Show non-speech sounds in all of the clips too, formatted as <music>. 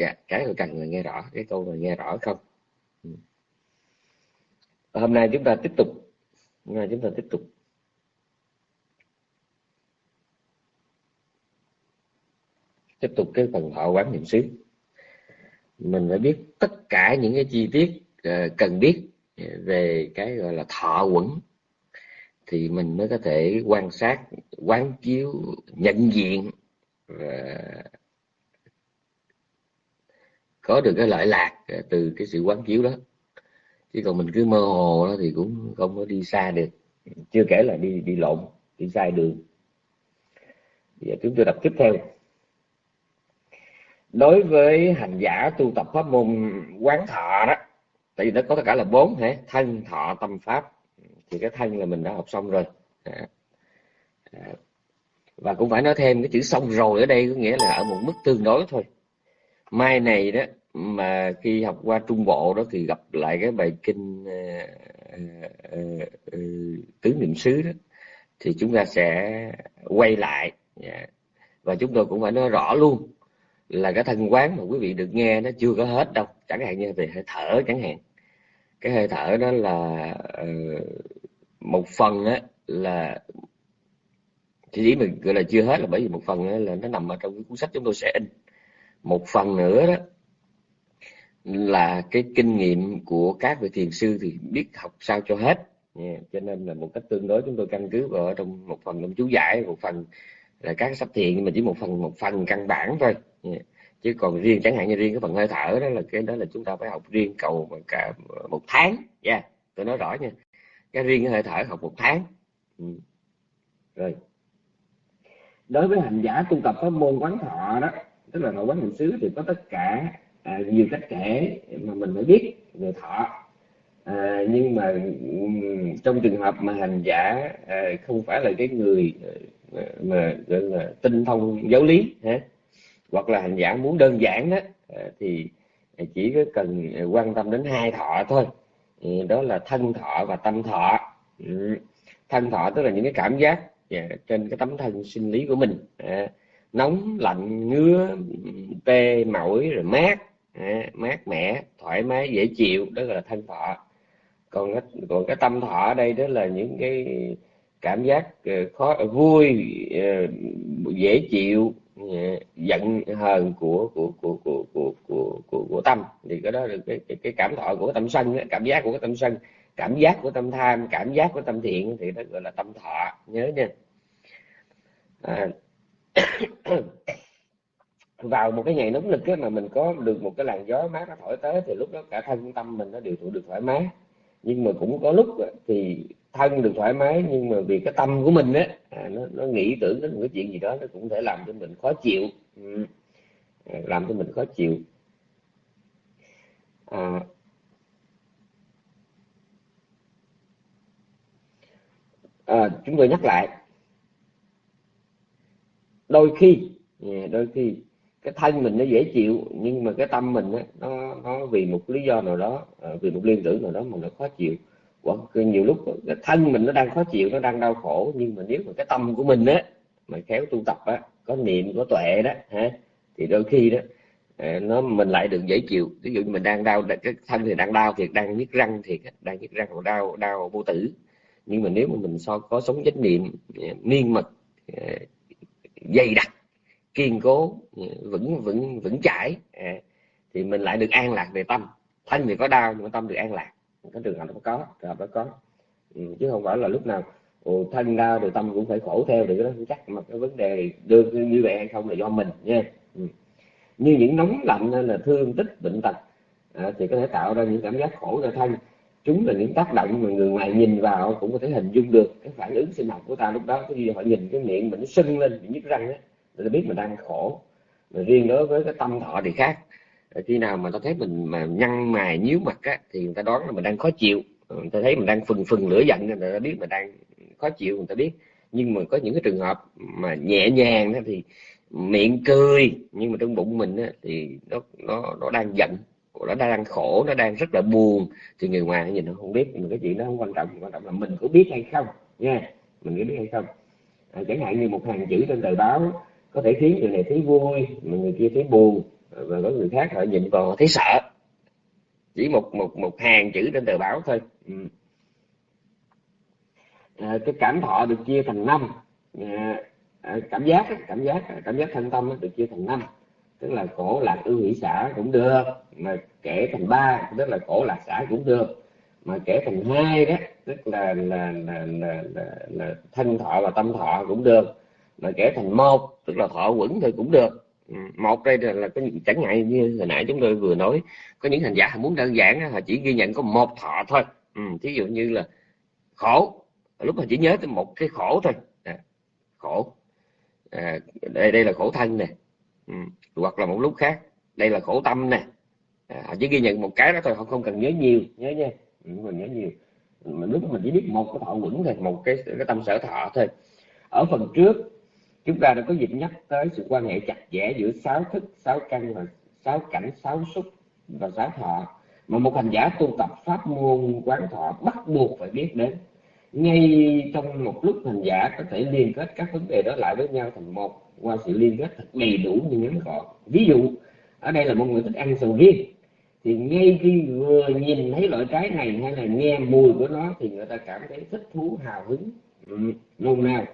dạ cái người cần người nghe rõ, cái câu người nghe rõ không? Ừ. Hôm nay chúng ta tiếp tục, hôm nay chúng ta tiếp tục. Tiếp tục cái phần thọ quán niệm xứ. Mình phải biết tất cả những cái chi tiết ờ, cần biết về cái gọi là thọ quẩn, thì mình mới có thể quan sát, quán chiếu, nhận diện và có được cái lợi lạc à, từ cái sự quán chiếu đó. Chứ còn mình cứ mơ hồ đó thì cũng không có đi xa được. Chưa kể là đi đi lộn, đi sai đường. Giờ chúng tôi đọc tiếp theo. Đối với hành giả tu tập pháp môn quán thọ đó, tại vì nó có tất cả là bốn, hả? Thân, thọ, tâm, pháp. Thì cái thân là mình đã học xong rồi. À, à. Và cũng phải nói thêm cái chữ xong rồi ở đây có nghĩa là ở một mức tương đối thôi. Mai này đó mà khi học qua trung bộ đó thì gặp lại cái bài kinh uh, uh, uh, tứ niệm xứ đó thì chúng ta sẽ quay lại. Yeah. và chúng tôi cũng phải nói rõ luôn là cái thân quán mà quý vị được nghe nó chưa có hết đâu chẳng hạn như về hơi thở chẳng hạn. Cái hơi thở đó là uh, một phần á là chỉ ý mình gọi là chưa hết là bởi vì một phần là nó nằm ở trong cái cuốn sách chúng tôi sẽ in. Một phần nữa đó là cái kinh nghiệm của các vị thiền sư thì biết học sao cho hết yeah. cho nên là một cách tương đối chúng tôi căn cứ vào trong một phần trong chú giải, một phần là các sách thiền mà chỉ một phần một phần căn bản thôi yeah. chứ còn riêng, chẳng hạn như riêng cái phần hơi thở đó là cái đó là chúng ta phải học riêng cầu cả một tháng nha yeah. tôi nói rõ nha cái riêng cái hơi thở học một tháng ừ. rồi đối với hành giả tu tập pháp môn quán thọ đó, tức là nội quán hành xứ thì có tất cả à, nhiều cách kể mà mình phải biết về thọ. À, nhưng mà trong trường hợp mà hành giả à, không phải là cái người à, mà gọi là tinh thông giáo lý ha hoặc là hành giả muốn đơn giản đó à, thì chỉ có cần à, quan tâm đến hai thọ thôi. Ừ, đó là thân thọ và tâm thọ. Ừ. thân thọ tức là những cái cảm giác dạ, trên cái tấm thân sinh lý của mình à, nóng lạnh ngứa tê mỏi rồi mát à, mát mẻ thoải mái dễ chịu đó là thân thọ. Còn cái, còn cái tâm thọ ở đây đó là những cái cảm giác ờ, khó ờ, vui ờ, dễ chịu giận hờn của của của của của của của, của tâm. Thì cái đó là cái, cái cái cảm thọ của tâm sân cảm giác của cái tâm sân cảm giác của tâm tham cảm giác của tâm thiện thì đó gọi là tâm thọ. Nhớ nha. À, vào một cái ngày nóng lực mà mình có được một cái làn gió mát nó thổi tới thì lúc đó cả thân tâm mình nó đều thụ được thoải mái. Nhưng mà cũng có lúc thì thân được thoải mái nhưng mà vì cái tâm của mình á à, nó, nó nghĩ tưởng đến một cái chuyện gì đó nó cũng thể làm cho mình khó chịu. Ừ. À, làm cho mình khó chịu. À, à, chúng tôi nhắc lại. Đôi khi à, đôi khi cái thân mình nó dễ chịu nhưng mà cái tâm mình á, nó nó vì một lý do nào đó à, vì một liên tưởng nào đó mà nó khó chịu. Hoặc nhiều lúc cái thân mình nó đang khó chịu nó đang đau khổ nhưng mà nếu mà cái tâm của mình á mà khéo tu tập á có niệm có tuệ đó ha thì đôi khi đó à, nó mình lại được dễ chịu. Ví dụ như mình đang đau cái thân thì đang đau thiệt đang nhức răng thiệt đang nhức răng còn đau đau vô tử. Nhưng mà nếu mà mình so có sống chánh niệm à, miên mật dày đặc kiên cố vững vững vững chãi. À, thì mình lại được an lạc về tâm. Thân thì có đau nhưng mà tâm được an lạc. Cái trường hợp nó có trường hợp nó có. Ừ, chứ không phải là lúc nào ồ, thân đau rồi tâm cũng phải khổ theo được đó chắc. Mà cái vấn đề được như vậy hay không là do mình nha. Ừ. như những nóng lạnh hay là thương tích bệnh tật à, thì có thể tạo ra những cảm giác khổ cho thân. Chúng là những tác động mà người ngoài nhìn vào cũng có thể hình dung được cái phản ứng sinh học của ta lúc đó. Khi họ nhìn cái miệng mình nó sưng lên bị nhức răng ấy để biết mình đang khổ. Mà riêng đối với cái tâm thọ thì khác. Khi nào mà ta thấy mình mà nhăn mày nhíu mặt á thì người ta đoán là mình đang khó chịu. Ừ, người ta thấy mình đang phừng phừng lửa giận người ta biết mình đang khó chịu người ta biết. Nhưng mà có những cái trường hợp mà nhẹ nhàng đó thì miệng cười nhưng mà trong bụng mình á, thì nó nó nó đang giận. Nó đang khổ nó đang rất là buồn. Thì người ngoài nhìn nó không biết nhưng cái chuyện đó không quan trọng. Quan trọng là mình có biết hay không nha. Mình có biết hay không. À, chẳng hạn như một hàng chữ trên tờ báo có thể khiến người này thấy vui mà người kia thấy buồn và có người khác họ nhìn vào họ thấy sợ. Chỉ một một một hàng chữ trên tờ báo thôi. Ừ. à, cái cảm thọ được chia thành năm. À, à cảm giác cảm giác à, cảm giác thân tâm được chia thành năm. Tức là khổ lạc ưu hỷ xã cũng được mà kể thành ba tức là khổ lạc xã cũng được. Mà kể thành hai đó tức là là là, là, là, là thân thọ và tâm thọ cũng được mà kể thành một tức là thọ quẩn thì cũng được. Ừ, một đây là, là có chẳng ngại như hồi nãy chúng tôi vừa nói có những hành giả muốn đơn giản họ chỉ ghi nhận có một thọ thôi. Ừ, thí dụ như là khổ lúc mà chỉ nhớ tới một cái khổ thôi. À, khổ. À, đây đây là khổ thân nè. Ừ, hoặc là một lúc khác đây là khổ tâm nè. À, họ chỉ ghi nhận một cái đó thôi họ không cần nhớ nhiều nhớ nha. Ừ, không cần nhớ nhiều. Mình lúc mình chỉ biết một cái thọ quẩn thôi một cái cái tâm sở thọ thôi. Ở phần trước chúng ta đã có dịp nhắc tới sự quan hệ chặt chẽ giữa sáu thức, sáu căn và sáu cảnh, sáu xúc và sáu thọ. Mà một hành giả tu tập pháp môn, quán thọ bắt buộc phải biết đến. Ngay trong một lúc hành giả có thể liên kết các vấn đề đó lại với nhau thành một, qua sự liên kết thật đầy đủ như ngắn gọn ví dụ, ở đây là một người thích ăn sầu riêng. Thì ngay khi vừa nhìn thấy loại trái này hay là nghe mùi của nó thì người ta cảm thấy thích thú, hào hứng, nôn nao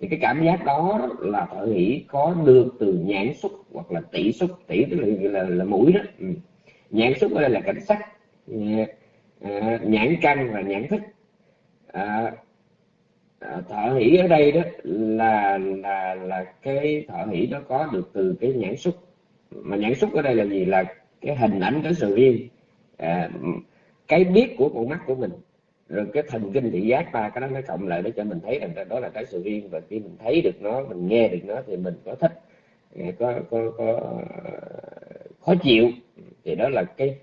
thì cái cảm giác đó là thợ hỷ có được từ nhãn xúc hoặc là tỷ xúc. Tỷ tức là là, là mũi đó. Ừ. nhãn xúc ở đây là cảnh sắc. À, nhãn căn và nhãn thức. À, à, thợ hỷ ở đây đó là là là cái thợ hỷ đó có được từ cái nhãn xúc. Mà nhãn xúc ở đây là gì? Là cái hình ảnh cái sự riêng. À, cái biết của con mắt của mình rồi cái thần kinh thị giác ba cái đó nó cộng lại để cho mình thấy rằng đó là cái sự riêng. Và khi mình thấy được nó, mình nghe được nó thì mình có thích, có có có, khó chịu. Thì đó là cái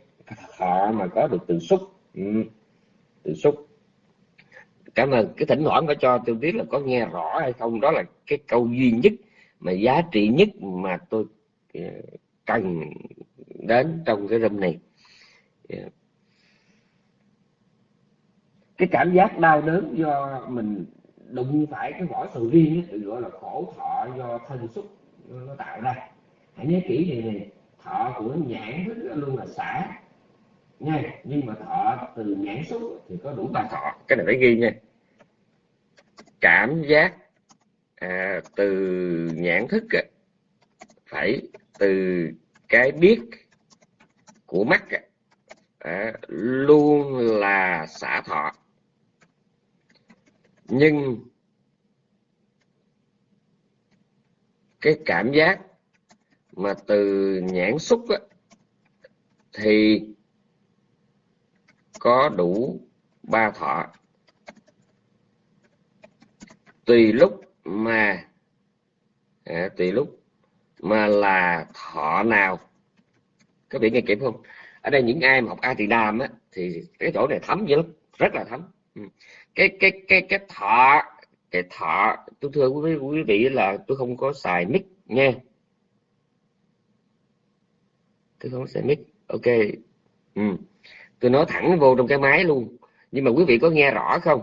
thọ mà có được từ xúc. Ừ. từ xúc. Cảm ơn. Cái thỉnh thoảng phải cho, tôi biết là có nghe rõ hay không. Đó là cái câu duy nhất mà giá trị nhất mà tôi ờ, cần đến trong cái râm này. Yeah cái cảm giác đau đớn do mình đụng phải cái vỏ sầu riêng ấy, gọi là khổ thọ do thân xúc nó tạo ra. Hãy nhớ kỹ này này. Thọ của nhãn thức luôn là xả. Nha nhưng mà thọ từ nhãn xúc thì có đủ ba thọ cái này phải ghi nha. Cảm giác à, từ nhãn thức à, phải từ cái biết của mắt à, luôn là xả thọ nhưng cái cảm giác mà từ nhãn xúc á, thì có đủ ba thọ. Tùy lúc mà à, tùy lúc mà là thọ nào. Các vị nghe kịp không? Ở đây những ai mà học a thì đàm á thì cái chỗ này thấm dữ lắm rất là thấm. Ừ cái cái cái cái thọ cái thọ tôi thưa quý vị, quý vị là tôi không có xài mic nha. Tôi không có xài mic. Ok. Ừ. tôi nói thẳng vô trong cái máy luôn. Nhưng mà quý vị có nghe rõ không?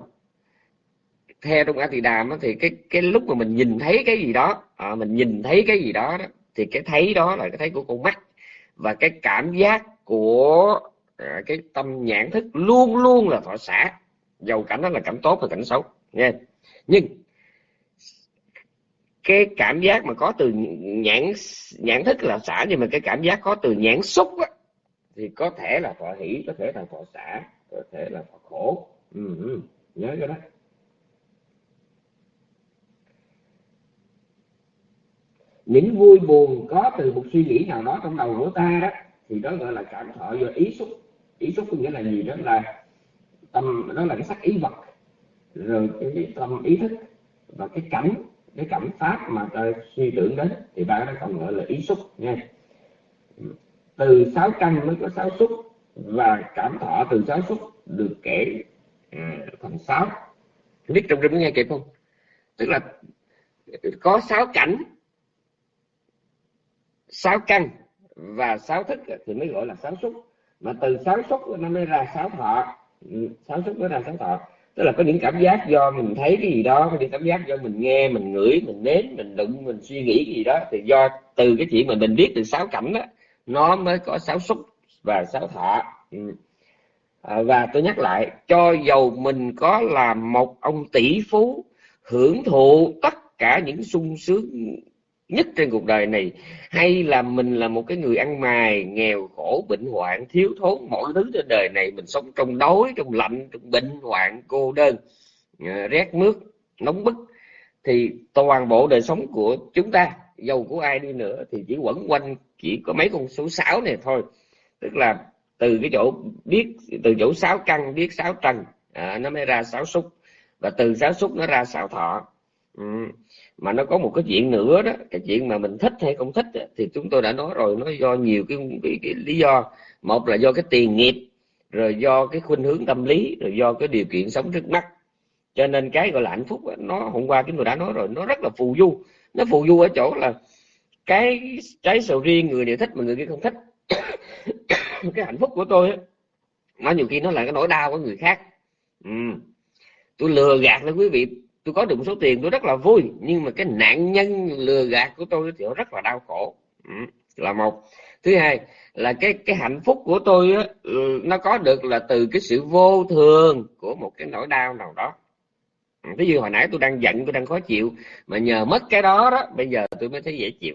Theo trong a tỳ đàm thì cái cái lúc mà mình nhìn thấy cái gì đó à, mình nhìn thấy cái gì đó, đó thì cái thấy đó là cái thấy của con mắt. Và cái cảm giác của à, cái tâm nhãn thức luôn luôn là thọ xả dầu cảnh đó là cảnh tốt và cảnh xấu nha nhưng cái cảm giác mà có từ nhãn nhãn thức là xả nhưng mà cái cảm giác có từ nhãn xúc á, thì có thể là thọ hỷ có thể là thọ xả có thể là thọ khổ. Ừ, ừ, nhớ cái đó. Những vui buồn có từ một suy nghĩ nào đó trong đầu của ta đó thì đó gọi là cảm thọ do ý xúc. Ý xúc có nghĩa là gì? Đó là tâm, đó là cái sắc ý vật. Rồi cái tâm ý thức và cái cảnh, cái cảm pháp mà ta suy tưởng đến thì ba cái còn gọi là ý xúc nha. Từ sáu căn mới có sáu xúc và cảm thọ từ sáu xúc được kể à, thành sáu. Biết trong rừng nghe kịp không? Tức là có sáu cảnh, sáu căn và sáu thức thì mới gọi là sáu xúc. Mà từ sáu xúc nó mới ra sáu thọ sáng suốt nó ra sáng tạo, tức là có những cảm giác do mình thấy cái gì đó có những cảm giác do mình nghe mình ngửi mình nếm mình đụng mình suy nghĩ cái gì đó thì do từ cái chuyện mà mình biết từ sáu cảnh đó nó mới có sáu xúc và sáu thọ ừ. à, và tôi nhắc lại cho dầu mình có là một ông tỷ phú hưởng thụ tất cả những sung sướng nhất trên cuộc đời này hay là mình là một cái người ăn mài nghèo khổ bệnh hoạn thiếu thốn mọi thứ trên đời này mình sống trong đói trong lạnh trong bệnh hoạn cô đơn ờ, rét mướt nóng bức thì toàn bộ đời sống của chúng ta dầu của ai đi nữa thì chỉ quẩn quanh chỉ có mấy con số 6 này thôi tức là từ cái chỗ biết từ chỗ sáu căn biết sáu trần à, nó mới ra sáu xúc và từ sáu xúc nó ra sáu thọ ừ mà nó có một cái chuyện nữa đó cái chuyện mà mình thích hay không thích thì chúng tôi đã nói rồi nó do nhiều cái, cái, cái lý do. Một là do cái tiền nghiệp rồi do cái khuynh hướng tâm lý rồi do cái điều kiện sống trước mắt. Cho nên cái gọi là hạnh phúc nó hôm qua chúng tôi đã nói rồi nó rất là phù du. Nó phù du ở chỗ là cái trái sầu riêng người này thích mà người kia không thích. <coughs> Cái hạnh phúc của tôi nó nhiều khi nó là cái nỗi đau của người khác. Ừ. tôi lừa gạt đó quý vị tôi có được một số tiền tôi rất là vui nhưng mà cái nạn nhân lừa gạt của tôi thì rất là đau khổ. Ừ. là một. Thứ hai là cái cái hạnh phúc của tôi á, ừ, nó có được là từ cái sự vô thường của một cái nỗi đau nào đó. Ừ, Ví dụ hồi nãy tôi đang giận tôi đang khó chịu mà nhờ mất cái đó đó bây giờ tôi mới thấy dễ chịu.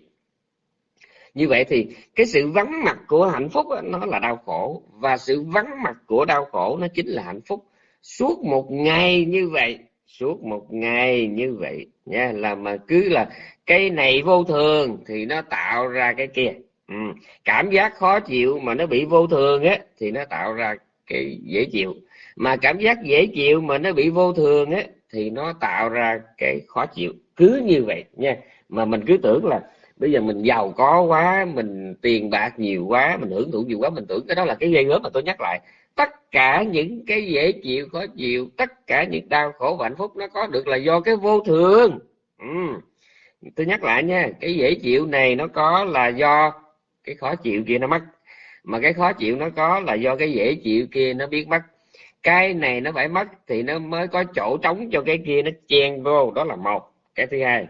Như vậy thì cái sự vắng mặt của hạnh phúc đó, nó là đau khổ và sự vắng mặt của đau khổ nó chính là hạnh phúc. Suốt một ngày như vậy suốt một ngày như vậy nha là mà cứ là cái này vô thường thì nó tạo ra cái kia. Ừ. cảm giác khó chịu mà nó bị vô thường á, thì nó tạo ra cái dễ chịu. Mà cảm giác dễ chịu mà nó bị vô thường á, thì nó tạo ra cái khó chịu. Cứ như vậy, nha. Mà mình cứ tưởng là bây giờ mình giàu có quá, mình tiền bạc nhiều quá, mình hưởng thụ nhiều quá, mình tưởng cái đó là cái gây gớm mà tôi nhắc lại tất cả những cái dễ chịu, khó chịu, tất cả những đau khổ và hạnh phúc nó có được là do cái vô thường. Ừ. tôi nhắc lại nha, cái dễ chịu này nó có là do cái khó chịu kia nó mất. Mà cái khó chịu nó có là do cái dễ chịu kia nó biết mất. Cái này nó phải mất thì nó mới có chỗ trống cho cái kia nó chen vô, đó là một. Cái thứ hai,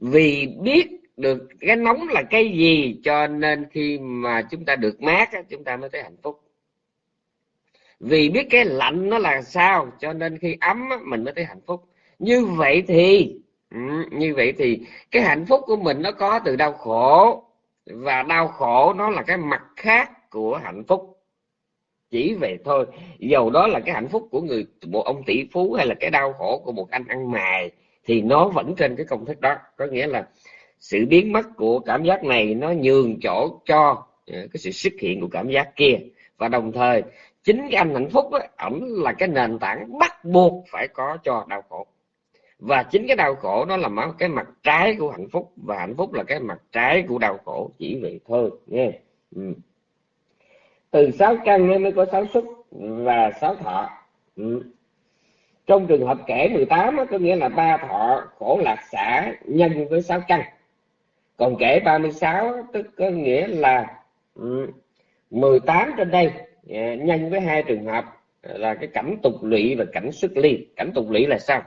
vì biết được cái nóng là cái gì cho nên khi mà chúng ta được mát chúng ta mới thấy hạnh phúc vì biết cái lạnh nó là sao, cho nên khi ấm mình mới thấy hạnh phúc. Như vậy thì ừ, như vậy thì cái hạnh phúc của mình nó có từ đau khổ, và đau khổ nó là cái mặt khác của hạnh phúc. Chỉ vậy thôi. Dầu đó là cái hạnh phúc của người một ông tỷ phú hay là cái đau khổ của một anh ăn mày thì nó vẫn trên cái công thức đó. Có nghĩa là sự biến mất của cảm giác này nó nhường chỗ cho ờ, cái sự xuất hiện của cảm giác kia. Và đồng thời chính cái anh hạnh phúc ấy, ổng là cái nền tảng bắt buộc phải có cho đau khổ. Và chính cái đau khổ nó là cái mặt trái của hạnh phúc. Và hạnh phúc là cái mặt trái của đau khổ chỉ vậy thôi nghe. Ừ. từ sáu căn mới có sáu xúc và sáu thọ. Ừ. trong trường hợp kể 18 có nghĩa là ba thọ khổ lạc xả nhân với sáu căn. Còn kể 36 tức có nghĩa là ừ, 18 trên đây. Dạ, nhân với hai trường hợp là cái cảnh tục lụy và cảnh xuất ly cảnh tục lụy là sao?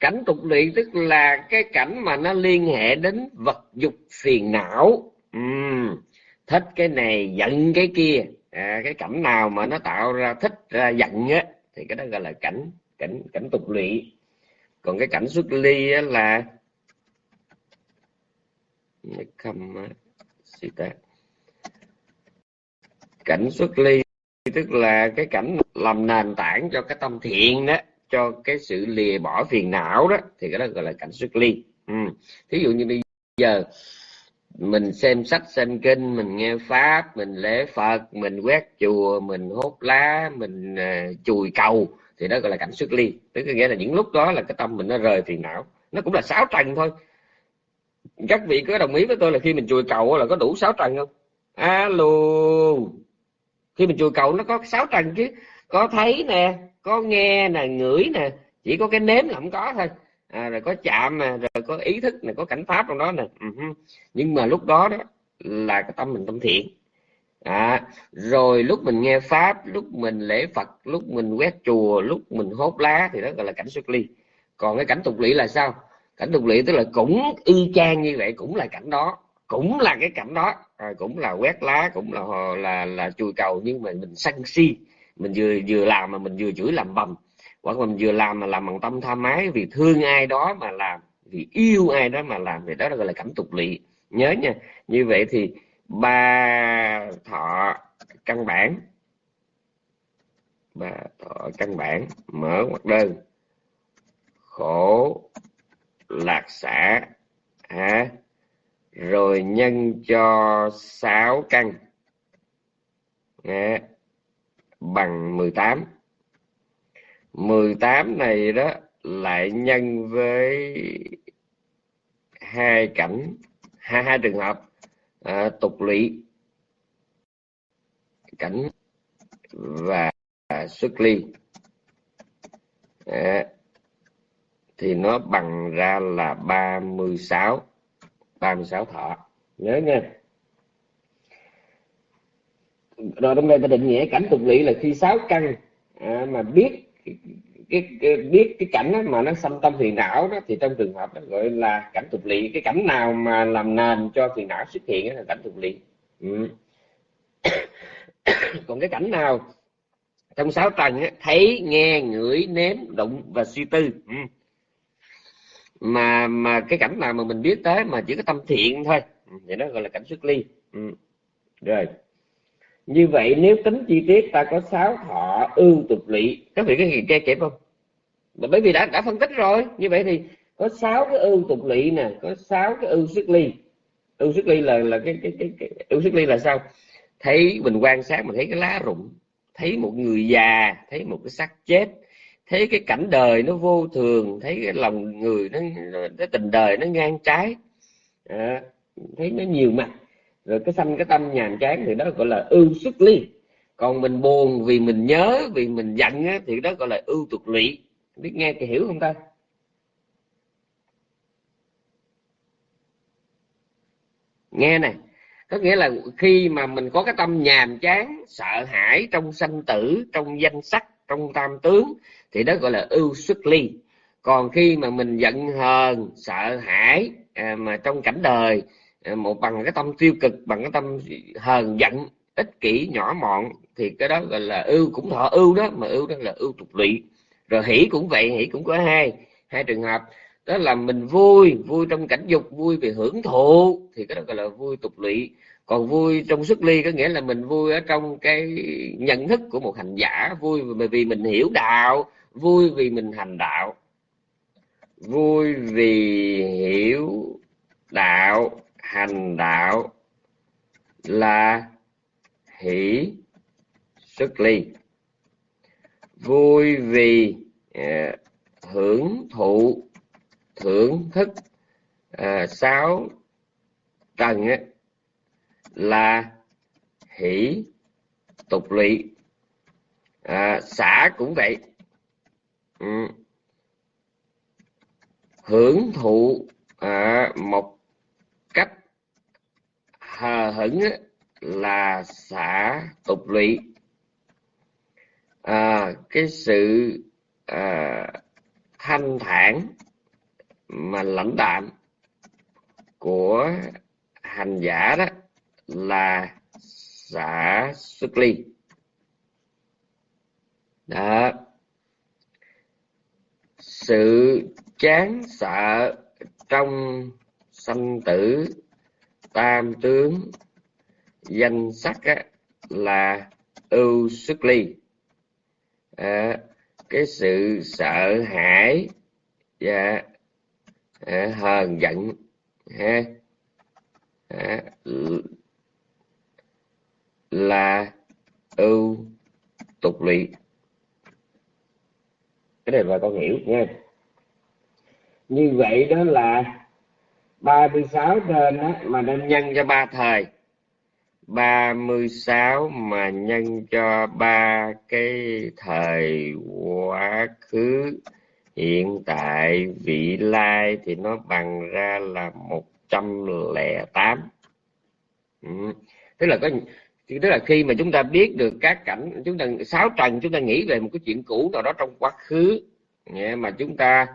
Cảnh tục lụy tức là cái cảnh mà nó liên hệ đến vật dục phiền não. Uhm, thích cái này giận cái kia. À, cái cảnh nào mà nó tạo ra thích ra giận á thì cái đó gọi là cảnh cảnh cảnh tục lụy. Còn cái cảnh xuất ly là không cảnh xuất ly tức là cái cảnh làm nền tảng cho cái tâm thiện đó cho cái sự lìa bỏ phiền não đó thì cái đó gọi là cảnh xuất ly. Ừ. thí dụ như bây giờ mình xem sách xem kinh mình nghe pháp mình lễ phật mình quét chùa mình hốt lá mình uh, chùi cầu thì đó gọi là cảnh xuất ly. Tức là nghĩa là những lúc đó là cái tâm mình nó rời phiền não. Nó cũng là sáu trần thôi các vị có đồng ý với tôi là khi mình chùi cầu là có đủ sáu trần không? Alo. Khi mình chùi cầu nó có sáu trần chứ. Có thấy nè có nghe nè ngửi nè. Chỉ có cái nếm là không có thôi. À, rồi có chạm nè rồi có ý thức nè có cảnh pháp trong đó nè. Uh-huh. nhưng mà lúc đó đó là cái tâm mình tâm thiện. À, rồi lúc mình nghe pháp lúc mình lễ phật lúc mình quét chùa lúc mình hốt lá thì đó gọi là cảnh xuất ly. Còn cái cảnh tục lỵ là sao? Cảnh tục lụy tức là cũng y chang như vậy cũng là cảnh đó cũng là cái cảnh đó. À, cũng là quét lá cũng là là là chùi cầu nhưng mà mình sân si. Mình vừa vừa làm mà mình vừa chửi làm bầm. Hoặc mình vừa làm mà làm bằng tâm tha mái vì thương ai đó mà làm vì yêu ai đó mà làm. Thì đó gọi là cảnh tục lụy nhớ nha như vậy thì ba thọ căn bản. Ba thọ căn bản mở hoặc đơn. Khổ lạc xã à, rồi nhân cho 6 căn à, bằng 18 18 này đó lại nhân với hai cảnh hai hai trường hợp à, tục lũy cảnh và xuất ly à, thì nó bằng ra là 36 36 thọ nhớ nha rồi trong đây ta định nghĩa cảnh tục lỵ là khi sáu căn à, mà biết cái, cái, cái biết cái cảnh đó mà nó xâm tâm phiền não đó thì trong trường hợp đó gọi là cảnh tục lỵ cái cảnh nào mà làm nền cho phiền não xuất hiện đó là cảnh tục lỵ ừ. <coughs> còn cái cảnh nào trong sáu tầng thấy nghe ngửi nếm đụng và suy tư ừ mà mà cái cảnh nào mà mình biết tới mà chỉ có tâm thiện thôi. Ừ, thì nó gọi là cảnh xuất ly. Ừ. rồi. Như vậy nếu tính chi tiết ta có sáu thọ ưu tục lỵ. Các vị có gì nghe kịp không? Bởi vì đã đã phân tích rồi. Như vậy thì có sáu cái ưu tục lỵ nè có sáu cái ưu xuất ly. Ưu xuất ly là là cái cái cái, cái ưu xuất ly là sao? Thấy mình quan sát mình thấy cái lá rụng thấy một người già thấy một cái xác chết thấy cái cảnh đời nó vô thường thấy cái lòng người nó cái tình đời nó ngang trái. À, thấy nó nhiều mặt. Rồi cái sanh cái tâm nhàm chán thì đó gọi là ưu xuất ly. Còn mình buồn vì mình nhớ vì mình giận á, thì đó gọi là ưu tục lụy. Biết nghe thì hiểu không ta? Nghe này có nghĩa là khi mà mình có cái tâm nhàm chán sợ hãi trong sanh tử trong danh sắc trong tam tướng thì đó gọi là ưu xuất ly còn khi mà mình giận hờn sợ hãi à, mà trong cảnh đời à, một bằng cái tâm tiêu cực bằng cái tâm hờn giận ích kỷ nhỏ mọn thì cái đó gọi là ưu. Cũng thọ ưu đó mà ưu đó là ưu tục lụy. Rồi hỷ cũng vậy hỷ cũng có hai hai trường hợp. Đó là mình vui vui trong cảnh dục vui về hưởng thụ thì cái đó gọi là vui tục lụy. Còn vui trong xuất ly có nghĩa là mình vui ở trong cái nhận thức của một hành giả vui vì mình hiểu đạo vui vì mình hành đạo. Vui vì hiểu đạo hành đạo là hỷ xuất ly. Vui vì uh, hưởng thụ thưởng thức uh, sáu trần ấy, là hỷ tục lụy à, xã cũng vậy ừ. hưởng thụ à, một cách hờ hững là xã tục lụy, à, cái sự à, thanh thản mà lãnh đạm của hành giả đó là xã xuất ly. Đó sự chán sợ trong sanh tử tam tướng danh sắc á, là ưu xuất ly. À, cái sự sợ hãi và à, hờn giận ha à, là ưu tục lụy cái này bà con hiểu nha như vậy đó là 36 trên đó mà nên nhân cho ba thời. 36 mà nhân cho ba cái thời quá khứ. Hiện tại vị lai thì nó bằng ra là 108 ừ. tức là có tức là khi mà chúng ta biết được các cảnh chúng ta sáu trần chúng ta nghĩ về một cái chuyện cũ nào đó trong quá khứ mà chúng ta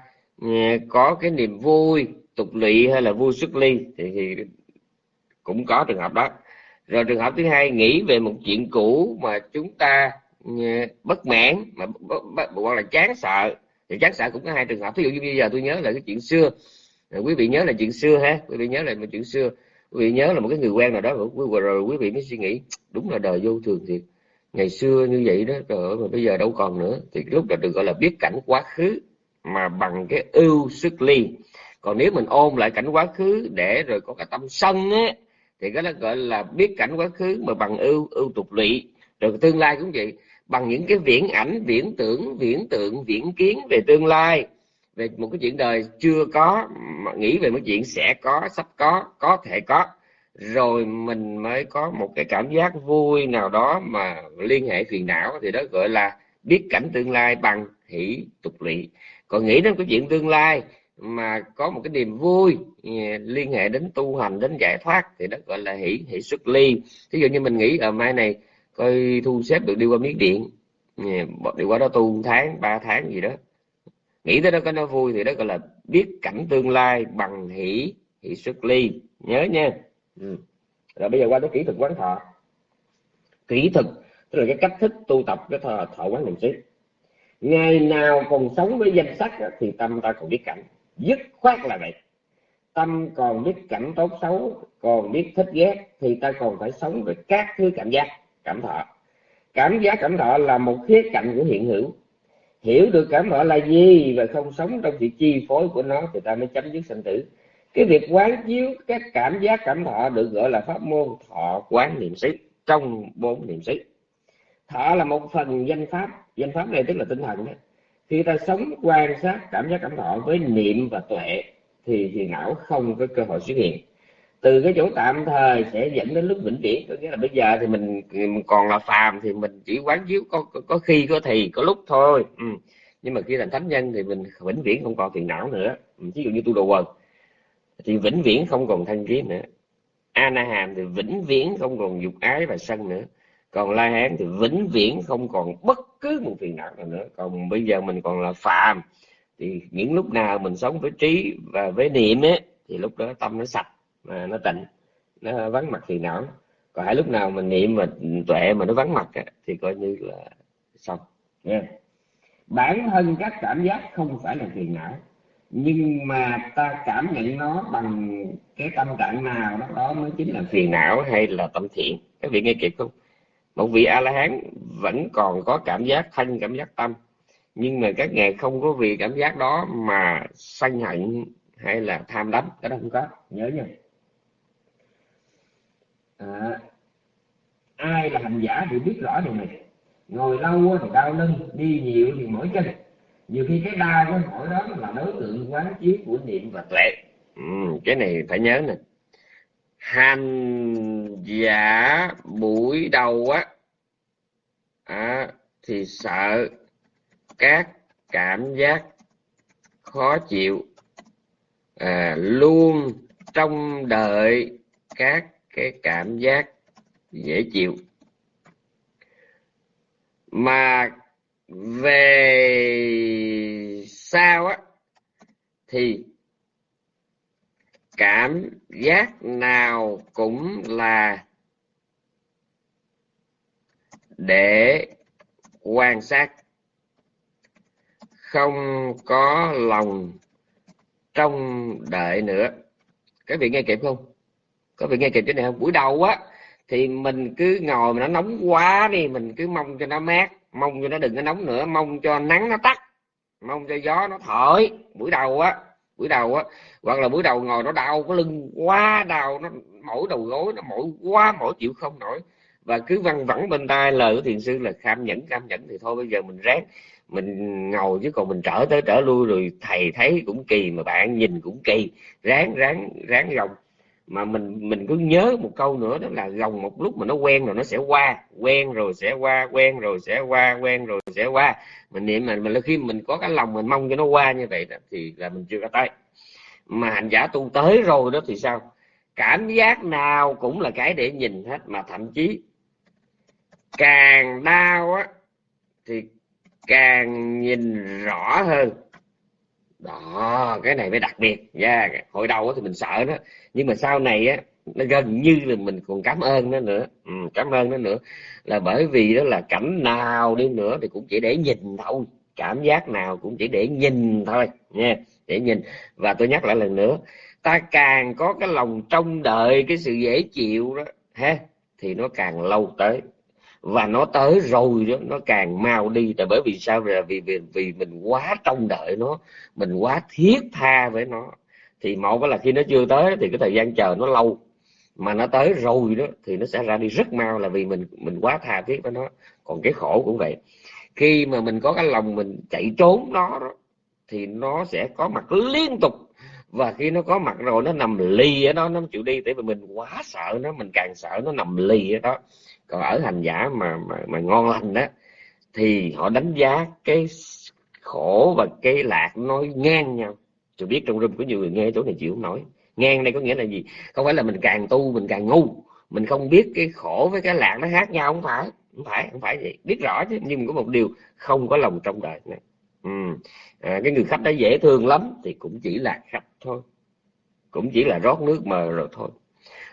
có cái niềm vui tục lụy hay là vui xuất ly thì, thì cũng có trường hợp đó. Rồi trường hợp thứ hai nghĩ về một chuyện cũ mà chúng ta bất mãn mà hoặc là chán sợ. Thì chán sợ cũng có hai trường hợp. Ví dụ như bây giờ tôi nhớ là cái chuyện xưa. Quý vị nhớ là chuyện xưa ha. Quý vị nhớ là một chuyện xưa quý vị nhớ là một cái người quen nào đó rồi, rồi quý vị mới suy nghĩ đúng là đời vô thường thiệt. Ngày xưa như vậy đó rồi mà bây giờ đâu còn nữa. Thì lúc đó được gọi là biết cảnh quá khứ mà bằng cái ưu sức ly còn nếu mình ôm lại cảnh quá khứ để rồi có cái tâm sân á thì cái đó gọi là biết cảnh quá khứ mà bằng ưu ưu tục lụy. Rồi tương lai cũng vậy bằng những cái viễn ảnh viễn tưởng viễn tượng viễn kiến về tương lai về một cái chuyện đời chưa có, mà nghĩ về một chuyện sẽ có, sắp có có thể có. Rồi mình mới có một cái cảm giác vui nào đó mà liên hệ phiền não, thì đó gọi là biết cảnh tương lai bằng hỷ tục lỵ. Còn nghĩ đến cái chuyện tương lai mà có một cái niềm vui ừ, liên hệ đến tu hành, đến giải thoát, thì đó gọi là hỷ hỷ xuất ly. Ví dụ như mình nghĩ ở mai này coi thu xếp được đi qua miếng điện ừ, đi qua đó tu một tháng, ba tháng gì đó nghĩ tới đó có nó vui thì đó gọi là biết cảnh tương lai bằng hỷ hỷ xuất ly. Nhớ nha. Ừ. rồi bây giờ qua tới kỹ thuật quán thọ. Kỹ thuật tức là cái cách thức tu tập cái thọ, thọ quán niệm xứ. Ngày nào còn sống với danh sắc thì tâm ta còn biết cảnh. Dứt khoát là vậy. Tâm còn biết cảnh tốt xấu còn biết thích ghét thì ta còn phải sống với các thứ cảm giác cảm thọ. Cảm giác cảm thọ là một khía cạnh của hiện hữu hiểu được cảm họ là gì và không sống trong sự chi phối của nó thì ta mới chấm dứt sanh tử. Cái việc quán chiếu các cảm giác cảm thọ được gọi là pháp môn thọ quán niệm xứ, trong bốn niệm xứ. Thọ là một phần danh pháp danh pháp này tức là tinh thần đó. Khi ta sống quan sát cảm giác cảm thọ với niệm và tuệ thì thì não không có cơ hội xuất hiện từ cái chỗ tạm thời sẽ dẫn đến lúc vĩnh viễn. Có nghĩa là bây giờ thì mình, mình còn là phàm thì mình chỉ quán chiếu có, có có khi có thì có lúc thôi. Ừ. nhưng mà khi thành thánh nhân thì mình vĩnh viễn không còn phiền não nữa. Ừ, Ví dụ như tu đồ quần thì vĩnh viễn không còn thân kiến nữa. A na hàm thì vĩnh viễn không còn dục ái và sân nữa. Còn la hán thì vĩnh viễn không còn bất cứ một phiền não nào nữa. Còn bây giờ mình còn là phàm thì những lúc nào mình sống với trí và với niệm ấy thì lúc đó tâm nó sạch mà nó tịnh nó vắng mặt phiền não còn hai lúc nào mình niệm mà tuệ mà nó vắng mặt thì coi như là xong. Yeah. bản thân các cảm giác không phải là phiền não nhưng mà ta cảm nhận nó bằng cái tâm trạng nào đó, đó mới chính là phiền não hay là tâm thiện. Các vị nghe kịp không? Một vị a la hán vẫn còn có cảm giác thân cảm giác tâm nhưng mà các ngài không có vì cảm giác đó mà sân hận hay là tham đắm. Cái đó không có. Nhớ nha à, ai là hành giả thì biết rõ điều này. Ngồi lâu thì đau lưng đi nhiều thì mỏi chân. Nhiều khi cái đau cái mỏi đó là đối tượng quán chiếu của niệm và tuệ. Ừ, cái này phải nhớ nè. Hành giả buổi đầu á à, thì sợ các cảm giác khó chịu à, luôn trong đợi các cái cảm giác dễ chịu. Mà về sau á, thì cảm giác nào cũng là để quan sát. Không có lòng trong đợi nữa. Các vị nghe kịp không? Có vị nghe kịp cái này không? Buổi đầu á, thì mình cứ ngồi mà nó nóng quá đi, mình cứ mong cho nó mát, mong cho nó đừng có nóng nữa, mong cho nắng nó tắt, mong cho gió nó thổi. Buổi đầu á, buổi đầu á, hoặc là buổi đầu ngồi nó đau, cái lưng quá đau, nó mỏi đầu gối, nó mỏi quá, mỏi chịu không nổi. Và cứ văng vẳng bên tai lời của thiền sư là kham nhẫn kham nhẫn. Thì thôi, bây giờ mình ráng, mình ngồi chứ còn mình trở tới, trở lui rồi thầy thấy cũng kỳ mà bạn nhìn cũng kỳ. Ráng ráng ráng gồng mà mình mình cứ nhớ một câu nữa đó là gồng một lúc mà nó quen rồi nó sẽ qua. Quen rồi sẽ qua quen rồi sẽ qua quen rồi sẽ qua. Mình niệm mà mình khi mình có cái lòng mình mong cho nó qua như vậy đó, thì là mình chưa có tới. Mà hành giả tu tới rồi đó thì sao? Cảm giác nào cũng là cái để nhìn hết mà thậm chí càng đau á thì càng nhìn rõ hơn đó cái này mới đặc biệt. Yeah. hồi đầu thì mình sợ đó. Nhưng mà sau này á nó gần như là mình còn cảm ơn nó nữa. Ừ, cảm ơn nó nữa. Là bởi vì đó là cảnh nào đi nữa thì cũng chỉ để nhìn thôi. Cảm giác nào cũng chỉ để nhìn thôi. Nha để nhìn. Và tôi nhắc lại lần nữa ta càng có cái lòng trông đợi cái sự dễ chịu đó ha thì nó càng lâu tới và nó tới rồi đó nó càng mau đi. Tại bởi vì sao? Là vì vì vì mình quá trông đợi nó mình quá thiết tha với nó. Thì một là khi nó chưa tới thì cái thời gian chờ nó lâu. Mà nó tới rồi đó thì nó sẽ ra đi rất mau là vì mình mình quá tha thiết với nó. Còn cái khổ cũng vậy. Khi mà mình có cái lòng mình chạy trốn nó đó, thì nó sẽ có mặt liên tục. Và khi nó có mặt rồi nó nằm lì ở đó nó chịu đi. Tại vì mình quá sợ nó mình càng sợ nó nằm lì ở đó còn ở hành giả mà mà, mà ngon lành đó thì họ đánh giá cái khổ và cái lạc nói ngang nhau. Tôi biết trong room có nhiều người nghe chỗ này chịu không nổi. Ngang đây có nghĩa là gì? Không phải là mình càng tu mình càng ngu. Mình không biết cái khổ với cái lạc nó khác nhau không phải không phải không phải vậy. Biết rõ chứ nhưng có một điều không có lòng trong đời này. Ừ. à, cái người khách đó dễ thương lắm thì cũng chỉ là khách thôi. Cũng chỉ là rót nước mờ rồi thôi.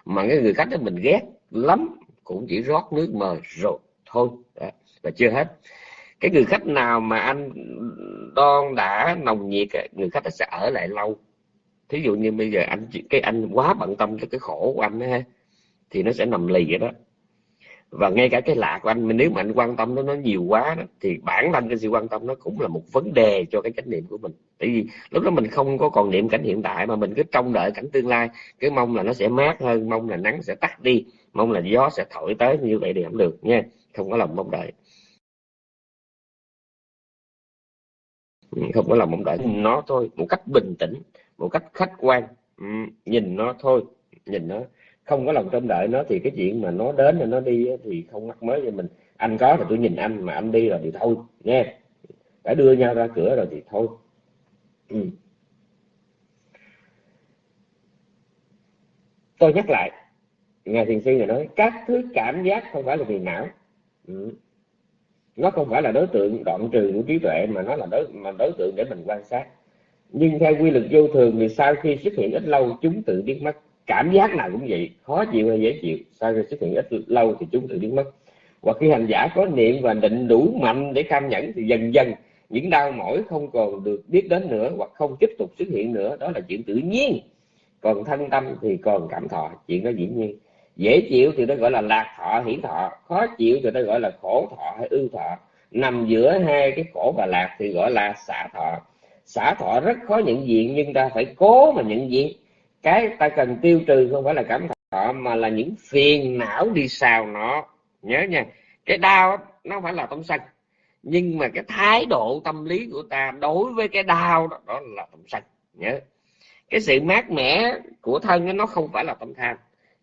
Mà cái người khách đó mình ghét lắm cũng chỉ rót nước mờ rồi thôi. Đó. và chưa hết. Cái người khách nào mà anh đon đã nồng nhiệt người khách sẽ ở lại lâu. Thí dụ như bây giờ anh cái anh quá bận tâm cho cái khổ của anh ha thì nó sẽ nằm lì vậy đó. Và ngay cả cái lạ của anh nếu mà anh quan tâm nó nó nhiều quá đó, thì bản thân cái sự quan tâm nó cũng là một vấn đề cho cái chánh niệm của mình. Tại vì lúc đó mình không có còn niệm cảnh hiện tại mà mình cứ trông đợi cảnh tương lai. Cái mong là nó sẽ mát hơn mong là nắng sẽ tắt đi mong là gió sẽ thổi tới như vậy thì không được nha. Không có lòng mong đợi. Ừ, không có lòng mong đợi. Nó thôi, một cách bình tĩnh, một cách khách quan. Ừ, nhìn nó thôi, nhìn nó. Không có lòng trông đợi nó thì cái chuyện mà nó đến rồi nó đi thì không mắc mới cho mình. Anh có thì tôi nhìn anh mà anh đi rồi thì thôi, nha. Đã đưa nhau ra cửa rồi thì thôi. Ừ. tôi nhắc lại ngài thiền sư này nói, các thứ cảm giác không phải là vì não. Ừ. nó không phải là đối tượng đoạn trừ của trí tuệ mà nó là đối, mà đối tượng để mình quan sát. Nhưng theo quy luật vô thường thì sau khi xuất hiện ít lâu, chúng tự biến mất. Cảm giác nào cũng vậy, khó chịu hay dễ chịu, sau khi xuất hiện ít lâu thì chúng tự biến mất. Và khi hành giả có niệm và định đủ mạnh để cam nhẫn thì dần dần những đau mỏi không còn được biết đến nữa hoặc không tiếp tục xuất hiện nữa, đó là chuyện tự nhiên. Còn thân tâm thì còn cảm thọ, chuyện đó dĩ nhiên dễ chịu thì nó gọi là lạc thọ hiển thọ. Khó chịu thì nó gọi là khổ thọ hay ưu thọ. Nằm giữa hai cái khổ và lạc thì gọi là xả thọ. Xả thọ rất khó nhận diện, nhưng ta phải cố mà nhận diện. Cái ta cần tiêu trừ không phải là cảm thọ, mà là những phiền não đi xào nó. Nhớ nha, cái đau nó không phải là tâm sân. Nhưng mà cái thái độ tâm lý của ta đối với cái đau đó đó là tâm sân. Nhớ. Cái sự mát mẻ của thân nó không phải là tâm tham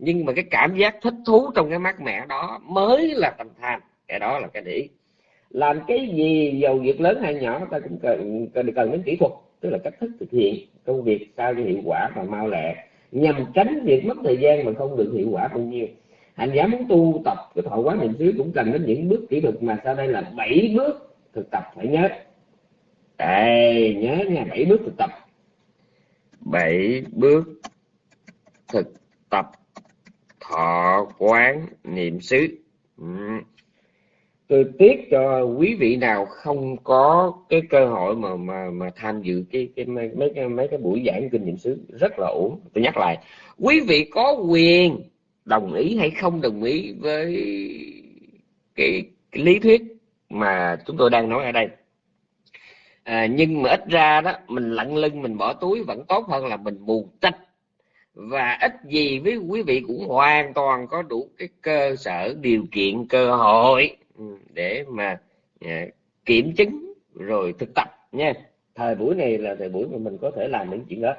nhưng mà cái cảm giác thích thú trong cái mát mẻ đó mới là tâm tham. Cái đó là cái để làm cái gì dầu việc lớn hay nhỏ ta cũng cần cần, cần đến kỹ thuật tức là cách thức thực hiện công việc sao cho hiệu quả và mau lẹ. Nhằm tránh việc mất thời gian mà không được hiệu quả bao nhiêu hành giả muốn tu tập cái thọ quán niệm xứ cũng cần đến những bước kỹ thuật mà sau đây là bảy bước thực tập phải nhớ. Đây nhớ nha bảy bước thực tập. Bảy bước thực tập thọ quán niệm xứ. Ừ. Tôi tiếc cho quý vị nào không có cái cơ hội mà mà mà tham dự cái cái mấy mấy cái mấy cái buổi giảng kinh nghiệm xứ. Rất là ổn. Tôi nhắc lại quý vị có quyền đồng ý hay không đồng ý với cái, cái lý thuyết mà chúng tôi đang nói ở đây. À, nhưng mà ít ra đó mình lặng lưng mình bỏ túi vẫn tốt hơn là mình mù tịch và ít gì với quý vị cũng hoàn toàn có đủ cái cơ sở điều kiện cơ hội ừ, để mà ờ, kiểm chứng rồi thực tập nha. Thời buổi này là thời buổi mà mình có thể làm những chuyện đó.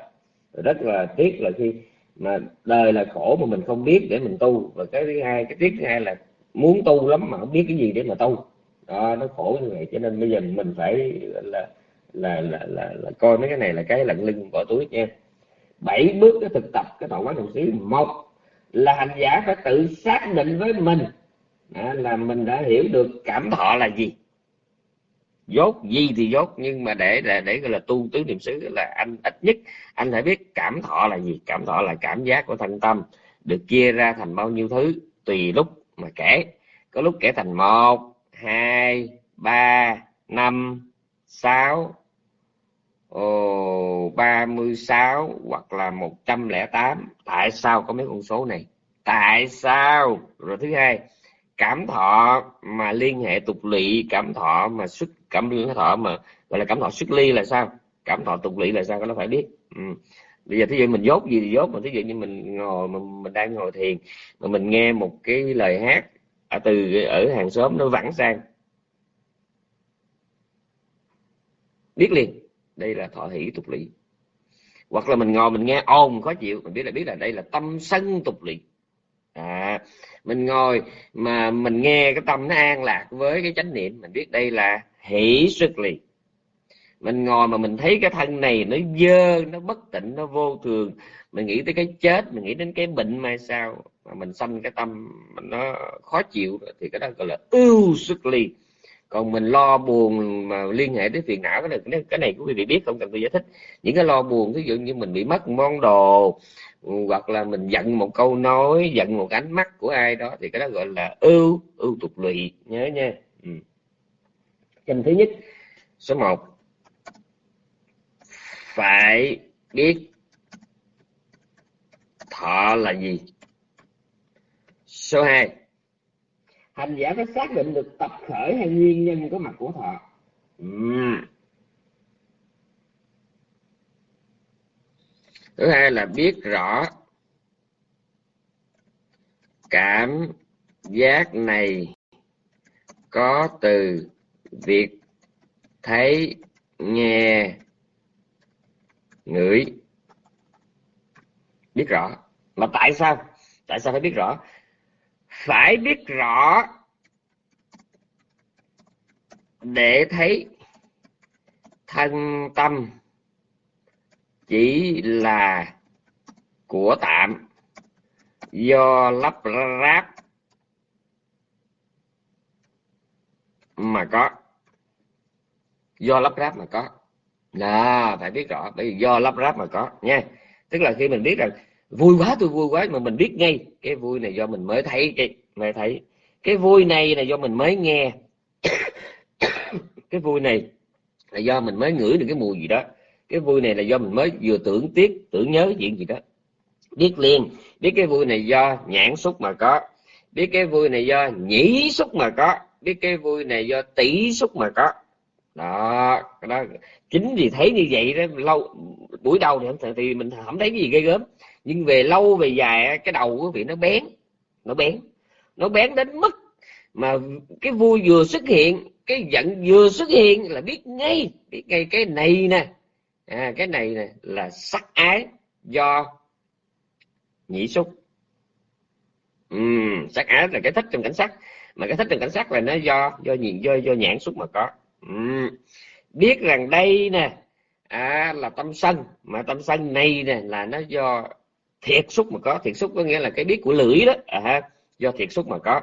Rất là tiếc là khi mà đời là khổ mà mình không biết để mình tu. Và cái thứ hai cái tiếc thứ hai là muốn tu lắm mà không biết cái gì để mà tu. Đó nó khổ như vậy. Cho nên bây giờ mình phải là là là là, là coi mấy cái này là cái lận lưng bỏ túi nha bảy bước cái thực tập cái thọ quán đồng xứ một là hành giả phải tự xác định với mình à, là mình đã hiểu được cảm thọ là gì. Dốt gì thì dốt, nhưng mà để để để gọi là tu tứ niệm xứ là anh ít nhất anh phải biết cảm thọ là gì. Cảm thọ là cảm giác của thân tâm được chia ra thành bao nhiêu thứ, tùy lúc mà kể. Có lúc kể thành một, hai, ba, năm, sáu ba mươi sáu hoặc là một trăm lẻ tám. Tại sao có mấy con số này? Tại sao? Rồi thứ hai cảm thọ mà liên hệ tục lỵ cảm thọ mà xuất cảm thọ mà gọi là cảm thọ xuất ly là sao? Cảm thọ tục lỵ là sao? Nó phải biết. Ừ. bây giờ thí dụ mình dốt gì thì dốt mà thí dụ như mình ngồi mình, mình đang ngồi thiền mà mình nghe một cái lời hát ở từ ở hàng xóm nó vẳng sang. Biết liền đây là thọ hỷ tục lỵ. Hoặc là mình ngồi mình nghe ồn khó chịu mình biết là biết là đây là tâm sân tục lỵ. À, mình ngồi mà mình nghe cái tâm nó an lạc với cái chánh niệm mình biết đây là hỷ xuất lỵ. Mình ngồi mà mình thấy cái thân này nó dơ nó bất tịnh nó vô thường mình nghĩ tới cái chết mình nghĩ đến cái bệnh mai sao mà mình sanh cái tâm nó khó chịu thì cái đó gọi là ưu xuất ly còn mình lo buồn mà liên hệ tới phiền não, cái này cái này quý vị biết không? Cần tôi giải thích. Những cái lo buồn ví dụ như mình bị mất món đồ ừ, hoặc là mình giận một câu nói, giận một ánh mắt của ai đó, thì cái đó gọi là ưu ưu tục lụy. Nhớ nha. Ừ. thứ nhất, số 1 phải biết thọ là gì? Số 2 hành giả phải xác định được tập khởi hay nguyên nhân có mặt của thọ. Thứ hai là biết rõ cảm giác này có từ việc thấy, nghe, ngửi. Biết rõ. Mà tại sao? Tại sao phải biết rõ? Phải biết rõ để thấy thân tâm chỉ là của tạm. Do lắp ráp mà có. Do lắp ráp mà có. Là phải biết rõ. Bởi vì do lắp ráp mà có, nha. Tức là khi mình biết rằng vui quá, tôi vui quá, mà mình biết ngay cái vui này do mình mới thấy cái mới thấy. Cái vui này là do mình mới nghe. <coughs> Cái vui này là do mình mới ngửi được cái mùi gì đó. Cái vui này là do mình mới vừa tưởng tiếc tưởng nhớ chuyện gì đó. Biết liền biết cái vui này do nhãn xúc mà có. Biết cái vui này do nhĩ xúc mà có. Biết cái vui này do tỷ xúc mà có. Đó đó. Chính vì thấy như vậy đó lâu buổi đầu thì, thì mình không thấy cái gì ghê gớm nhưng về lâu về dài cái đầu của vị nó bén nó bén. Nó bén đến mức mà cái vui vừa xuất hiện cái giận vừa xuất hiện là biết ngay biết ngay cái này nè. À, cái này nè là sắc ái do nhị xúc. Uhm, sắc ái là cái thích trong cảnh sắc. Mà cái thích trong cảnh sắc là nó do do nhìn do do nhãn xúc mà có. Uhm. biết rằng đây nè à, là tâm sân. Mà tâm sân này nè là nó do thiệt xúc mà có thiệt xúc có nghĩa là cái biết của lưỡi đó. À, do thiệt xúc mà có.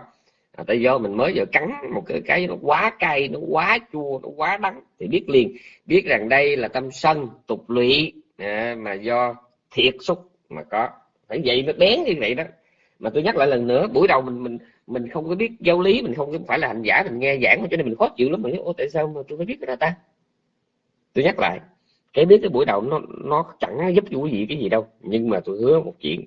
À, tại do mình mới giờ cắn một cái cái nó quá cay nó quá chua nó quá đắng thì biết liền. Biết rằng đây là tâm sân tục lụy à, mà do thiệt xúc mà có. Phải vậy nó bén như vậy đó. Mà tôi nhắc lại lần nữa buổi đầu mình mình mình không có biết giáo lý mình không phải là hành giả mình nghe giảng cho nên mình khó chịu lắm. Mình nói, ô tại sao mà tôi phải biết cái đó ta? Tôi nhắc lại cái biết cái buổi đầu nó nó chẳng giúp quý vị cái gì đâu. Nhưng mà tôi hứa một chuyện,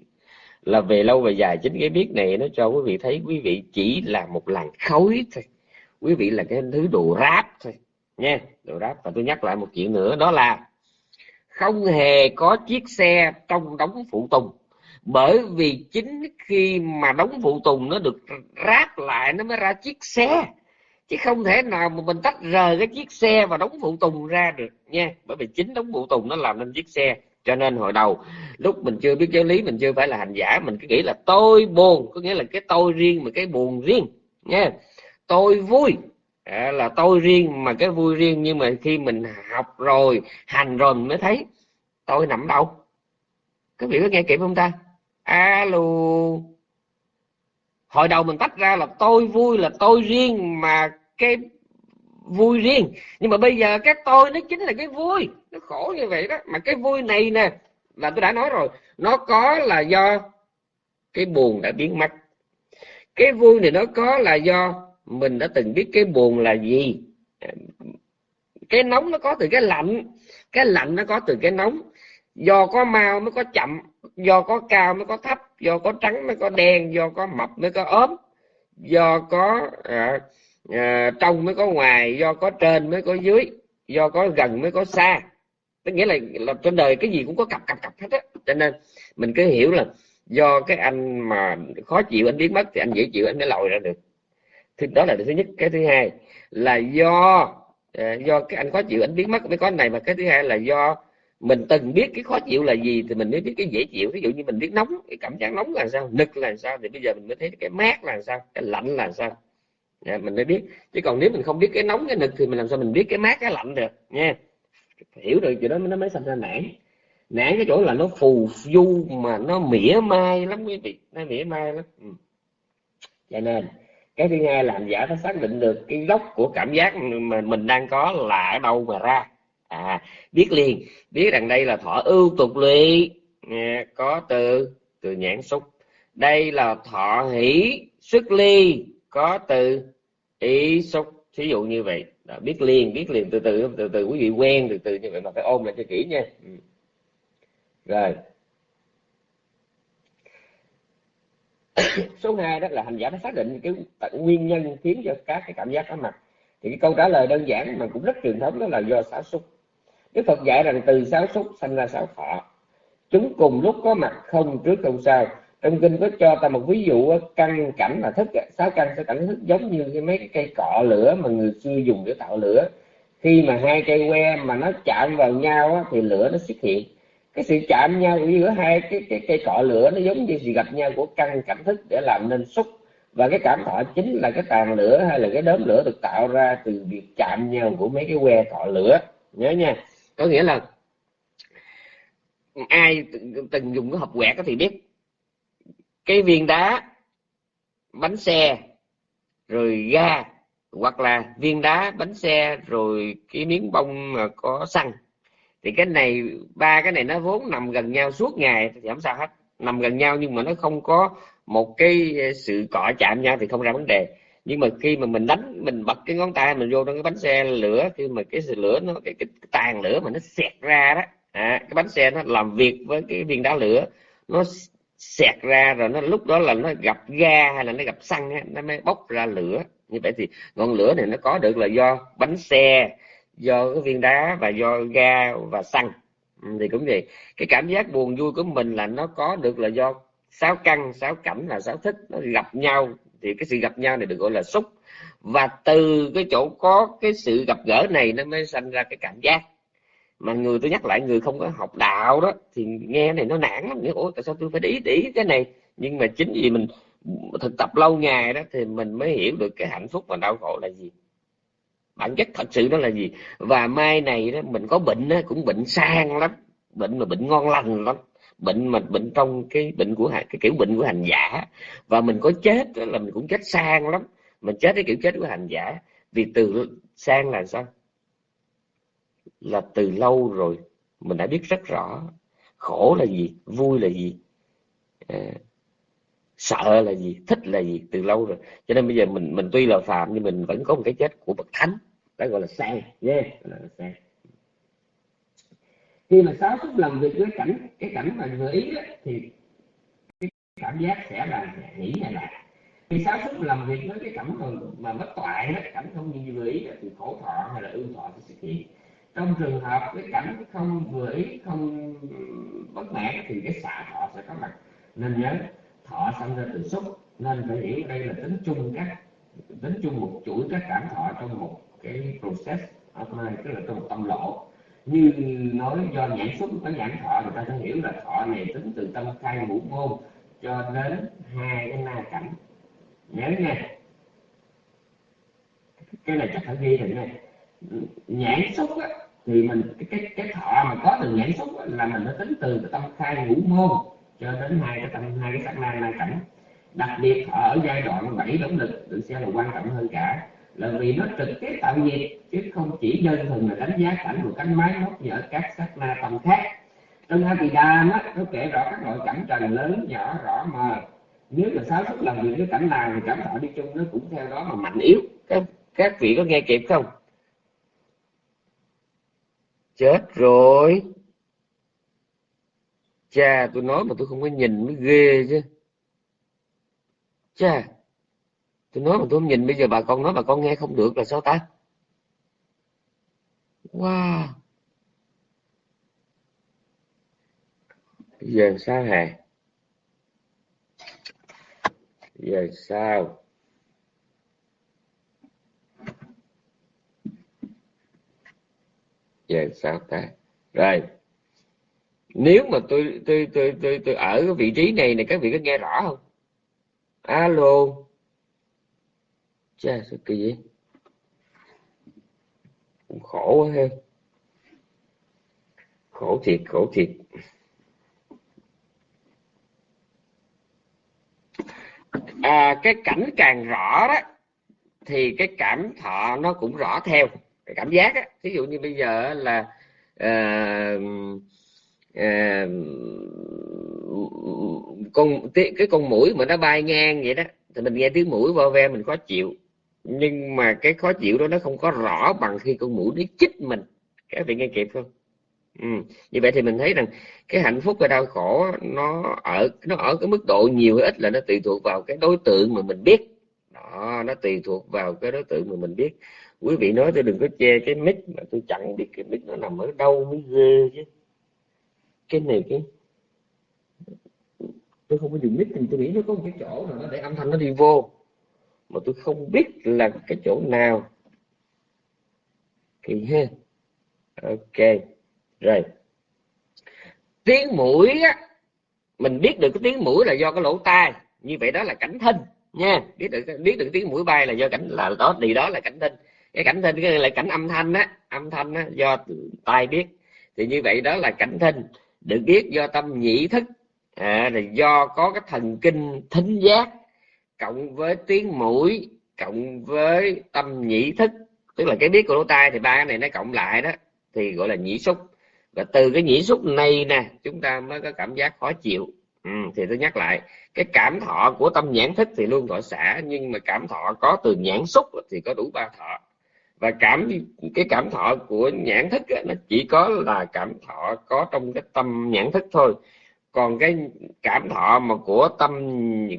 là về lâu về dài chính cái biết này nó cho quý vị thấy quý vị chỉ là một làn khói thôi. Quý vị là cái thứ đồ ráp thôi, nha. Đồ ráp. Và tôi nhắc lại một chuyện nữa, đó là không hề có chiếc xe trong đóng phụ tùng. Bởi vì chính khi mà đóng phụ tùng nó được ráp lại, nó mới ra chiếc xe chứ không thể nào mà mình tách rời cái chiếc xe và đóng phụ tùng ra được nha. Bởi vì chính đóng phụ tùng nó làm nên chiếc xe cho nên hồi đầu lúc mình chưa biết giáo lý mình chưa phải là hành giả mình cứ nghĩ là tôi buồn có nghĩa là cái tôi riêng mà cái buồn riêng nha. Tôi vui à, là tôi riêng mà cái vui riêng nhưng mà khi mình học rồi hành rồi mình mới thấy tôi nằm đâu. Các vị có nghe kịp không ta? Alo. Hồi đầu mình tách ra là tôi vui là tôi riêng mà cái vui riêng. Nhưng mà bây giờ cái tôi nó chính là cái vui nó khổ như vậy đó. Mà cái vui này nè là tôi đã nói rồi nó có là do cái buồn đã biến mất. Cái vui này nó có là do mình đã từng biết cái buồn là gì. Cái nóng nó có từ cái lạnh cái lạnh nó có từ cái nóng. Do có mau mới có chậm do có cao mới có thấp do có trắng mới có đen do có mập mới có ốm do có à, à, trong mới có ngoài do có trên mới có dưới do có gần mới có xa. Tức nghĩa là, là trên đời cái gì cũng có cặp cặp cặp hết á. Cho nên mình cứ hiểu là do cái anh mà khó chịu anh biến mất thì anh dễ chịu anh mới lòi ra được. Thì đó là thứ nhất. Cái thứ hai là do ờ, do cái anh khó chịu anh biến mất mới có này. Mà cái thứ hai là do mình từng biết cái khó chịu là gì thì mình mới biết cái dễ chịu. Ví dụ như mình biết nóng cái cảm giác nóng là sao nực là sao thì bây giờ mình mới thấy cái mát là sao cái lạnh là sao à, mình mới biết. Chứ còn nếu mình không biết cái nóng cái nực thì mình làm sao mình biết cái mát cái lạnh được nha. Hiểu được chuyện đó nó mới sinh ra nản. Nản cái chỗ là nó phù du mà nó mỉa mai lắm quý vị. Nó mỉa mai lắm. Ừ. cho nên cái thứ hai là hành giả phải xác định được cái gốc của cảm giác mà mình đang có là ở đâu mà ra. À biết liền. Biết rằng đây là thọ ưu tục lụy. À, có từ từ nhãn xúc. Đây là thọ hỷ xuất ly có từ ý xúc thí dụ như vậy. Đó, biết liền biết liền từ từ từ từ quý vị quen từ từ như vậy mà phải ôm lại cho kỹ nha. Ừ. rồi. <coughs> Số 2 đó là hành giả phải xác định cái nguyên nhân khiến cho các cái cảm giác có mặt thì cái câu trả lời đơn giản mà cũng rất truyền thống đó là do xáo xúc. Đức Phật dạy rằng từ sáu xúc sanh ra sáu thọ chúng cùng lúc có mặt không trước không sau trong kinh có cho ta một ví dụ căn cảnh là thức sáu căn sáu cảnh thức giống như cái mấy cái cây cọ lửa mà người xưa dùng để tạo lửa. Khi mà hai cây que mà nó chạm vào nhau thì lửa nó xuất hiện. Cái sự chạm nhau giữa hai cái cái cây cọ lửa nó giống như sự gặp nhau của căn cảnh thức để làm nên xúc. Và cái cảm thọ chính là cái tàn lửa hay là cái đốm lửa được tạo ra từ việc chạm nhau của mấy cái que cọ lửa. Nhớ nha. Có nghĩa là ai từng dùng cái hộp quẹt thì biết cái viên đá bánh xe rồi ga hoặc là viên đá bánh xe rồi cái miếng bông mà có xăng. Thì cái này ba cái này nó vốn nằm gần nhau suốt ngày thì không sao hết. Nằm gần nhau nhưng mà nó không có một cái sự cọ chạm nhau thì không ra vấn đề. Nhưng mà khi mà mình đánh mình bật cái ngón tay mình vô trong cái bánh xe lửa khi mà cái lửa nó cái, cái, cái tàn lửa mà nó xẹt ra đó à, cái bánh xe nó làm việc với cái viên đá lửa nó xẹt ra rồi nó, lúc đó là nó gặp ga hay là nó gặp xăng nó mới bốc ra lửa. Như vậy thì ngọn lửa này nó có được là do bánh xe, do cái viên đá và do ga và xăng. Ừ, thì cũng vậy. Cái cảm giác buồn vui của mình là nó có được là do sáu căn, sáu cảnh là sáu thích nó gặp nhau. Thì cái sự gặp nhau này được gọi là xúc. Và từ cái chỗ có cái sự gặp gỡ này nó mới sanh ra cái cảm giác mà người tôi nhắc lại người không có học đạo đó thì nghe này nó nản lắm. Nghĩa ủa tại sao tôi phải để ý, để ý cái này? Nhưng mà chính vì mình thực tập lâu ngày đó thì mình mới hiểu được cái hạnh phúc và đau khổ là gì. Bản chất thật sự đó là gì? Và mai này đó mình có bệnh đó, cũng bệnh sang lắm. Bệnh mà bệnh ngon lành lắm. Bệnh mà bệnh trong cái bệnh của cái kiểu bệnh của hành giả. Và mình có chết đó là mình cũng chết sang lắm. Mình chết cái kiểu chết của hành giả. Vì từ sang là sao? Là từ lâu rồi mình đã biết rất rõ khổ là gì vui là gì à, sợ là gì thích là gì từ lâu rồi. Cho nên bây giờ mình mình tuy là phạm nhưng mình vẫn có một cái chết của bậc thánh đó gọi là sang nhé yeah. là sang khi mà sáu xúc làm việc với cảnh cái cảnh mà vừa ý đó, thì cái cảm giác sẽ là nghĩ này là khi sáu xúc làm việc với cái cảnh mà, mà bất toại đó cảnh không như vừa ý đó, thì khổ thọ hay là ưu thọ sẽ xuất hiện trong trường hợp cái cảnh không vừa ý, không bất mãn thì cái xả thọ sẽ có mặt. Nên nhớ, thọ sanh ra từ xúc. Nên phải hiểu đây là tính chung các, tính chung một chuỗi các cảm thọ trong một cái process of mind, tức là trong một tâm lộ. Như nói do nhãn xúc có nhãn thọ, người ta sẽ hiểu là thọ này tính từ tâm khai ngũ môn cho đến hai cái na cảnh. Nhớ nha. Cái này chắc phải ghi rồi nha nhãn xúc á, thì mình cái cái, cái thọ mà có từ nhãn xúc á, là mình nó tính từ cái tâm khai ngũ môn cho đến hai cái tâm hai cái sắc na na cảnh. Đặc biệt ở giai đoạn bảy động lực được xem là quan trọng hơn cả là vì nó trực tiếp tạo nghiệp chứ không chỉ đơn thuần là đánh giá cảnh của cánh máy móc như các sắc na tâm khác. Trong hai kỳ đàm á nó kể rõ các loại cảnh trần lớn nhỏ rõ mờ. Nếu mà sáu xúc làm việc với cảnh nào thì cảm thọ đi chung nó cũng theo đó mà mạnh yếu. Các các vị có nghe kịp không? Chết rồi. Cha, tôi nói mà tôi không có nhìn mới ghê chứ. Cha, tôi nói mà tôi không nhìn, bây giờ bà con nói bà con nghe không được là sao ta? Wow. Bây giờ sao hả giờ sao? Giờ sao ta? Rồi nếu mà tôi tôi tôi tôi tôi ở cái vị trí này này các vị có nghe rõ không? Alo. Cha sao kỳ vậy? Khổ quá ha. Khổ thiệt khổ thiệt. À, cái cảnh càng rõ đó thì cái cảm thọ nó cũng rõ theo cái cảm giác á. Ví dụ như bây giờ là uh, uh, con cái con mũi mà nó bay ngang vậy đó thì mình nghe tiếng mũi vo ve mình khó chịu. Nhưng mà cái khó chịu đó nó không có rõ bằng khi con mũi nó chích mình. Các vị nghe kịp không? Ừ. như vậy thì mình thấy rằng cái hạnh phúc và đau khổ nó ở nó ở cái mức độ nhiều hay ít là nó tùy thuộc vào cái đối tượng mà mình biết. Đó nó tùy thuộc vào cái đối tượng mà mình biết quý vị nói tôi đừng có che cái mic mà tôi chẳng biết cái mic nó nằm ở đâu, mới ghê chứ. Cái này cái tôi không có dùng mic thì tôi nghĩ nó có một cái chỗ nào nó để âm thanh nó đi vô. Mà tôi không biết là cái chỗ nào. Thì ha. Ok, rồi. Tiếng mũi á, mình biết được cái tiếng mũi là do cái lỗ tai. Như vậy đó là cảnh thinh nha. Biết được biết được tiếng mũi bay là do cảnh là đó thì đó là cảnh thinh cái cảnh thinh cái là cảnh âm thanh á âm thanh á do tai biết. Thì như vậy đó là cảnh thinh. Được biết do tâm nhĩ thức. À, là do có cái thần kinh thính giác cộng với tiếng mũi cộng với tâm nhĩ thức. Tức là cái biết của lỗ tai thì ba cái này nó cộng lại đó thì gọi là nhĩ xúc. Và từ cái nhĩ xúc này nè chúng ta mới có cảm giác khó chịu. Ừ, thì tôi nhắc lại cái cảm thọ của tâm nhãn thức thì luôn gọi xả nhưng mà cảm thọ có từ nhãn xúc thì có đủ ba thọ và cảm cái cảm thọ của nhãn thức ấy, nó chỉ có là cảm thọ có trong cái tâm nhãn thức thôi. Còn cái cảm thọ mà của tâm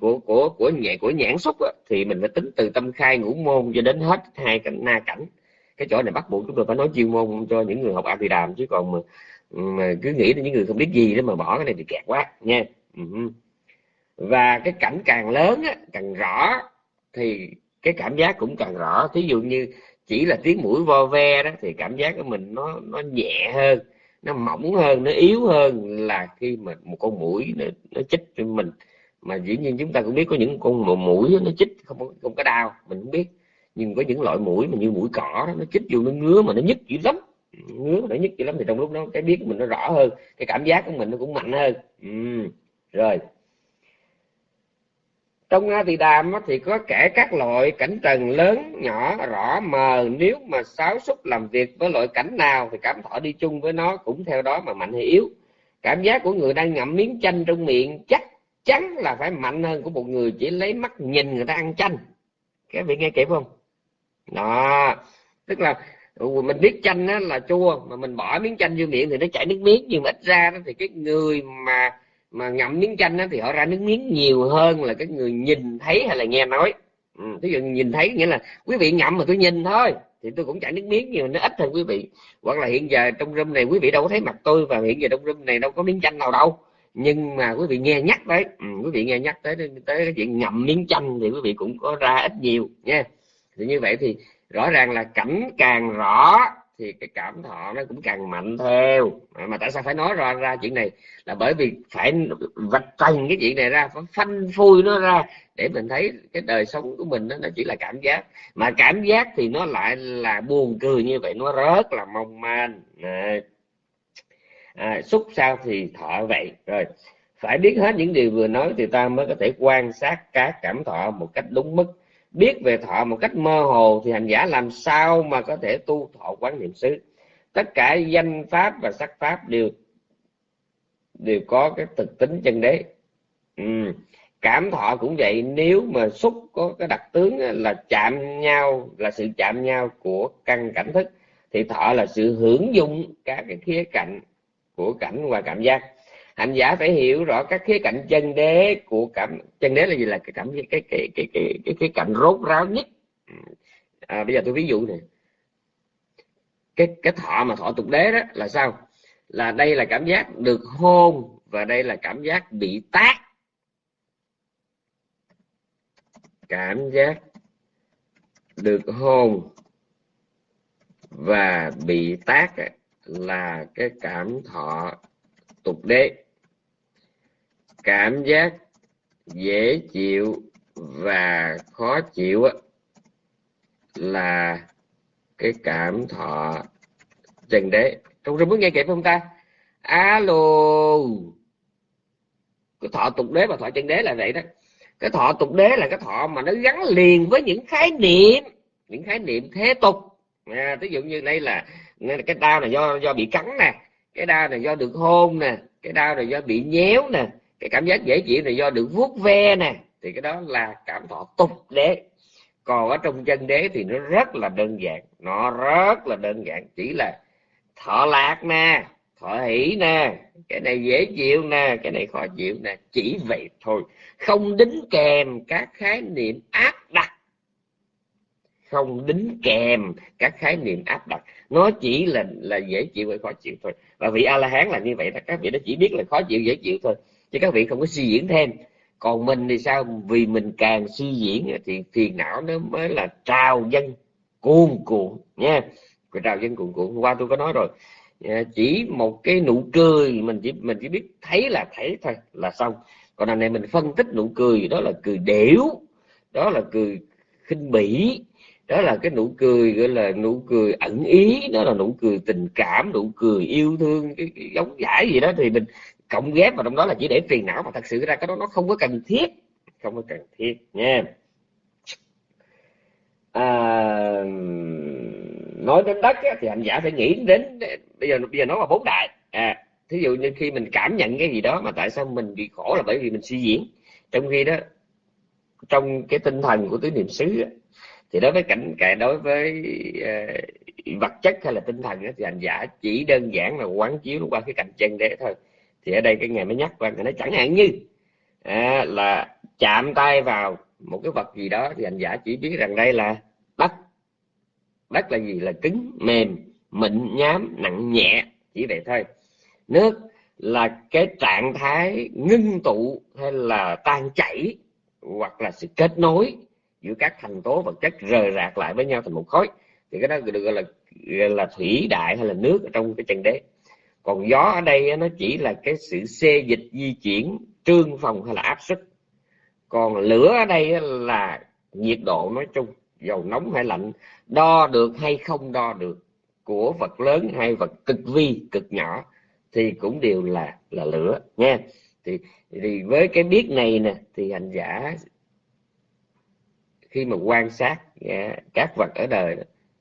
của của của nhẹ của nhãn xúc á, thì mình phải tính từ tâm khai ngũ môn cho đến hết hai cảnh na cảnh. Cái chỗ này bắt buộc chúng tôi phải nói chuyên môn cho những người học a đàm chứ còn mà, mà cứ nghĩ đến những người không biết gì đó mà bỏ cái này thì kẹt quá nha. Và cái cảnh càng lớn á, càng rõ thì cái cảm giác cũng càng rõ. Thí dụ như chỉ là tiếng mũi vo ve đó thì cảm giác của mình nó nó nhẹ hơn nó mỏng hơn nó yếu hơn là khi mà một con mũi nó, nó chích cho mình. Mà dĩ nhiên chúng ta cũng biết có những con mũi nó chích không không có đau mình không biết. Nhưng có những loại mũi mà như mũi cỏ đó, nó chích vô nó ngứa mà nó nhức dữ lắm. Ngứa nó nhức dữ lắm thì trong lúc đó cái biết của mình nó rõ hơn cái cảm giác của mình nó cũng mạnh hơn. Ừ. rồi trong A Tỳ Đàm thì có kể các loại cảnh trần lớn, nhỏ, rõ, mờ. Nếu mà sáu xúc làm việc với loại cảnh nào thì cảm thọ đi chung với nó, cũng theo đó mà mạnh hay yếu. Cảm giác của người đang ngậm miếng chanh trong miệng chắc chắn là phải mạnh hơn của một người chỉ lấy mắt nhìn người ta ăn chanh. Các vị nghe kịp không? Đó. Tức là ừ, mình biết chanh là chua, mà mình bỏ miếng chanh vô miệng thì nó chảy nước miếng, nhưng mà ít ra đó thì cái người mà mà ngậm miếng chanh đó, thì họ ra nước miếng nhiều hơn là cái người nhìn thấy hay là nghe nói. Ừ, ví dụ nhìn thấy nghĩa là quý vị ngậm mà tôi nhìn thôi thì tôi cũng chảy nước miếng nhưng mà nó ít hơn quý vị. Hoặc là hiện giờ trong room này quý vị đâu có thấy mặt tôi và hiện giờ trong room này đâu có miếng chanh nào đâu. Nhưng mà quý vị nghe nhắc tới ừ, quý vị nghe nhắc tới tới cái chuyện ngậm miếng chanh thì quý vị cũng có ra ít nhiều nha. Thì như vậy thì rõ ràng là cảnh càng rõ thì cái cảm thọ nó cũng càng mạnh theo. À, mà tại sao phải nói ra ra chuyện này? Là bởi vì phải vạch trần cái chuyện này ra phải phanh phui nó ra để mình thấy cái đời sống của mình đó, nó chỉ là cảm giác. Mà cảm giác thì nó lại là buồn cười như vậy nó rất là mong manh. À, xúc sao thì thọ vậy. Rồi phải biết hết những điều vừa nói thì ta mới có thể quan sát các cảm thọ một cách đúng mức biết về thọ một cách mơ hồ thì hành giả làm sao mà có thể tu thọ quán niệm xứ? Tất cả danh pháp và sắc pháp đều đều có cái thực tính chân đế. Ừ. cảm thọ cũng vậy. Nếu mà xúc có cái đặc tướng là chạm nhau, là sự chạm nhau của căn cảnh thức, thì thọ là sự hưởng dụng các cái khía cạnh của cảnh và cảm giác hành giả phải hiểu rõ các khía cạnh chân đế của cảm chân đế là gì? Là cái cảm cái cái cái cái cái cái, khía cạnh rốt ráo nhất. À, bây giờ tôi ví dụ này cái cái thọ mà thọ tục đế đó là sao? Là đây là cảm giác được hôn và đây là cảm giác bị tác. Cảm giác được hôn và bị tác là cái cảm thọ tục đế cảm giác dễ chịu và khó chịu là cái cảm thọ trần đế. Trong rừng muốn nghe kịp không ta? Alo. Cái thọ tục đế và thọ chân đế là vậy đó. Cái thọ tục đế là cái thọ mà nó gắn liền với những khái niệm những khái niệm thế tục. À, ví dụ như đây là cái đau này do do bị cắn nè cái đau này do được hôn nè cái đau này do bị nhéo nè cái cảm giác dễ chịu này do được vuốt ve nè, thì cái đó là cảm thọ tục đế. Còn ở trong chân đế thì nó rất là đơn giản, nó rất là đơn giản, chỉ là thọ lạc nè, thọ hỷ nè, cái này dễ chịu nè, cái này khó chịu nè, chỉ vậy thôi. Không đính kèm các khái niệm áp đặt. Không đính kèm các khái niệm áp đặt. Nó chỉ là là dễ chịu hay khó chịu thôi. Và vị a la hán là như vậy đó, các vị nó chỉ biết là khó chịu, dễ chịu thôi chứ các vị không có suy diễn thêm. Còn mình thì sao? Vì mình càng suy diễn thì phiền não nó mới là trào dân cuồn cuộn nha. Cái trào dân cuồn cuộn hôm qua tôi có nói rồi. Ờ, chỉ một cái nụ cười mình chỉ mình chỉ biết thấy là thấy thôi là xong. Còn đằng này mình phân tích nụ cười đó là cười đểu đó là cười khinh bỉ đó là cái nụ cười gọi là nụ cười ẩn ý đó là nụ cười tình cảm nụ cười yêu thương cái, cái giống giải gì đó thì mình cộng ghép vào trong đó là chỉ để phiền não mà thật sự ra cái đó nó không có cần thiết. Không có cần thiết nha. À, nói đến đất á, thì anh giả phải nghĩ đến bây giờ bây giờ nói là bốn đại. À thí dụ như khi mình cảm nhận cái gì đó mà tại sao mình bị khổ là bởi vì mình suy diễn. Trong khi đó trong cái tinh thần của tứ niệm xứ thì đối với cảnh cả đối với uh, vật chất hay là tinh thần thì hành giả chỉ đơn giản là quán chiếu qua cái cạnh chân đế thôi thì ở đây cái ngày mới nhắc qua nó chẳng hạn như à, là chạm tay vào một cái vật gì đó thì hành giả chỉ biết rằng đây là đất. Đất là gì? Là cứng mềm mịn nhám nặng nhẹ chỉ vậy thôi. Nước là cái trạng thái ngưng tụ hay là tan chảy hoặc là sự kết nối giữa các thành tố vật chất rời rạc lại với nhau thành một khối. Thì cái đó được gọi là gọi là thủy đại hay là nước ở trong cái chân đế còn gió ở đây nó chỉ là cái sự xê dịch di chuyển trương phòng hay là áp suất. Còn lửa ở đây là nhiệt độ nói chung dầu nóng hay lạnh đo được hay không đo được của vật lớn hay vật cực vi cực nhỏ thì cũng đều là là lửa nha thì thì với cái biết này nè thì hành giả khi mà quan sát yeah, các vật ở đời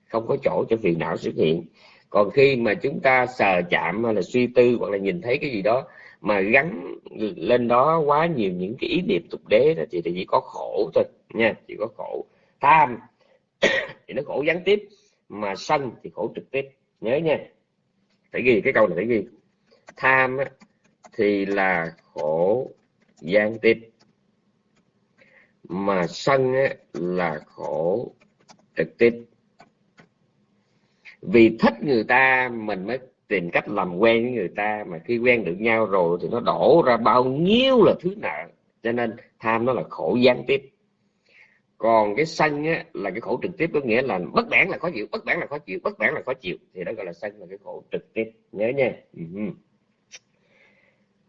không có chỗ cho phiền não xuất hiện còn khi mà chúng ta sờ chạm hay là suy tư hoặc là nhìn thấy cái gì đó mà gắn lên đó quá nhiều những cái ý niệm tục đế đó, thì, chỉ có khổ thôi nha chỉ có khổ tham. <coughs> Thì nó khổ gián tiếp mà sân thì khổ trực tiếp. Nhớ nha. Phải ghi cái câu này phải ghi. Tham thì là khổ gián tiếp. Mà sân là khổ trực tiếp vì thích người ta mình mới tìm cách làm quen với người ta. Mà khi quen được nhau rồi thì nó đổ ra bao nhiêu là thứ nợ. Cho nên tham nó là khổ gián tiếp. Còn cái sân á, là cái khổ trực tiếp có nghĩa là bất bản là khó chịu bất bản là khó chịu bất bản là khó chịu. Thì đó gọi là sân là cái khổ trực tiếp. Nhớ nha. Ừ.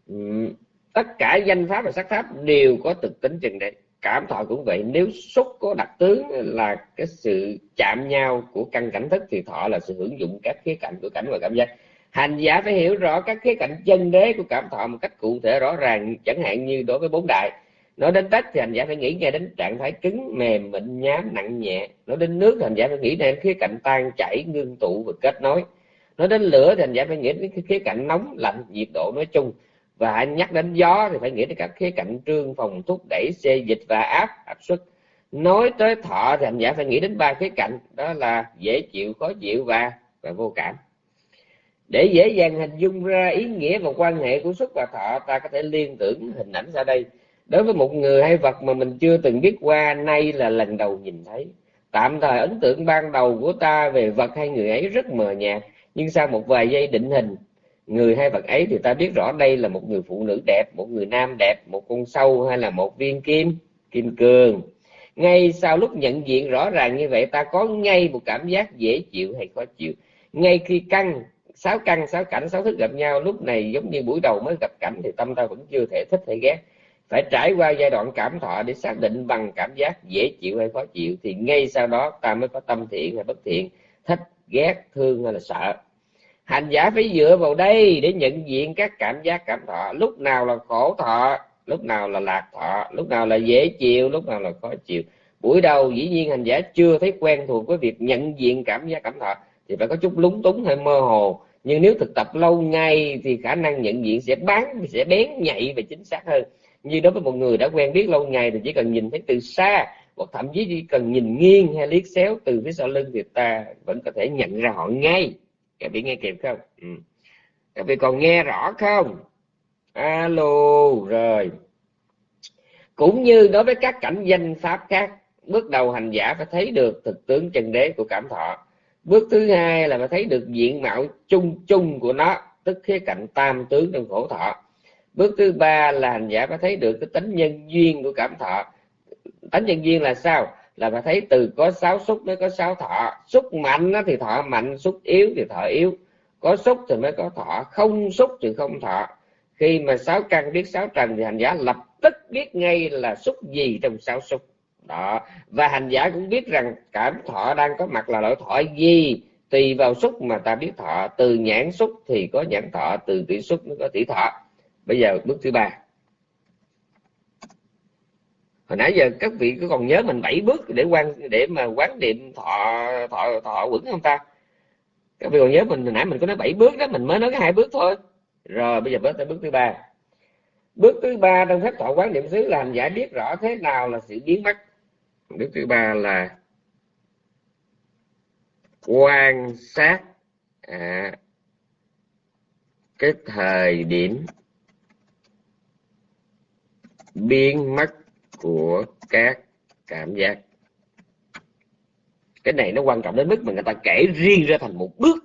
Ừ. Tất cả danh pháp và sắc pháp đều có thực tính chừng đấy cảm thọ cũng vậy. Nếu xúc có đặc tướng là cái sự chạm nhau của căn cảnh thức thì thọ là sự hưởng dụng các khía cạnh của cảnh và cảm giác. Hành giả phải hiểu rõ các khía cạnh chân đế của cảm thọ một cách cụ thể rõ ràng, chẳng hạn như đối với bốn đại. Nói đến đất thì hành giả phải nghĩ ngay đến trạng thái cứng, mềm, mịn, nhám, nặng nhẹ. Nói đến nước thì hành giả phải nghĩ đến khía cạnh tan, chảy, ngưng tụ và kết nối. Nói đến lửa thì hành giả phải nghĩ đến khía cạnh nóng, lạnh, nhiệt độ nói chung và anh nhắc đến gió thì phải nghĩ đến các khía cạnh trương phòng thúc đẩy xê dịch và áp áp suất. Nói tới thọ thì hành giả phải nghĩ đến ba khía cạnh, đó là dễ chịu, khó chịu và và vô cảm. Để dễ dàng hình dung ra ý nghĩa và quan hệ của xúc và thọ, ta có thể liên tưởng hình ảnh ra đây. Đối với một người hay vật mà mình chưa từng biết qua, nay là lần đầu nhìn thấy. Tạm thời ấn tượng ban đầu của ta về vật hay người ấy rất mờ nhạt, nhưng sau một vài giây định hình người hay vật ấy thì ta biết rõ đây là một người phụ nữ đẹp, một người nam đẹp, một con sâu hay là một viên kim kim cương. Ngay sau lúc nhận diện rõ ràng như vậy, ta có ngay một cảm giác dễ chịu hay khó chịu. Ngay khi căng, sáu căn sáu cảnh, sáu thức gặp nhau, lúc này giống như buổi đầu mới gặp cảnh thì tâm ta vẫn chưa thể thích hay ghét. Phải trải qua giai đoạn cảm thọ để xác định bằng cảm giác dễ chịu hay khó chịu thì ngay sau đó ta mới có tâm thiện hay bất thiện, thích, ghét, thương hay là sợ hành giả phải dựa vào đây để nhận diện các cảm giác cảm thọ. Lúc nào là khổ thọ, lúc nào là lạc thọ, lúc nào là dễ chịu, lúc nào là khó chịu. Buổi đầu dĩ nhiên hành giả chưa thấy quen thuộc với việc nhận diện cảm giác cảm thọ thì phải có chút lúng túng hay mơ hồ. Nhưng nếu thực tập lâu ngày thì khả năng nhận diện sẽ bán sẽ bén nhạy và chính xác hơn. Như đối với một người đã quen biết lâu ngày thì chỉ cần nhìn thấy từ xa, hoặc thậm chí chỉ cần nhìn nghiêng hay liếc xéo từ phía sau lưng thì ta vẫn có thể nhận ra họ ngay các vị nghe kịp không? Ừ. các vị còn nghe rõ không? Alo, rồi. Cũng như đối với các cảnh danh pháp khác, bước đầu hành giả phải thấy được thực tướng chân đế của cảm thọ. Bước thứ hai là phải thấy được diện mạo chung chung của nó, tức khía cạnh tam tướng trong khổ thọ. Bước thứ ba là hành giả phải thấy được cái tính nhân duyên của cảm thọ. Tính nhân duyên là sao? Là ta thấy từ có sáu xúc mới có sáu thọ. Xúc mạnh thì thọ mạnh, xúc yếu thì thọ yếu. Có xúc thì mới có thọ, không xúc thì không thọ. Khi mà sáu căn biết sáu trần thì hành giả lập tức biết ngay là xúc gì trong sáu xúc. Đó. Và hành giả cũng biết rằng cảm thọ đang có mặt là loại thọ gì. Tùy vào xúc mà ta biết thọ. Từ nhãn xúc thì có nhãn thọ, từ tỷ xúc nó có tỷ thọ. Bây giờ bước thứ ba hồi nãy giờ các vị có còn nhớ mình bảy bước để quan để mà quán niệm thọ thọ thọ quẩn không ta? Các vị còn nhớ mình hồi nãy mình có nói bảy bước đó mình mới nói cái hai bước thôi. Rồi bây giờ bước tới bước thứ ba. Bước thứ ba trong phép thọ quán niệm xứ là hành giả biết rõ thế nào là sự biến mất. Bước thứ ba là quan sát à, cái thời điểm biến mất của các cảm giác. Cái này nó quan trọng đến mức mà người ta kể riêng ra thành một bước.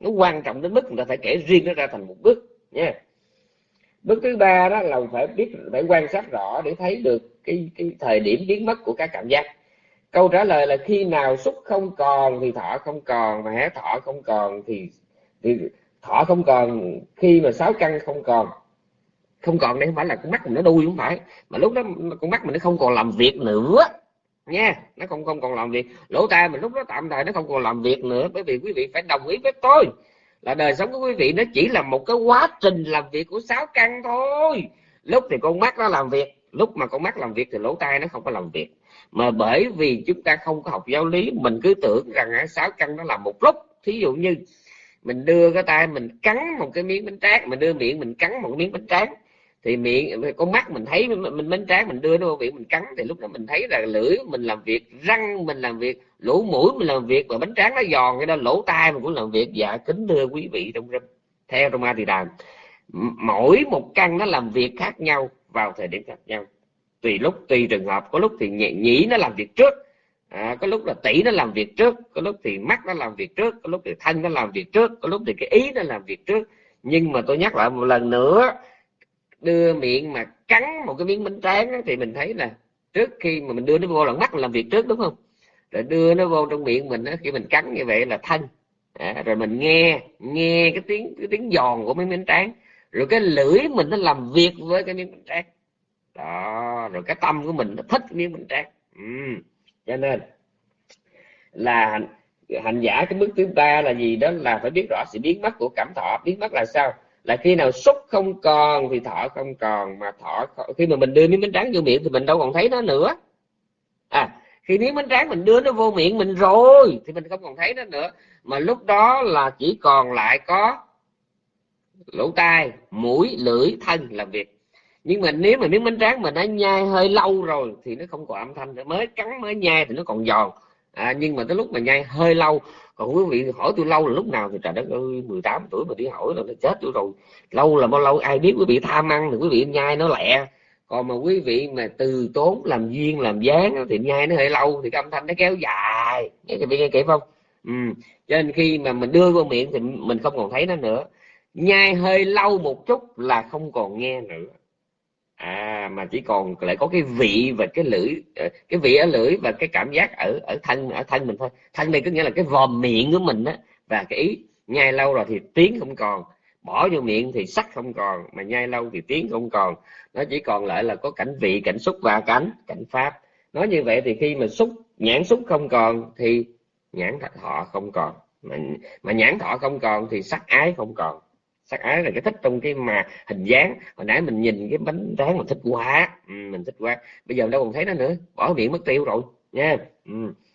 Nó quan trọng đến mức người ta phải kể riêng nó ra thành một bước nha. Bước thứ ba đó là phải biết phải quan sát rõ để thấy được cái, cái thời điểm biến mất của các cảm giác. Câu trả lời là khi nào xúc không còn thì thọ không còn mà hé thọ không còn thì, thì thọ không còn khi mà sáu căn không còn không còn đây không phải là con mắt mình nó đuôi không phải. Mà lúc đó con mắt mình nó không còn làm việc nữa. Nha, nó không không còn làm việc. Lỗ tai mình lúc đó tạm thời nó không còn làm việc nữa, bởi vì quý vị phải đồng ý với tôi là đời sống của quý vị nó chỉ là một cái quá trình làm việc của sáu căn thôi. Lúc thì con mắt nó làm việc, lúc mà con mắt làm việc thì lỗ tai nó không có làm việc. Mà bởi vì chúng ta không có học giáo lý, mình cứ tưởng rằng sáu căn nó làm một lúc. Thí dụ như mình đưa cái tay mình cắn một cái miếng bánh tráng, mình đưa miệng mình cắn một miếng bánh tráng thì miệng con mắt mình thấy mình bánh tráng mình đưa nó vào miệng mình cắn thì lúc đó mình thấy là lưỡi mình làm việc răng mình làm việc lỗ mũi mình làm việc và bánh tráng nó giòn cái đó lỗ tai mình cũng làm việc. Dạ kính thưa quý vị trong theo trong a thì đàm mỗi một căn nó làm việc khác nhau vào thời điểm khác nhau. Tùy lúc tùy trường hợp có lúc thì nhị, nhĩ nó làm việc trước à, có lúc là tỷ nó làm việc trước có lúc thì mắt nó làm việc trước có lúc thì thân nó làm việc trước có lúc thì cái ý nó làm việc trước. Nhưng mà tôi nhắc lại một lần nữa đưa miệng mà cắn một cái miếng bánh tráng thì mình thấy là trước khi mà mình đưa nó vô là mắt mình làm việc trước đúng không? Rồi đưa nó vô trong miệng mình khi mình cắn như vậy là thân. À, rồi mình nghe nghe cái tiếng cái tiếng giòn của miếng bánh tráng. Rồi cái lưỡi mình nó làm việc với cái miếng bánh tráng. Đó rồi cái tâm của mình nó thích miếng bánh tráng. Ừ. cho nên là hành giả cái bước thứ ba là gì đó là phải biết rõ sự biến mất của cảm thọ. Biến mất là sao? Là khi nào xúc không còn thì thọ không còn, mà thọ khi mà mình đưa miếng bánh tráng vô miệng thì mình đâu còn thấy nó nữa. À khi miếng bánh tráng mình đưa nó vô miệng mình rồi thì mình không còn thấy nó nữa. Mà lúc đó là chỉ còn lại có lỗ tai, mũi, lưỡi, thân làm việc. Nhưng mà nếu mà miếng bánh tráng mà nó nhai hơi lâu rồi thì nó không còn âm thanh nữa. Mới cắn, mới nhai thì nó còn giòn à, nhưng mà tới lúc mà nhai hơi lâu còn quý vị hỏi tôi lâu là lúc nào thì trời đất ơi 18 tuổi mà đi hỏi là nó chết tôi rồi. Lâu là bao lâu ai biết quý vị tham ăn thì quý vị nhai nó lẹ. Còn mà quý vị mà từ tốn làm duyên làm dáng thì nhai nó hơi lâu thì cái âm thanh nó kéo dài. Nghe quý vị nghe kịp không? Ừ. cho nên khi mà mình đưa vô miệng thì mình không còn thấy nó nữa. Nhai hơi lâu một chút là không còn nghe nữa à mà chỉ còn lại có cái vị và cái lưỡi ờ, cái vị ở lưỡi và cái cảm giác ở ở thân ở thân mình thôi. Thân này có nghĩa là cái vòm miệng của mình á. Và cái ý nhai lâu rồi thì tiếng không còn. Bỏ vô miệng thì sắc không còn mà nhai lâu thì tiếng không còn. Nó chỉ còn lại là có cảnh vị cảnh xúc và cảnh cảnh pháp. Nói như vậy thì khi mà xúc nhãn xúc không còn thì nhãn thọ không còn. Mà, mà nhãn thọ không còn thì sắc ái không còn sắc ái là cái thích trong cái mà hình dáng. Hồi nãy mình nhìn cái bánh tráng mình thích quá ừ, mình thích quá. Bây giờ đâu còn thấy nó nữa. Bỏ miệng mất tiêu rồi nha. Ừ.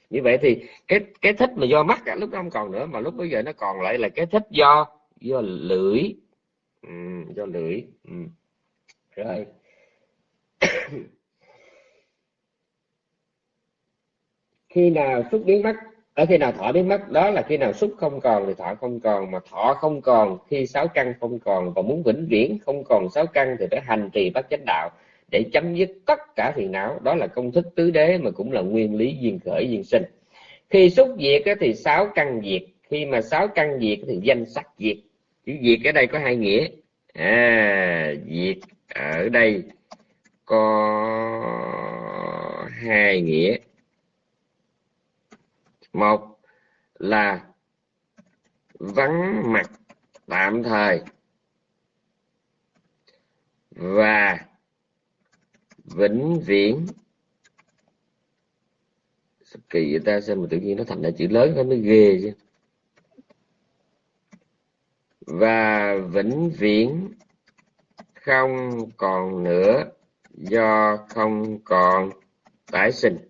như vậy thì cái cái thích mà do mắt lúc đó không còn nữa mà lúc bây giờ nó còn lại là cái thích do do lưỡi. Ừ, do lưỡi. Ừ. rồi. <coughs> Khi nào xúc biến mắt? Ở khi nào thọ biến mất, đó là khi nào xúc không còn thì thọ không còn, mà thọ không còn khi sáu căn không còn, và muốn vĩnh viễn không còn sáu căn thì phải hành trì bát chánh đạo để chấm dứt tất cả phiền não. Đó là công thức tứ đế mà cũng là nguyên lý duyên khởi duyên sinh. Khi xúc diệt thì sáu căn diệt, khi mà sáu căn diệt thì danh sắc diệt. Chữ diệt ở đây có hai nghĩa. À diệt ở đây có hai nghĩa một là vắng mặt tạm thời. Và vĩnh viễn. Kỳ vậy ta? Xem mà tự nhiên nó thành ra chữ lớn nó mới ghê chứ? Và vĩnh viễn không còn nữa do không còn tái sinh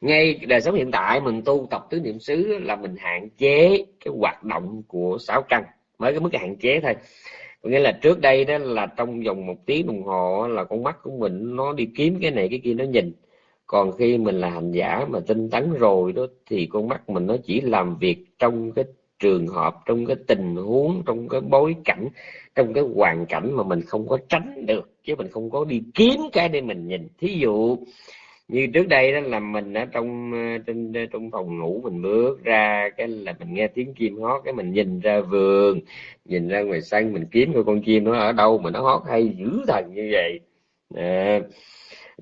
ngay đời sống hiện tại mình tu tập tứ niệm xứ là mình hạn chế cái hoạt động của sáu căn, mới cái mức hạn chế thôi. Có nghĩa là trước đây đó là trong vòng một tiếng đồng hồ là con mắt của mình nó đi kiếm cái này cái kia nó nhìn. Còn khi mình là hành giả mà tinh tấn rồi đó thì con mắt mình nó chỉ làm việc trong cái trường hợp, trong cái tình huống, trong cái bối cảnh, trong cái hoàn cảnh mà mình không có tránh được, chứ mình không có đi kiếm cái để mình nhìn. Thí dụ như trước đây đó là mình ở trong ờ, trên ờ, trong phòng ngủ mình bước ra cái là mình nghe tiếng chim hót cái mình nhìn ra vườn nhìn ra ngoài sân mình kiếm coi con chim nó ở đâu mà nó hót hay dữ thần như vậy. À,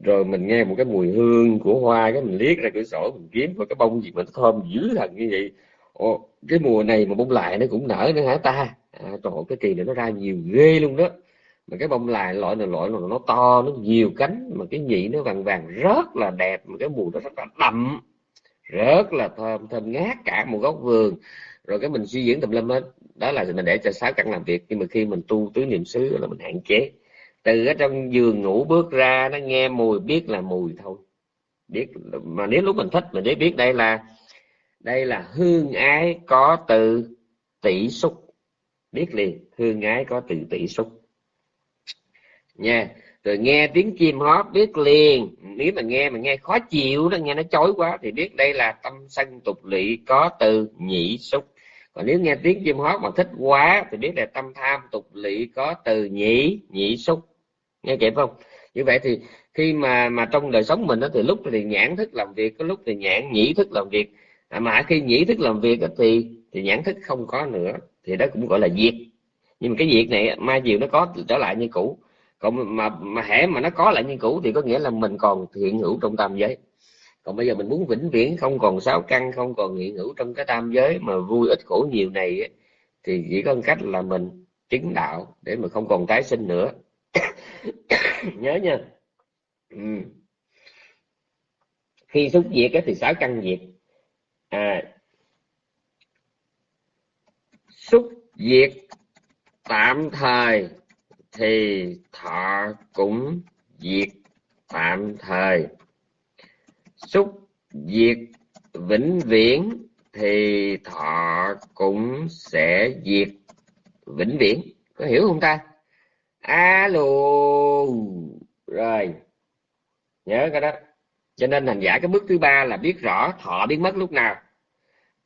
rồi mình nghe một cái mùi hương của hoa cái mình liếc ra cửa sổ mình kiếm coi cái bông gì mà nó thơm dữ thần như vậy. Ồ, cái mùa này mà bông lại nó cũng nở nữa hả ta? À, trời cái kỳ này nó ra nhiều ghê luôn đó mà cái bông lại loại này, loại là nó to, nó nhiều cánh, mà cái nhị nó vàng vàng, rất là đẹp, mà cái mùi nó rất là đậm, rất là thơm thơm ngát cả một góc vườn. Rồi cái mình suy diễn tùm lum hết, đó là mình để cho sáu căn làm việc, nhưng mà khi mình tu tứ niệm xứ là mình hạn chế. Từ ở trong giường ngủ bước ra, nó nghe mùi, biết là mùi thôi. Biết, mà nếu lúc mình thích, mình để biết đây là đây là hương ái có từ tỷ xúc. Biết liền, hương ái có từ tỷ xúc nha. Rồi nghe tiếng chim hót biết liền. Nếu mà nghe mà nghe khó chịu đó nghe nó chói quá thì biết đây là tâm sân tục lỵ có từ nhị xúc. Còn nếu nghe tiếng chim hót mà thích quá thì biết là tâm tham tục lỵ có từ nhị nhị xúc. Nghe kịp không? Như vậy thì khi mà mà trong đời sống mình đó, thì lúc thì nhãn thức làm việc có lúc thì nhãn nhĩ thức làm việc. À, mà khi nhĩ thức làm việc đó, thì thì nhãn thức không có nữa thì đó cũng gọi là diệt. Nhưng mà cái việc này mai chiều nó có trở lại như cũ còn mà mà hễ mà nó có lại như cũ thì có nghĩa là mình còn hiện hữu trong tam giới. Còn bây giờ mình muốn vĩnh viễn không còn sáu căn không còn hiện hữu trong cái tam giới mà vui ít khổ nhiều này ấy, thì chỉ có một cách là mình chứng đạo để mà không còn tái sinh nữa. <coughs> Nhớ nha. Ừ. khi xúc diệt thì sáu căn diệt. À, xúc diệt tạm thời thì thọ cũng diệt tạm thời. Xúc diệt vĩnh viễn thì thọ cũng sẽ diệt vĩnh viễn. Có hiểu không ta? Alo rồi. Nhớ cái đó. Cho nên hành giả cái bước thứ ba là biết rõ thọ biến mất lúc nào.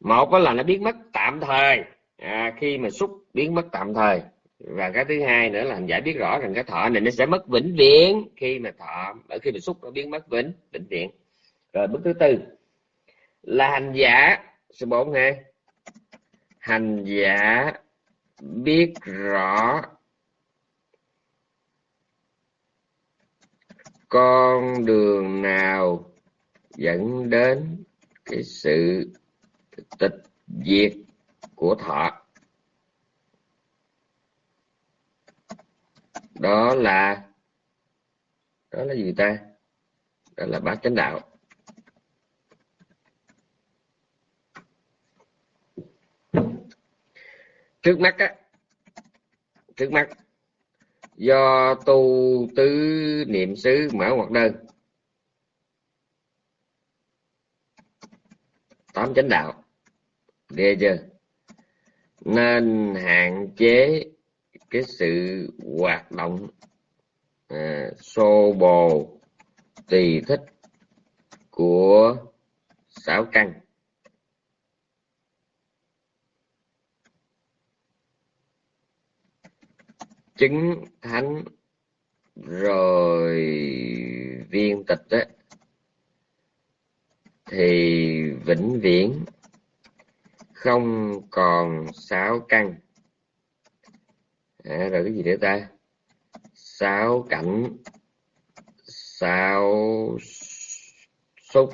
Một là nó biến mất tạm thời. À, khi mà xúc biến mất tạm thời và cái thứ hai nữa là hành giả biết rõ rằng cái thọ này nó sẽ mất vĩnh viễn khi mà thọ, ở khi mà xúc nó biến mất vĩnh vĩnh viễn. Rồi bước thứ tư là hành giả, số bốn ha. Hành giả biết rõ con đường nào dẫn đến cái sự tịch diệt của thọ. Đó là đó là gì ta? Đó là bát chánh đạo. Trước mắt á, trước mắt, do tu tứ niệm xứ mở hoặc đơn. Tám chánh đạo. Ghê chưa? Nên hạn chế cái sự hoạt động à, xô bồ tùy thích của sáu căn. Chứng thánh rồi viên tịch á thì vĩnh viễn không còn sáu căn à, rồi cái gì nữa ta? Sáu cảnh. Sáu xúc.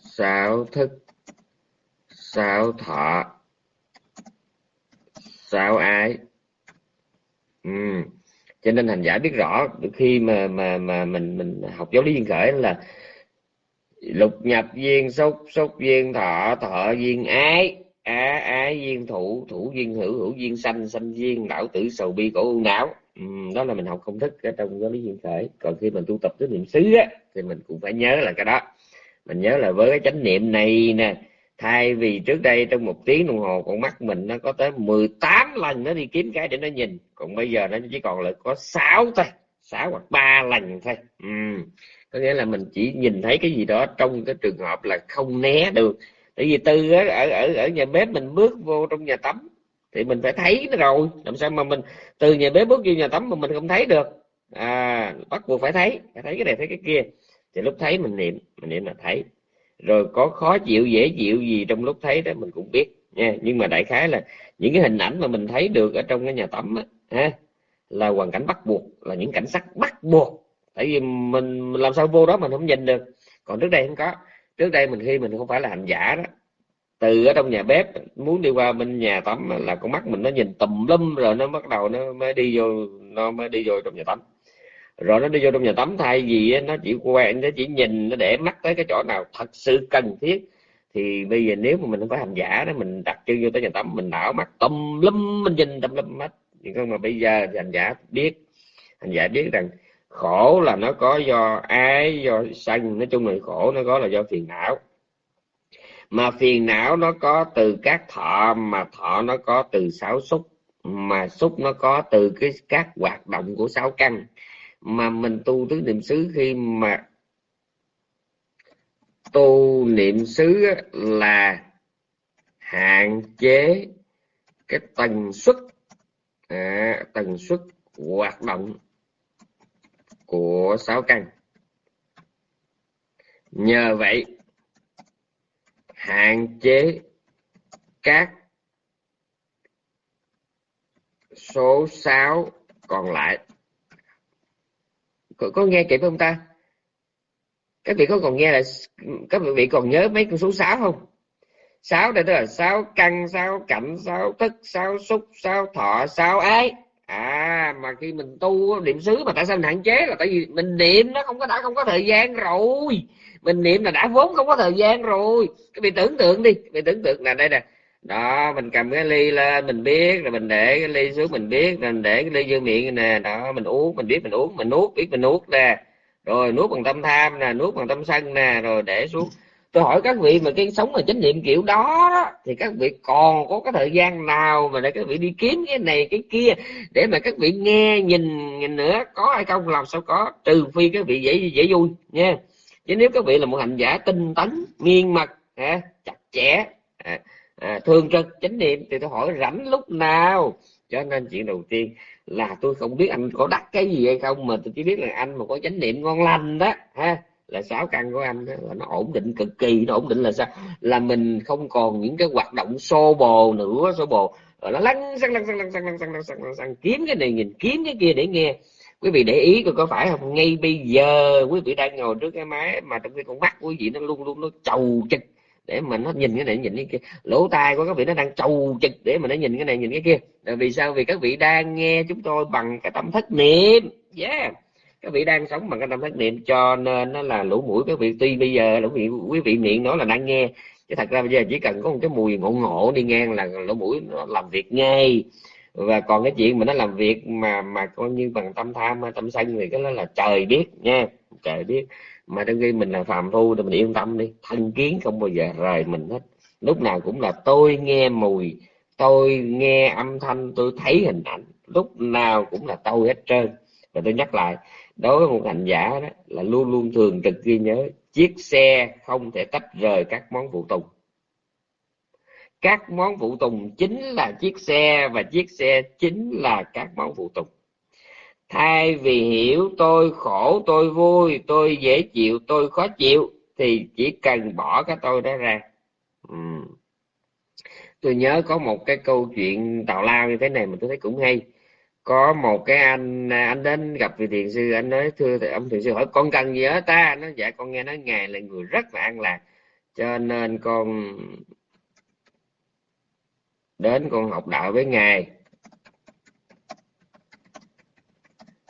Sáu thức. Sáu thọ. Sáu ái. Ừ. cho nên hành giả biết rõ khi mà mà mà mình mình học giáo lý duyên khởi là lục nhập duyên xúc xúc duyên thọ thọ duyên ái á ái duyên thủ thủ duyên hữu hữu duyên sanh sanh duyên lão tử sầu bi cổ ưu não. Ừ, đó là mình học công thức ở trong giáo lý duyên khởi. Còn khi mình tu tập tới niệm xứ á thì mình cũng phải nhớ là cái đó. Mình nhớ là với cái chánh niệm này nè thay vì trước đây trong một tiếng đồng hồ con mắt mình nó có tới 18 lần nó đi kiếm cái để nó nhìn còn bây giờ nó chỉ còn lại có 6 thôi 6 hoặc 3 lần thôi. Ừ. có nghĩa là mình chỉ nhìn thấy cái gì đó trong cái trường hợp là không né được tại vì từ ở ở ở nhà bếp mình bước vô trong nhà tắm thì mình phải thấy nó rồi. Làm sao mà mình từ nhà bếp bước vô nhà tắm mà mình không thấy được? À bắt buộc phải thấy phải thấy cái này thấy cái kia. Thì lúc thấy mình niệm mình niệm là thấy. Rồi có khó chịu dễ chịu gì trong lúc thấy đó mình cũng biết nha. Nhưng mà đại khái là những cái hình ảnh mà mình thấy được ở trong cái nhà tắm á ha là hoàn cảnh bắt buộc là những cảnh sắc bắt buộc. Tại vì mình, làm sao vô đó mình không nhìn được. Còn trước đây không có trước đây mình khi mình không phải là hành giả đó, từ ở trong nhà bếp, muốn đi qua bên nhà tắm là con mắt mình nó nhìn tùm lum rồi nó bắt đầu nó mới đi vô, nó mới đi vô trong nhà tắm. Rồi nó đi vô trong nhà tắm, thay vì nó chỉ quen, nó chỉ nhìn, nó để mắt tới cái chỗ nào thật sự cần thiết, thì bây giờ nếu mà mình không phải hành giả đó, mình đặt chân vô tới nhà tắm, mình đảo mắt tùm lum, mình nhìn tùm lum mắt nhưng mà bây giờ thì hành giả biết, hành giả biết rằng khổ là nó có do ái do sanh nói chung là khổ nó có là do phiền não. Mà phiền não nó có từ các thọ mà thọ nó có từ sáu xúc mà xúc nó có từ cái các hoạt động của sáu căn. Mà mình tu tứ niệm xứ khi mà tu niệm xứ là hạn chế cái tần suất à, tần suất hoạt động của sáu căn. Nhờ vậy hạn chế các số 6 còn lại. Có, có nghe kịp không ta? Các vị có còn nghe là các vị còn nhớ mấy con số 6 không? 6 đây tức là 6 căn 6 cảnh 6 thức 6 xúc 6 thọ 6 ái à mà khi mình tu niệm xứ mà tại sao mình hạn chế là tại vì mình niệm nó không có đã không có thời gian rồi. Mình niệm là đã vốn không có thời gian rồi. Các vị tưởng tượng đi các vị tưởng tượng là đây nè. Đó, mình cầm cái ly lên, mình biết, rồi mình để cái ly xuống, mình biết, rồi mình để cái ly vô miệng nè. Đó, mình uống, mình biết mình uống, mình nuốt, biết mình nuốt nè. Rồi nuốt bằng tâm tham nè, nuốt bằng tâm sân nè, rồi để xuống tôi hỏi các vị mà cái sống mà chánh niệm kiểu đó, đó thì các vị còn có cái thời gian nào mà để các vị đi kiếm cái này cái kia để mà các vị nghe nhìn nhìn nữa? Có hay không? Làm sao có? Trừ phi các vị dễ dễ vui nha. Chứ nếu các vị là một hành giả tinh tấn miên mật à, chặt chẽ à, à, thường trực chánh niệm thì tôi hỏi rảnh lúc nào? Cho nên chuyện đầu tiên là tôi không biết anh có đắc cái gì hay không mà tôi chỉ biết là anh mà có chánh niệm ngon lành đó ha là sáu căn của anh đó, là nó ổn định cực kỳ nó ổn định là sao? Là mình không còn những cái hoạt động xô bồ nữa xô bồ. Rồi nó lăn xăng lăn xăng lăn xăng lăn xăng lăn xăng lăn xăng kiếm cái này nhìn kiếm cái kia để nghe. Quý vị để ý coi có phải không? Ngay bây giờ quý vị đang ngồi trước cái máy mà trong cái con mắt quý vị nó luôn luôn nó trầu chực để mà nó nhìn cái này nhìn cái kia. Lỗ tai của các vị nó đang trầu chực để mà nó nhìn cái này nhìn cái kia. Là vì sao? Vì các vị đang nghe chúng tôi bằng cái tâm thất niệm. Yeah các vị đang sống bằng cái tâm thất niệm, cho nên nó là lũ mũi các vị tuy bây giờ lũ mũi quý vị miệng nói là đang nghe. Chứ thật ra bây giờ chỉ cần có một cái mùi ngộ ngộ đi ngang là lỗ mũi nó làm việc ngay. Và còn cái chuyện mà nó làm việc mà mà coi như bằng tâm tham tâm sân thì cái đó là trời biết nha, trời biết. Mà trong khi mình là phàm phu thì mình yên tâm đi, thân kiến không bao giờ rời mình hết. Lúc nào cũng là tôi nghe mùi, tôi nghe âm thanh, tôi thấy hình ảnh. Lúc nào cũng là tôi hết trơn. Và tôi nhắc lại đối với một hành giả đó, là luôn luôn thường trực ghi nhớ, chiếc xe không thể tách rời các món phụ tùng. Các món phụ tùng chính là chiếc xe và chiếc xe chính là các món phụ tùng. Thay vì hiểu tôi khổ, tôi vui, tôi dễ chịu, tôi khó chịu, thì chỉ cần bỏ cái tôi đó ra. Ừ. tôi nhớ có một cái câu chuyện tào lao như thế này mà tôi thấy cũng hay có một cái anh à, anh đến gặp vị thiền sư, anh nói, thưa ông thiền sư hỏi, con cần gì ở ta? Nó dạ con nghe nói ngài là người rất là an lạc, cho nên con đến con học đạo với ngài.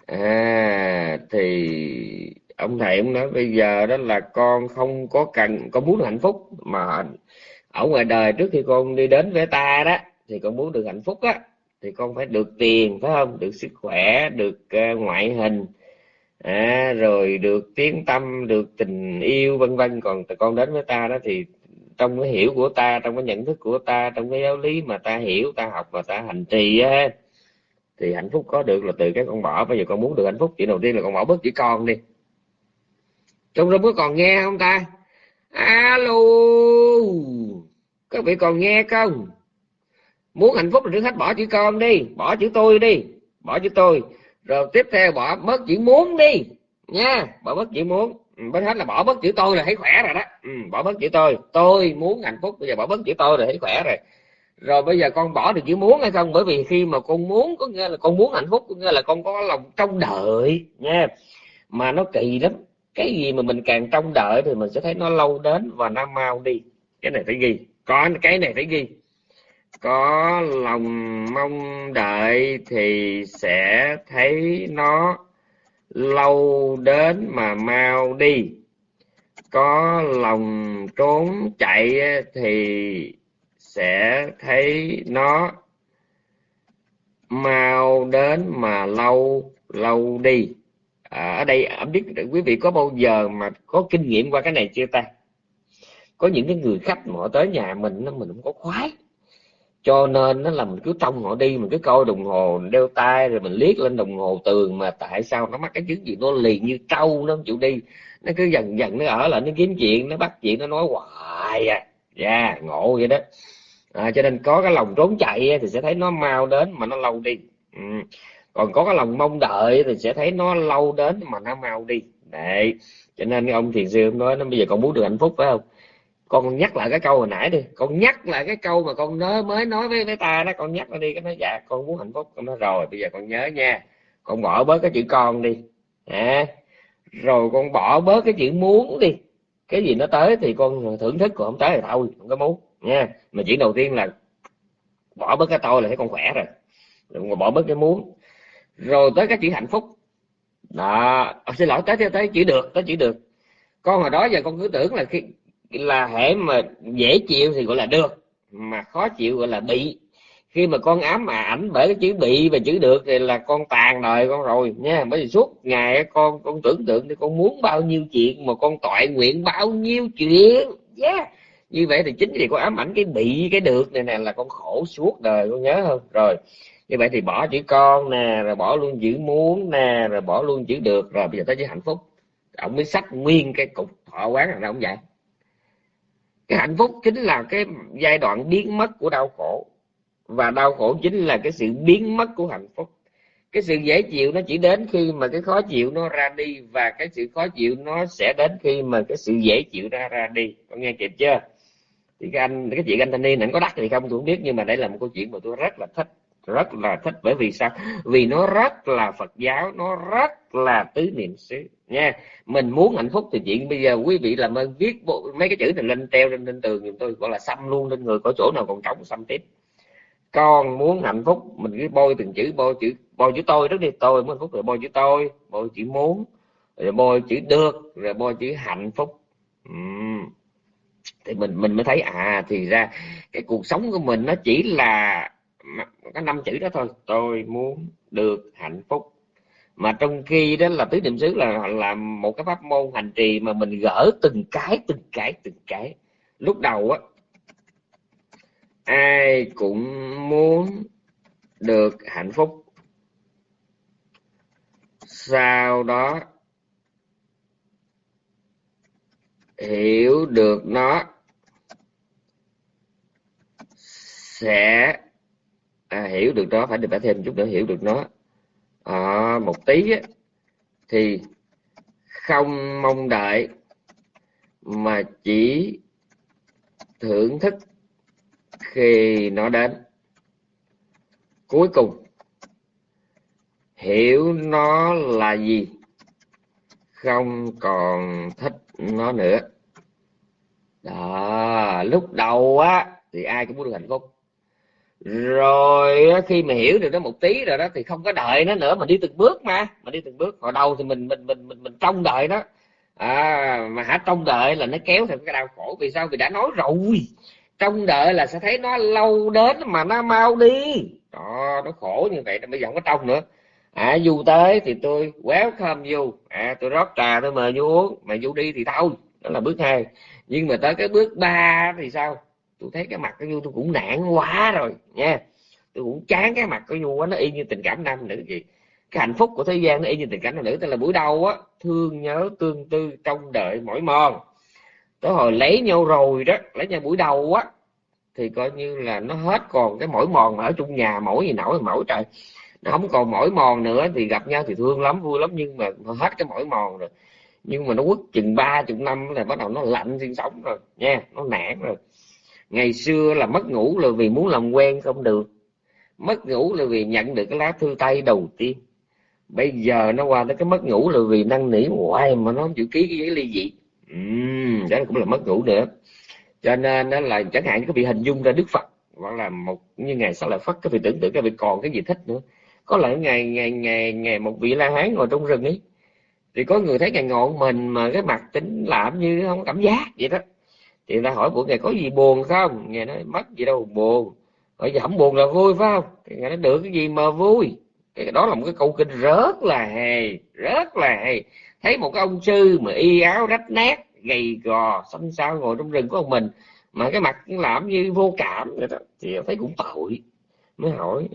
À thì ông thầy ông nói, bây giờ đó là con không có cần, con muốn hạnh phúc, mà ở ngoài đời trước khi con đi đến với ta đó, thì con muốn được hạnh phúc á thì con phải được tiền phải không? Được sức khỏe được uh, ngoại hình à, rồi được tiếng tâm được tình yêu vân vân. Còn con đến với ta đó thì trong cái hiểu của ta trong cái nhận thức của ta trong cái giáo lý mà ta hiểu ta học và ta hành trì á thì hạnh phúc có được là từ cái con bỏ. Bây giờ con muốn được hạnh phúc chuyện đầu tiên là con bỏ bớt chữ con đi. Trong rung có còn nghe không ta? Alo! Các vị còn nghe không? Muốn hạnh phúc là trước hết bỏ chữ con đi bỏ chữ tôi đi bỏ chữ tôi. Rồi tiếp theo bỏ bớt chữ muốn đi nha bỏ bớt chữ muốn. Ừ, bên hết là bỏ bớt chữ tôi là thấy khỏe rồi đó. Ừ, bỏ bớt chữ tôi. Tôi muốn hạnh phúc bây giờ bỏ bớt chữ tôi là thấy khỏe rồi. Rồi bây giờ con bỏ được chữ muốn hay không? Bởi vì khi mà con muốn có nghĩa là con muốn hạnh phúc có nghĩa là con có lòng trông đợi nha. Mà nó kỳ lắm. Cái gì mà mình càng trông đợi thì mình sẽ thấy nó lâu đến và nó mau đi. Cái này phải ghi. Có cái này phải ghi có lòng mong đợi thì sẽ thấy nó lâu đến mà mau đi. Có lòng trốn chạy thì sẽ thấy nó mau đến mà lâu lâu đi. À, ở đây à, không biết quý vị có bao giờ mà có kinh nghiệm qua cái này chưa ta? Có những cái người khách mà họ tới nhà mình nó mình cũng có khoái cho nên nó là mình cứ trông họ đi mình cứ coi đồng hồ đeo tay rồi mình liếc lên đồng hồ tường mà tại sao nó mắc cái chứng gì nó liền như trâu nó không chịu đi. Nó cứ dần dần nó ở lại nó kiếm chuyện nó bắt chuyện nó nói hoài à. Dạ yeah, ngộ vậy đó. À, cho nên có cái lòng trốn chạy thì sẽ thấy nó mau đến mà nó lâu đi. Ừ. còn có cái lòng mong đợi thì sẽ thấy nó lâu đến mà nó mau đi. Đấy. Cho nên ông thiền sư ông nói nó bây giờ con muốn được hạnh phúc phải không? Con nhắc lại cái câu hồi nãy đi. Con nhắc lại cái câu mà con nói mới nói với với ta đó con nhắc nó đi. Cái nói dạ con muốn hạnh phúc. Con nói rồi bây giờ con nhớ nha. Con bỏ bớt cái chữ con đi. À, rồi con bỏ bớt cái chữ muốn đi. Cái gì nó tới thì con thưởng thức còn không tới thì thôi không có muốn nha. Mà chỉ đầu tiên là bỏ bớt cái tôi là thấy con khỏe rồi. Rồi bỏ bớt cái muốn. Rồi tới cái chữ hạnh phúc. Đó. Xin lỗi tới tới chữ được tới chữ được. Con hồi đó giờ con cứ tưởng là khi là hệ mà dễ chịu thì gọi là được, mà khó chịu gọi là bị. Khi mà con ám mà ảnh bởi cái chữ bị và chữ được thì là con tàn đời con rồi, nha. Bởi vì suốt ngày con con tưởng tượng thì con muốn bao nhiêu chuyện mà con tội nguyện bao nhiêu chuyện, yeah. như vậy thì chính vì con ám ảnh cái bị, cái được này nè là con khổ suốt đời, con nhớ không? Rồi, như vậy thì bỏ chữ con nè, rồi bỏ luôn chữ muốn nè, rồi bỏ luôn chữ được, rồi bây giờ tới chữ hạnh phúc. Ông mới sách nguyên cái cục thọ quán là ông dạy cái hạnh phúc chính là cái giai đoạn biến mất của đau khổ. Và đau khổ chính là cái sự biến mất của hạnh phúc. Cái sự dễ chịu nó chỉ đến khi mà cái khó chịu nó ra đi, và cái sự khó chịu nó sẽ đến khi mà cái sự dễ chịu ra ra đi. Con nghe kịp chưa? Thì cái anh, cái chuyện anh thanh niên ảnh có đắt thì không? Tôi không biết, nhưng mà đây là một câu chuyện mà tôi rất là thích rất là thích. Bởi vì sao? Vì nó rất là phật giáo nó rất là tứ niệm xứ. Nha mình muốn hạnh phúc thì chuyện bây giờ quý vị làm ơn viết bộ, mấy cái chữ này lên treo lên, lên tường giùm tôi gọi là xăm luôn lên người có chỗ nào còn trống xăm tiếp. Con muốn hạnh phúc mình cứ bôi từng chữ bôi chữ bôi chữ tôi rất đi. Tôi muốn hạnh phúc rồi bôi chữ tôi bôi chữ muốn rồi bôi chữ được rồi bôi chữ hạnh phúc. Uhm. thì mình mình mới thấy à thì ra cái cuộc sống của mình nó chỉ là có năm chữ đó thôi. Tôi muốn được hạnh phúc. Mà trong khi đó là tứ niệm xứ là là một cái pháp môn hành trì mà mình gỡ từng cái từng cái từng cái. Lúc đầu á, ai cũng muốn được hạnh phúc. Sau đó hiểu được nó, sẽ à, hiểu được nó phải được phải thêm chút nữa hiểu được nó. À, một tí á, thì không mong đợi mà chỉ thưởng thức khi nó đến. Cuối cùng hiểu nó là gì không còn thích nó nữa. Đó lúc đầu á thì ai cũng muốn được hạnh phúc rồi khi mà hiểu được nó một tí rồi đó thì không có đợi nó nữa mà đi từng bước mà mà đi từng bước. Hồi đầu thì mình mình mình mình mình trông đợi nó. À, mà hả trông đợi là nó kéo theo cái đau khổ. Vì sao? Vì đã nói rồi. Trông đợi là sẽ thấy nó lâu đến mà nó mau đi. Đó nó khổ như vậy bây giờ không có trông nữa. À du tới thì tôi welcome du à tôi rót trà tôi mời du uống. Mà du đi thì thôi đó là bước hai. Nhưng mà tới cái bước ba thì sao? Tôi thấy cái mặt của du tôi cũng nản quá rồi, nha. Tôi cũng chán cái mặt của du quá, nó y như tình cảm nam nữ gì cái hạnh phúc của thế gian nó y như tình cảm nam nữ, tức là buổi đầu á, thương nhớ, tương tư, trông đợi, mỏi mòn. Tới hồi lấy nhau rồi đó, lấy nhau buổi đầu á, thì coi như là nó hết còn cái mỏi mòn mà ở chung nhà mỗi gì nổi mỗi trời. Nó không còn mỏi mòn nữa, thì gặp nhau thì thương lắm, vui lắm, nhưng mà hết cái mỏi mòn rồi. Nhưng mà nó quất chừng ba chục năm là bắt đầu nó lạnh sinh sống rồi, nha, nó nản rồi ngày xưa là mất ngủ là vì muốn làm quen không được. Mất ngủ là vì nhận được cái lá thư tay đầu tiên. Bây giờ nó qua tới cái mất ngủ là vì năn nỉ hoài mà nó không chịu ký cái giấy ly dị. Uhm, đó cũng là mất ngủ nữa. Cho nên đó là chẳng hạn các vị hình dung ra đức phật hoặc là một như ngày sau lại phát các vị tưởng tượng các vị còn cái gì thích nữa. Có lẽ ngày ngày ngày ngày một vị la hán ngồi trong rừng ấy thì có người thấy ngày ngọn mình mà cái mặt tính làm như không cảm giác vậy đó thì người ta hỏi của ngài có gì buồn không? Ngài nói mất gì đâu, buồn. Bây giờ không buồn là vui phải không? Thì ngài nói, được, cái gì mà vui? Cái đó là một cái câu kinh rất là hề rất là hề thấy một cái ông sư mà y áo rách nát, gầy gò, xanh xao ngồi trong rừng của ông mình, mà cái mặt làm như vô cảm vậy đó, thì thấy cũng tội. Mới hỏi,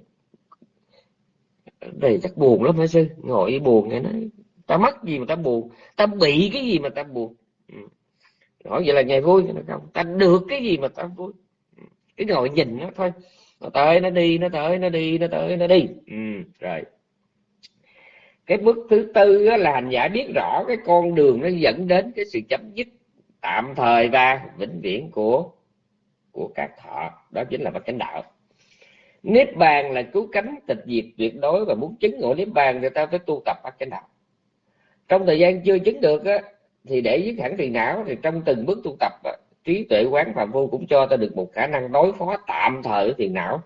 đây chắc buồn lắm hả sư? Ngồi buồn nghe nói, ta mất gì mà ta buồn? Ta bị cái gì mà ta buồn? Ừ hỏi vậy là ngày vui. Nó không ta được cái gì mà ta vui? Cái ngồi nhìn nó thôi. Nó tới nó đi nó tới nó đi nó tới nó đi. Ừ, rồi. Cái bước thứ tư là hành giả biết rõ cái con đường nó dẫn đến cái sự chấm dứt tạm thời và vĩnh viễn của của các thọ. Đó chính là bậc chánh đạo. Niết bàn là cứu cánh tịch diệt tuyệt đối và muốn chứng ngộ niết bàn thì ta phải tu tập bậc chánh đạo. Trong thời gian chưa chứng được á, thì để dứt hẳn phiền não thì trong từng bước tu tập à, trí tuệ quán phạm vô cũng cho ta được một khả năng đối phó tạm thời phiền não.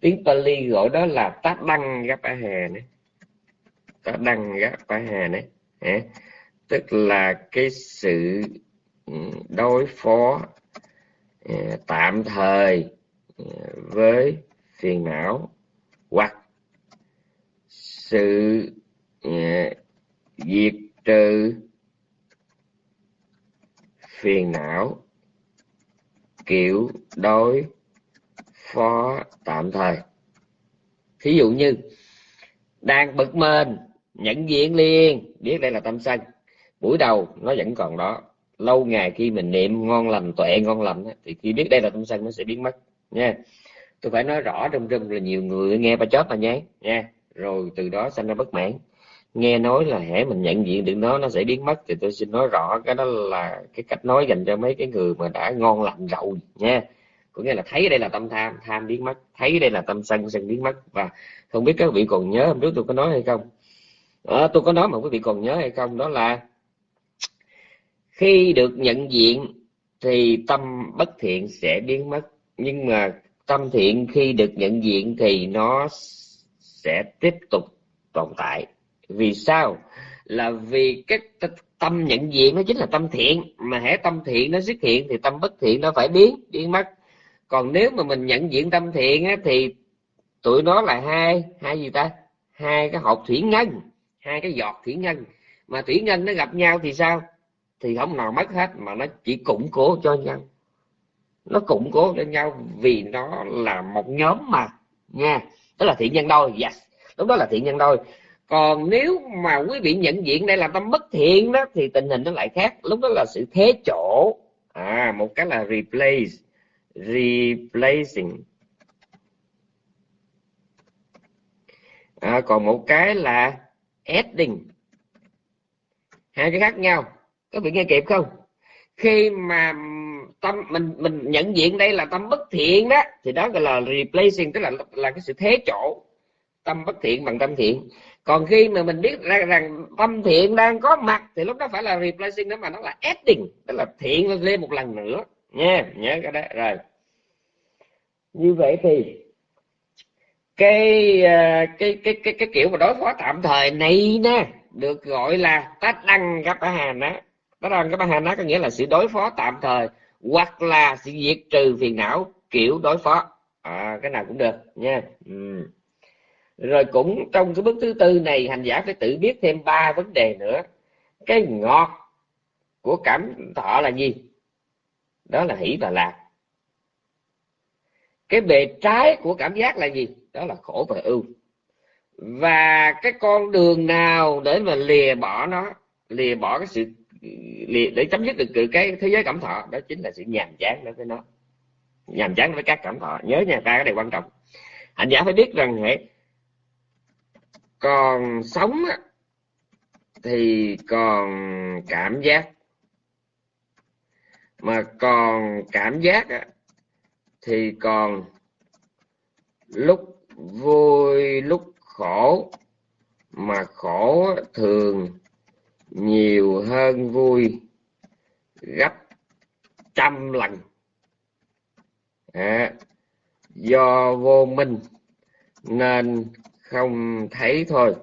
Tiếng Pali gọi đó là tác đăng gấp a hè này. Tác đăng gấp a hà này tức là cái sự ừ, đối phó à, tạm thời à, với phiền não hoặc sự diệt trừ phiền não, kiểu đối, phó tạm thời. Thí dụ như, đang bực mình nhận diện liền, biết đây là tâm sân. Buổi đầu, nó vẫn còn đó. Lâu ngày khi mình niệm ngon lành, tuệ ngon lành thì khi biết đây là tâm sân, nó sẽ biến mất, nha. Tôi phải nói rõ trong rừng là nhiều người nghe ba chót mà nhé, nha. Rồi từ đó sanh ra bất mãn nghe nói là hễ mình nhận diện được nó nó sẽ biến mất thì tôi xin nói rõ cái đó là cái cách nói dành cho mấy cái người mà đã ngon lành rồi nha. Có nghĩa là thấy đây là tâm tham tham biến mất thấy đây là tâm sân sân biến mất. Và không biết các vị còn nhớ hôm trước tôi có nói hay không? À, tôi có nói mà quý vị còn nhớ hay không đó là khi được nhận diện thì tâm bất thiện sẽ biến mất. Nhưng mà tâm thiện khi được nhận diện thì nó sẽ tiếp tục tồn tại vì sao? Là vì cái tâm nhận diện nó chính là tâm thiện. Mà hễ tâm thiện nó xuất hiện thì tâm bất thiện nó phải biến biến mất. Còn nếu mà mình nhận diện tâm thiện á, thì tụi nó là hai hai gì ta? Hai cái hộp thủy ngân hai cái giọt thủy ngân. Mà thủy ngân nó gặp nhau thì sao? Thì không nào mất hết mà nó chỉ củng cố cho nhau. Nó củng cố cho nhau vì nó là một nhóm mà nha. Đó là thiện nhân đôi yes. Lúc đó là thiện nhân đôi còn nếu mà quý vị nhận diện đây là tâm bất thiện đó thì tình hình nó lại khác. Lúc đó là sự thế chỗ. À một cái là replace replacing. À, còn một cái là adding. Hai cái khác nhau. Các vị nghe kịp không? Khi mà tâm mình mình nhận diện đây là tâm bất thiện đó thì đó gọi là replacing tức là là cái sự thế chỗ. Tâm bất thiện bằng tâm thiện còn khi mà mình biết ra rằng tâm thiện đang có mặt thì lúc đó phải là replacing đó mà nó là adding tức là thiện lên một lần nữa. Nha nhớ cái đó. Rồi. Như vậy thì cái ờ, cái cái cái cái kiểu mà đối phó tạm thời này nè được gọi là tát đăng cấp hà ná. Tát đăng cấp hà ná có nghĩa là sự đối phó tạm thời hoặc là sự diệt trừ phiền não kiểu đối phó. À, cái nào cũng được nha. Ừ rồi cũng trong cái bước thứ tư này hành giả phải tự biết thêm ba vấn đề nữa. Cái ngọt của cảm thọ là gì? Đó là hỷ và lạc. Cái bề trái của cảm giác là gì? Đó là khổ và ưu. Và cái con đường nào để mà lìa bỏ nó lìa bỏ cái sự lìa, để chấm dứt được cái thế giới cảm thọ đó chính là sự nhàm chán đối với nó. Nhàm chán với các cảm thọ. Nhớ nha ta cái này quan trọng. Hành giả phải biết rằng hệ còn sống thì còn cảm giác. Mà còn cảm giác thì còn lúc vui lúc khổ. Mà khổ thường nhiều hơn vui gấp trăm lần. À, do vô minh nên không thấy thôi.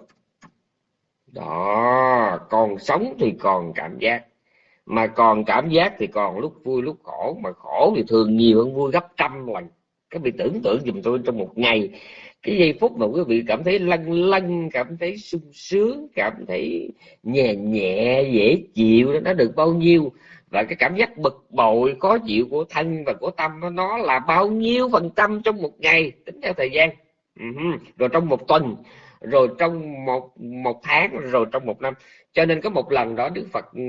Đó còn sống thì còn cảm giác. Mà còn cảm giác thì còn lúc vui lúc khổ. Mà khổ thì thường nhiều hơn vui gấp trăm lần. Các vị tưởng tượng dùm tôi trong một ngày. Cái giây phút mà quý vị cảm thấy lăn lăn, cảm thấy sung sướng cảm thấy nhẹ nhẹ dễ chịu đó nó được bao nhiêu? Và cái cảm giác bực bội khó chịu của thân và của tâm nó là bao nhiêu phần trăm trong một ngày? Tính theo thời gian. Ừ, rồi trong một tuần, rồi trong một một tháng, rồi trong một năm. Cho nên có một lần đó đức phật ừ,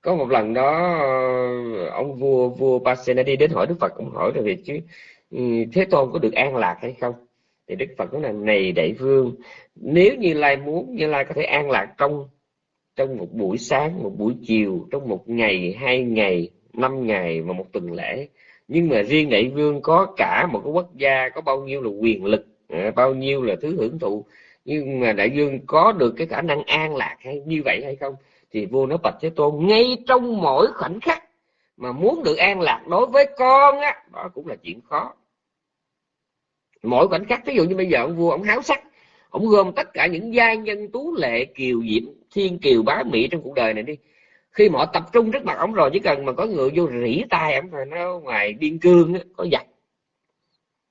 có một lần đó ờ, ông vua vua Pasenadi đến hỏi đức phật cũng hỏi về việc chứ ừ, thế tôn có được an lạc hay không? Thì đức phật nói là, này đại vương, nếu như lai muốn, như lai có thể an lạc trong trong một buổi sáng, một buổi chiều, trong một ngày, hai ngày, năm ngày và một tuần lễ nhưng mà riêng đại vương có cả một cái quốc gia có bao nhiêu là quyền lực à, bao nhiêu là thứ hưởng thụ. Nhưng mà đại dương có được cái khả năng an lạc hay như vậy hay không, thì vua nói bạch thế tôn, ngay trong mỗi khoảnh khắc mà muốn được an lạc đối với con á, đó cũng là chuyện khó. Mỗi khoảnh khắc ví dụ như bây giờ ông vua, ông háo sắc, ông gom tất cả những giai nhân tú lệ kiều diễm, thiên kiều bá mỹ trong cuộc đời này đi khi mà họ tập trung trước mặt ổng rồi, chỉ cần mà có người vô rỉ tai ổng rồi, nó ngoài biên cương có giặt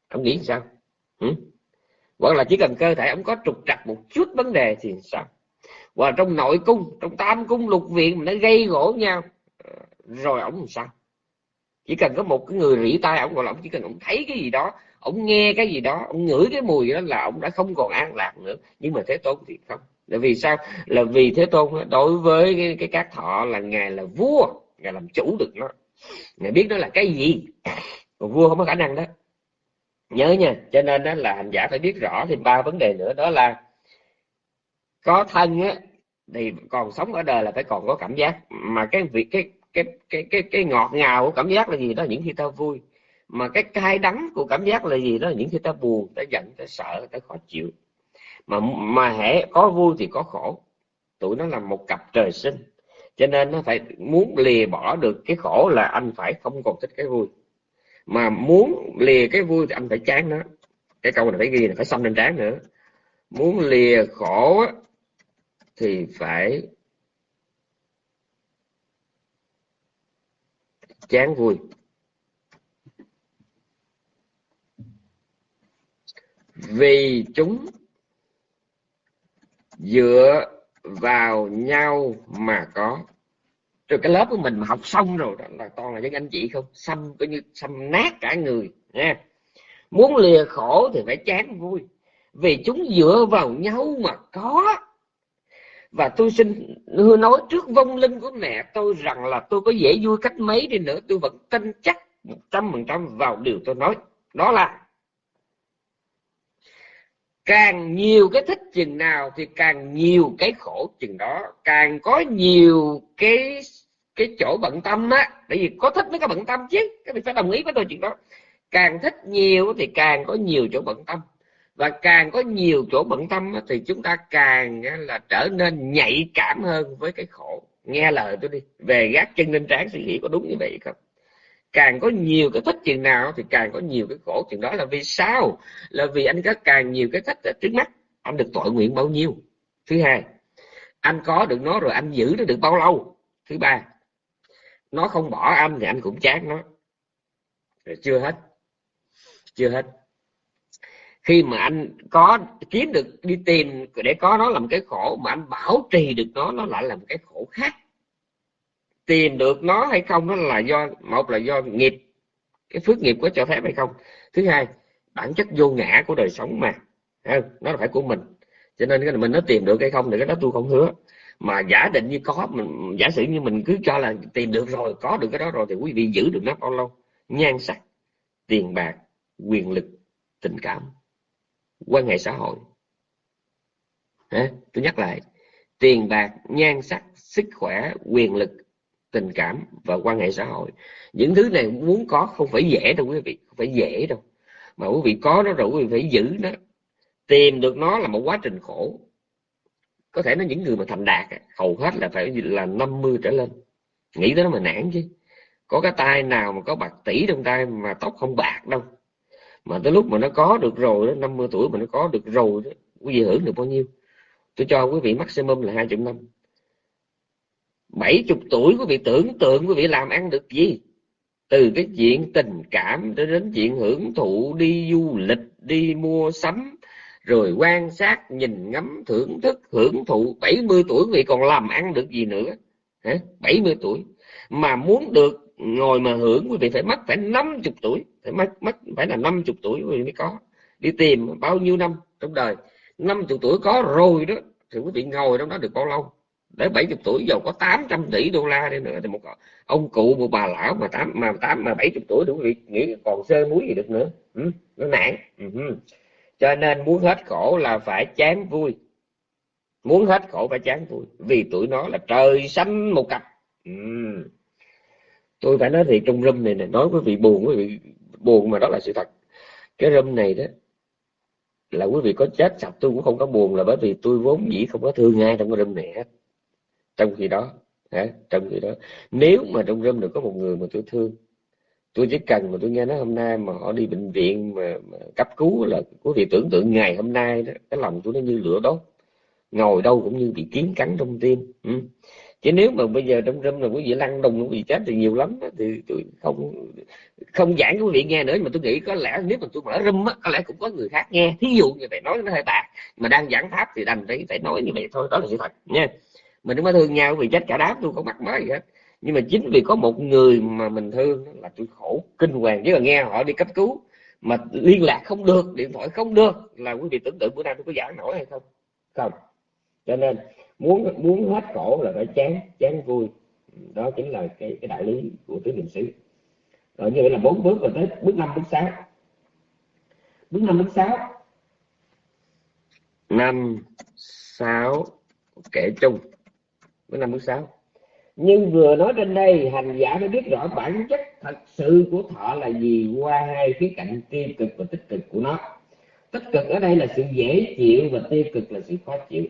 ổng nghĩ sao? Ừ? hoặc là chỉ cần cơ thể ông có trục trặc một chút vấn đề thì sao? Và trong nội cung, trong tam cung lục viện mà nó gây gỗ nhau ờ, rồi ông làm sao? Chỉ cần có một cái người rỉ tai ông gọi là ông chỉ cần ông thấy cái gì đó ông nghe cái gì đó ông ngửi cái mùi đó là ông đã không còn an lạc nữa. Nhưng mà thế tôn thì không là vì sao? Là vì thế tôn đối với cái, cái các thọ là ngài là vua ngài làm chủ được nó. Ngài biết nó là cái gì. Còn vua không có khả năng đó. Nhớ nha cho nên đó là hành giả phải biết rõ thêm ba vấn đề nữa đó là có thân á thì còn sống ở đời là phải còn có cảm giác. Mà cái việc cái cái cái cái cái ngọt ngào của cảm giác là gì đó? Những khi ta vui. Mà cái cay đắng của cảm giác là gì đó? Là những khi ta buồn ta giận ta sợ ta khó chịu mà mà hễ có vui thì có khổ. Tụi nó là một cặp trời sinh. Cho nên nó phải muốn lìa bỏ được cái khổ là anh phải không còn thích cái vui. Mà muốn lìa cái vui thì anh phải chán nó. Cái câu này phải ghi là phải xong lên trán nữa. Muốn lìa khổ thì phải chán vui. Vì chúng dựa vào nhau mà có. Rồi cái lớp của mình mà học xong rồi đó là toàn là những anh chị không? Xăm, coi như xăm nát cả người, nha. Muốn lìa khổ thì phải chán vui. Vì chúng dựa vào nhau mà có. Và tôi xin nói trước vong linh của mẹ tôi rằng là tôi có dễ vui cách mấy đi nữa. Tôi vẫn tin chắc một trăm phần trăm vào điều tôi nói. Đó là càng nhiều cái thích chừng nào thì càng nhiều cái khổ chừng đó. Càng có nhiều cái cái chỗ bận tâm á tại vì có thích mới có bận tâm chứ các bạn phải đồng ý với tôi chuyện đó. Càng thích nhiều thì càng có nhiều chỗ bận tâm. Và càng có nhiều chỗ bận tâm thì chúng ta càng là trở nên nhạy cảm hơn với cái khổ. Nghe lời tôi đi, về gác chân lên trán suy nghĩ có đúng như vậy không? Càng có nhiều cái thích chừng nào thì càng có nhiều cái khổ chừng đó. Là vì sao? Là vì anh có càng nhiều cái thích ở trước mắt. Anh được tội nguyện bao nhiêu? Thứ hai, anh có được nó rồi anh giữ nó được bao lâu? Thứ ba, nó không bỏ anh thì anh cũng chán nó. Rồi chưa hết. Chưa hết. Khi mà anh có kiếm được, đi tìm để có nó làm cái khổ mà anh bảo trì được nó nó lại là một cái khổ khác tìm được nó hay không nó là do, một là do nghiệp, cái phước nghiệp có cho phép hay không. Thứ hai, bản chất vô ngã của đời sống mà nó là phải của mình. Cho nên cái mình nó tìm được hay không thì cái đó tôi không hứa. Mà giả định như có, mình, giả sử như mình cứ cho là tìm được rồi, có được cái đó rồi thì quý vị giữ được nó bao lâu? Nhan sắc, tiền bạc, quyền lực, tình cảm. Quan hệ xã hội. Hả? tôi nhắc lại, tiền bạc, nhan sắc, sức khỏe, quyền lực tình cảm và quan hệ xã hội. Những thứ này muốn có không phải dễ đâu quý vị, không phải dễ đâu. Mà quý vị có nó rồi quý vị phải giữ nó. Tìm được nó là một quá trình khổ. Có thể nó những người mà thành đạt hầu hết là phải là 50 trở lên. Nghĩ tới nó mà nản chứ. Có cái tay nào mà có bạc tỷ trong tay mà tóc không bạc đâu. Mà tới lúc mà nó có được rồi đó 50 tuổi mà nó có được rồi đó, quý vị hưởng được bao nhiêu? Tôi cho quý vị maximum là hai chục năm bảy chục tuổi quý vị tưởng tượng quý vị làm ăn được gì? Từ cái chuyện tình cảm cho đến chuyện hưởng thụ, đi du lịch, đi mua sắm, rồi quan sát, nhìn ngắm, thưởng thức, hưởng thụ. 70 tuổi quý vị còn làm ăn được gì nữa? Hả? 70 tuổi. Mà muốn được ngồi mà hưởng, quý vị phải mất phải 50 tuổi. Phải mất mất phải là 50 tuổi quý vị mới có. Đi tìm bao nhiêu năm trong đời? 50 tuổi có rồi đó. Thì quý vị ngồi trong đó được bao lâu? Để 70 tuổi giàu có 800 tỷ đô la đi nữa thì một ông cụ một bà lão mà tám mà tám mà 70 tuổi đủ vị nghĩ còn sơ muối gì được nữa. Ừ, nó nản. Ừ, ừ. cho nên muốn hết khổ là phải chán vui. Muốn hết khổ phải chán vui. Vì tuổi nó là trời xanh một cặp. Ừ. tôi phải nói thì trong râm này này nói quý vị buồn quý vị buồn mà đó là sự thật. Cái râm này đó là quý vị có chết sạch tôi cũng không có buồn là bởi vì tôi vốn dĩ không có thương ai trong cái râm này hết trong khi đó hả? trong khi đó nếu mà trong râm được có một người mà tôi thương tôi chỉ cần mà tôi nghe nói hôm nay mà họ đi bệnh viện mà, mà cấp cứu là quý vị tưởng tượng ngày hôm nay đó cái lòng tôi nó như lửa đốt ngồi đâu cũng như bị kiến cắn trong tim ừ. chứ nếu mà bây giờ trong râm là quý vị lăn đùng quý vị chết thì nhiều lắm đó. thì tôi không không giảng quý vị nghe nữa nhưng mà tôi nghĩ có lẽ nếu mà tôi mở râm á có lẽ cũng có người khác nghe thí dụ như vậy nói nó hơi bạc mà đang giảng pháp thì đành phải phải nói như vậy thôi đó là sự thật nha mình không có thương nhau vì chết cả đám, tôi không mắc mới gì hết nhưng mà chính vì có một người mà mình thương là tôi khổ kinh hoàng. Chứ là nghe họ đi cấp cứu mà liên lạc không được, điện thoại không được, là quý vị tưởng tượng bữa nay tôi có giảng nổi hay không? Không. Cho nên muốn muốn hết khổ là phải chán chán vui. Đó chính là cái cái đạo lý của tứ niệm xứ. Rồi như vậy là bốn bước rồi tới bước năm, bước sáu. Bước năm, bước sáu. Năm, sáu, kể chung của năm bước sáu. Nhưng vừa nói trên đây hành giả phải biết rõ bản chất thật sự của thọ là gì qua hai khía cạnh tiêu cực và tích cực của nó. Tích cực ở đây là sự dễ chịu và tiêu cực là sự khó chịu.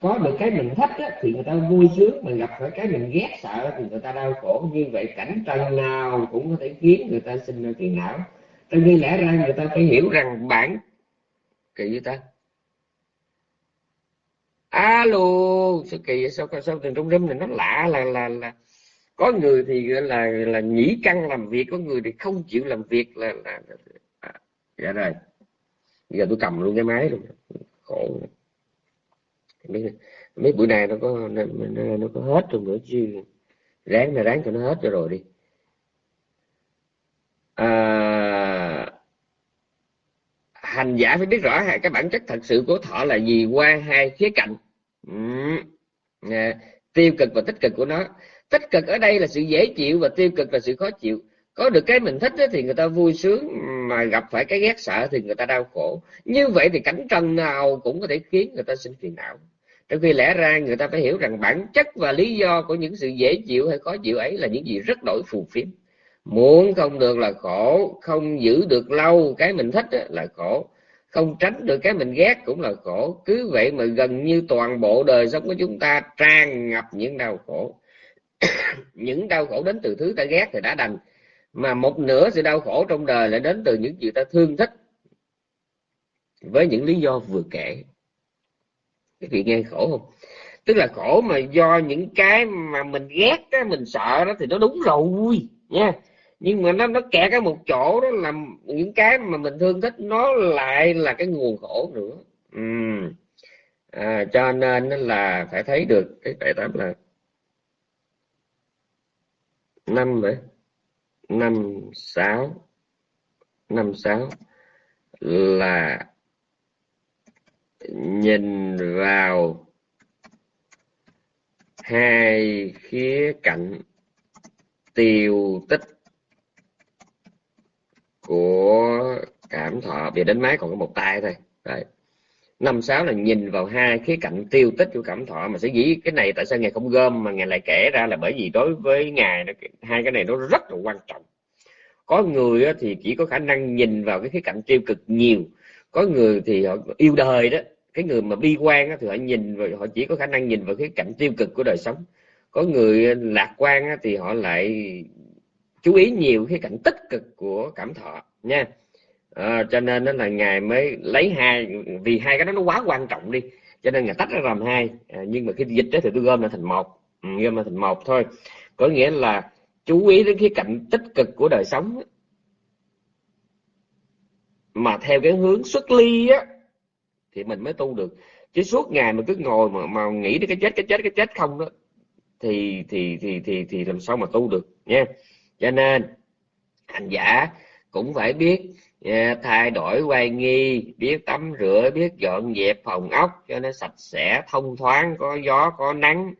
Có được cái mình thích á, thì người ta vui sướng mà gặp phải cái mình ghét sợ thì người ta đau khổ. Như vậy cảnh trần nào cũng có thể khiến người ta sinh ra phiền não. Trong khi lẽ ra người ta phải hiểu rằng bản kỳ như ta alo sao kỳ sao sao từ trong râm này nó lạ là là là có người thì là là nhĩ căng làm việc có người thì không chịu làm việc là là à, dạ rồi. Giờ tôi cầm luôn cái máy luôn. Khổ. Mấy, mấy bữa nay nó có nó, nó có hết rồi nữa chứ. Ráng là ráng cho nó hết cho rồi đi. À, hành giả phải biết rõ cái bản chất thật sự của thọ là gì qua hai khía cạnh. Ừ. tiêu cực và tích cực của nó. Tích cực ở đây là sự dễ chịu và tiêu cực là sự khó chịu. Có được cái mình thích thì người ta vui sướng, mà gặp phải cái ghét sợ thì người ta đau khổ. Như vậy thì cảnh trần nào cũng có thể khiến người ta sinh phiền não. Trong khi lẽ ra người ta phải hiểu rằng bản chất và lý do của những sự dễ chịu hay khó chịu ấy là những gì rất đổi phù phiếm muốn không được là khổ không giữ được lâu cái mình thích là khổ. Không tránh được cái mình ghét cũng là khổ. Cứ vậy mà gần như toàn bộ đời sống của chúng ta tràn ngập những đau khổ. <coughs> Những đau khổ đến từ thứ ta ghét thì đã đành. Mà một nửa sự đau khổ trong đời lại đến từ những gì ta thương thích. Với những lý do vừa kể. Cái vị nghe khổ không? Tức là khổ mà do những cái mà mình ghét đó, mình sợ đó thì nó đúng rồi nha nhưng mà nó nó kẹt cái một chỗ đó là những cái mà mình thương thích nó lại là cái nguồn khổ nữa. Ừ. à, cho nên là phải thấy được cái bài tám là năm vậy? Năm sáu. Năm sáu là nhìn vào hai khía cạnh tiêu tích của cảm thọ về đến máy còn có một tay thôi. Đấy. năm sáu là nhìn vào hai khía cạnh tiêu tích của cảm thọ mà sẽ dĩ cái này tại sao ngài không gom mà ngài lại kể ra là bởi vì đối với ngài hai cái này nó rất là quan trọng. Có người thì chỉ có khả năng nhìn vào cái khía cạnh tiêu cực nhiều. Có người thì họ yêu đời đó, cái người mà bi quan thì họ nhìn vào, họ chỉ có khả năng nhìn vào khía cạnh tiêu cực của đời sống. Có người lạc quan thì họ lại chú ý nhiều cái cạnh tích cực của cảm thọ nha. À, cho nên nó là ngài mới lấy hai vì hai cái đó nó quá quan trọng đi cho nên ngài tách ra làm hai. À, nhưng mà khi dịch đó thì tôi gom lại thành một. Ừ, gom lại thành một thôi. Có nghĩa là chú ý đến cái cạnh tích cực của đời sống mà theo cái hướng xuất ly á thì mình mới tu được. Chứ suốt ngày mà cứ ngồi mà, mà nghĩ đến cái chết cái chết cái chết không đó thì thì thì thì thì làm sao mà tu được nha cho nên hành giả cũng phải biết à, thay đổi quay nghi biết tắm rửa biết dọn dẹp phòng ốc cho nó sạch sẽ thông thoáng có gió có nắng.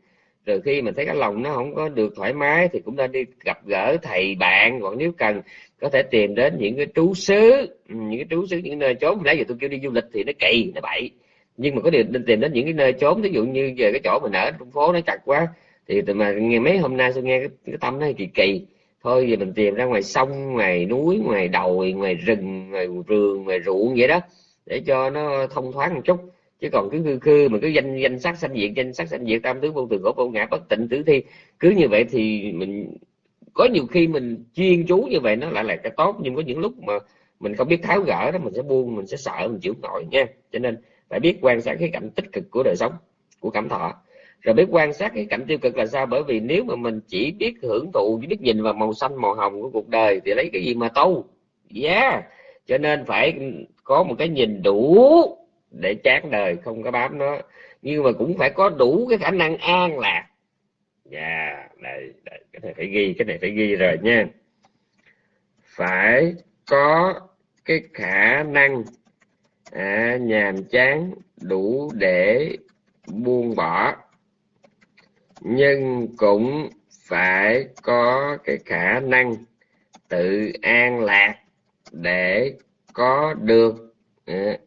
Rồi khi mình thấy cái lòng nó không có được thoải mái thì cũng nên đi gặp gỡ thầy bạn. Hoặc nếu cần có thể tìm đến những cái trú xứ ừ, những cái trú xứ những nơi chốn nãy giờ tôi kêu đi du lịch thì nó kỳ nó bậy. Nhưng mà có điều nên tìm đến những cái nơi chốn ví dụ như về cái chỗ mình ở trong phố nó chặt quá thì mà nghe mấy hôm nay tôi nghe cái, cái tâm nó kỳ kỳ thôi giờ mình tìm ra ngoài sông, ngoài núi, ngoài đồi, ngoài rừng, ngoài rường ngoài ruộng vậy đó, để cho nó thông thoáng một chút. Chứ còn cứ khư khư mà cứ danh danh sắc sanh diệt, danh sắc sanh diệt, tam tướng vô thường khổ vô ngã, bất tịnh tử thi, cứ như vậy thì mình, có nhiều khi mình chuyên chú như vậy nó lại là cái tốt. Nhưng có những lúc mà mình không biết tháo gỡ đó, mình sẽ buông, mình sẽ sợ, mình chịu nổi nha. Cho nên phải biết quan sát cái cạnh tích cực của đời sống, của cảm thọ rồi biết quan sát cái cảnh tiêu cực là sao? Bởi vì nếu mà mình chỉ biết hưởng thụ chỉ biết nhìn vào màu xanh màu hồng của cuộc đời thì lấy cái gì mà tu? Yeah cho nên phải có một cái nhìn đủ để chán đời không có bám nó. Nhưng mà cũng phải có đủ cái khả năng an lạc. Dạ yeah, đây, đây cái này phải ghi cái này phải ghi rồi nha. Phải có cái khả năng à, nhàm chán đủ để buông bỏ nhưng cũng phải có cái khả năng tự an lạc để có được ờ,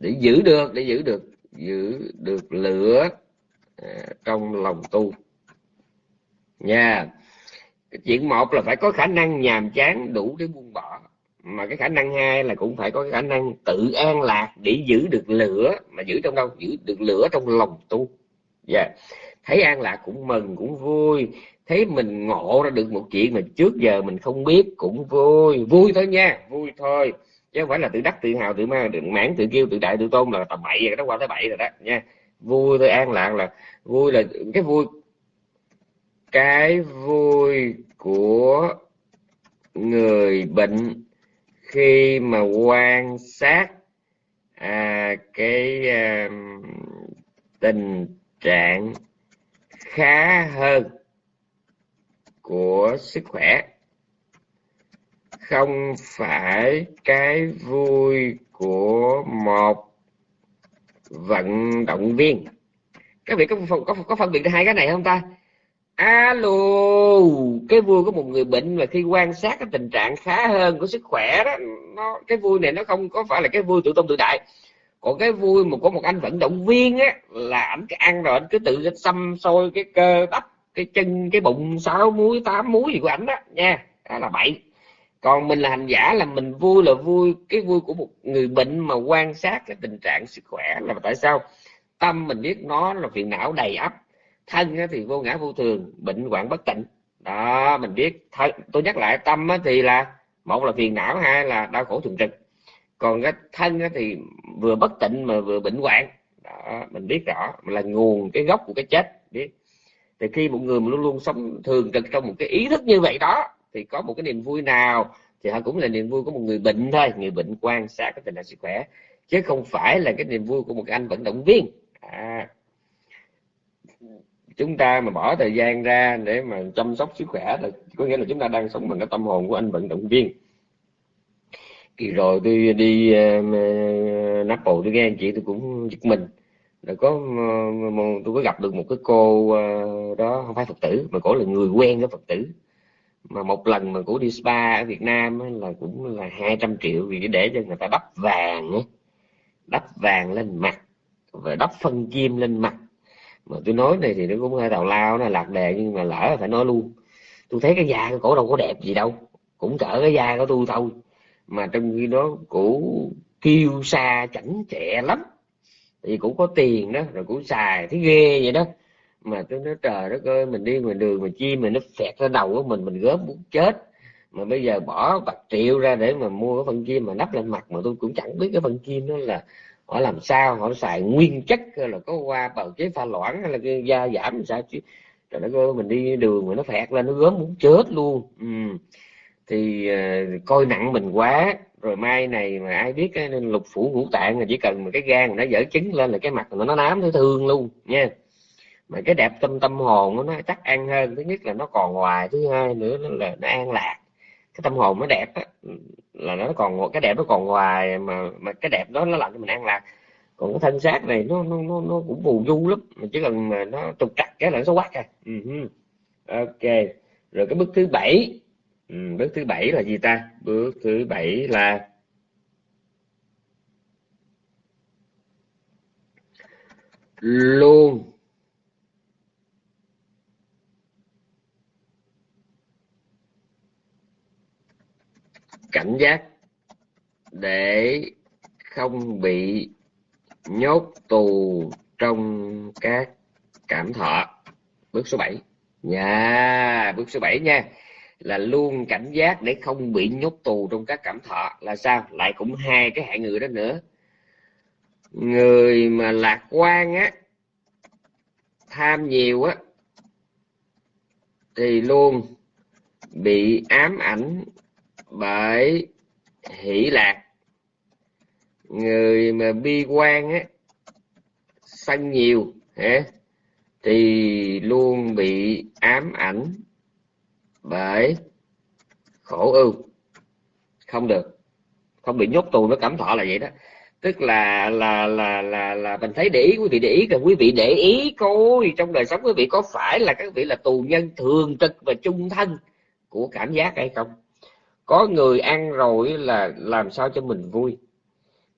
để giữ được, để giữ được giữ được lửa ờ, trong lòng tu. Nha. Cái chuyện một là phải có khả năng nhàm chán đủ để buông bỏ. Mà cái khả năng hai là cũng phải có cái khả năng tự an lạc để giữ được lửa. Mà giữ trong đâu? Giữ được lửa trong lòng tu. Dạ. yeah thấy an lạc cũng mừng cũng vui. Thấy mình ngộ ra được một chuyện mà trước giờ mình không biết cũng vui. Vui thôi nha vui thôi. Chứ không phải là tự đắc tự hào tự ma tự mãn tự kêu tự đại tự tôn là tầm bậy rồi đó qua tới bậy rồi đó nha. Vui thôi an lạc là vui là cái vui cái vui của người bệnh khi mà quan sát à, cái à, tình trạng khá hơn của sức khỏe. Không phải cái vui của một vận động viên. Các vị có có, có phân biệt hai cái này không ta? Alo cái vui của một người bệnh mà khi quan sát cái tình trạng khá hơn của sức khỏe đó nó cái vui này nó không có phải là cái vui tự tôn tự đại còn cái vui mà có một anh vận động viên á là ảnh cứ ăn rồi anh cứ tự xăm sôi cái cơ bắp cái chân cái bụng sáu múi tám múi gì của ảnh đó nha đó là bậy. Còn mình là hành giả là mình vui là vui cái vui của một người bệnh mà quan sát cái tình trạng sức khỏe là tại sao? Tâm mình biết nó là phiền não đầy ắp thân thì vô ngã vô thường bệnh hoạn bất tịnh. Đó mình biết thân, tôi nhắc lại tâm thì là một là phiền não hai là đau khổ thường trực còn cái thân thì vừa bất tịnh mà vừa bệnh hoạn. Đó mình biết rõ là nguồn cái gốc của cái chết biết. Thì khi một người mà luôn luôn sống thường trực trong một cái ý thức như vậy đó thì có một cái niềm vui nào thì họ cũng là niềm vui của một người bệnh thôi. Người bệnh quan sát cái tình trạng sức khỏe chứ không phải là cái niềm vui của một anh vận động viên. À, chúng ta mà bỏ thời gian ra để mà chăm sóc sức khỏe là có nghĩa là chúng ta đang sống bằng cái tâm hồn của anh vận động viên kỳ rồi tôi đi ờ, ờ, nắp bộ tôi nghe anh chị tôi cũng giật mình. Rồi có ờ, tôi có gặp được một cái cô đó, không phải phật tử, mà cổ là người quen với phật tử. Mà một lần mà cổ đi spa ở Việt Nam là cũng là 200 triệu vì để cho người ta đắp vàng ấy. đắp vàng lên mặt và đắp phân kim lên mặt. Mà tôi nói này thì nó cũng hơi tào lao, nó lạc đề nhưng mà lỡ phải nói luôn. Tôi thấy cái da của cổ đâu có đẹp gì đâu, cũng cỡ cái da của tôi thôi mà trong khi đó cũ kêu xa chảnh chẹ lắm. Thì cũng có tiền đó, rồi cũng xài thấy ghê vậy đó. Mà tôi nói, trời đất ơi, mình đi ngoài đường mà chi mà nó phẹt ra đầu của mình mình gớm muốn chết. Mà bây giờ bỏ bạc triệu ra để mà mua cái phân kim mà đắp lên mặt mà tôi cũng chẳng biết cái phân kim đó là họ làm sao, họ xài nguyên chất là có qua bào chế pha loãng hay là cái da giảm sao chứ. Trời đất ơi, mình đi đường mà nó phẹt lên, nó gớm muốn chết luôn. Ừ thì uh, coi nặng mình quá rồi mai này mà ai biết cái lục phủ ngũ tạng là chỉ cần mà cái gan nó dở trứng lên là cái mặt nó nám thấy thương luôn nha. Mà cái đẹp tâm tâm hồn nó chắc ăn hơn thứ nhất là nó còn ngoài thứ hai nữa là nó an lạc. Cái tâm hồn nó đẹp á là nó còn cái đẹp nó còn ngoài mà mà cái đẹp đó nó làm cho mình an lạc. Còn cái thân xác này nó nó nó, nó cũng phù du lắm mà chỉ cần mà nó trục trặc cái là nó quát à. Uh-huh. ok. Rồi cái bước thứ bảy ừ, bước thứ bảy là gì ta? Bước thứ bảy là luôn. Cảnh giác để không bị nhốt tù trong các cảm thọ. Bước số 7 nha dạ, bước số 7 nha là luôn cảnh giác để không bị nhốt tù trong các cảm thọ. Là sao? Lại cũng hai cái hạng người đó nữa. Người mà lạc quan á, tham nhiều á, thì luôn bị ám ảnh bởi hỷ lạc. Người mà bi quan á sân nhiều, hả, thì luôn bị ám ảnh bởi khổ ưu không được. Không bị nhốt tù nó cảm thọ là vậy đó. Tức là là là là là mình thấy để ý, quý vị để ý là quý vị để ý coi trong đời sống quý vị có phải là các vị là tù nhân thường trực và trung thân của cảm giác hay không? Có người ăn rồi là làm sao cho mình vui.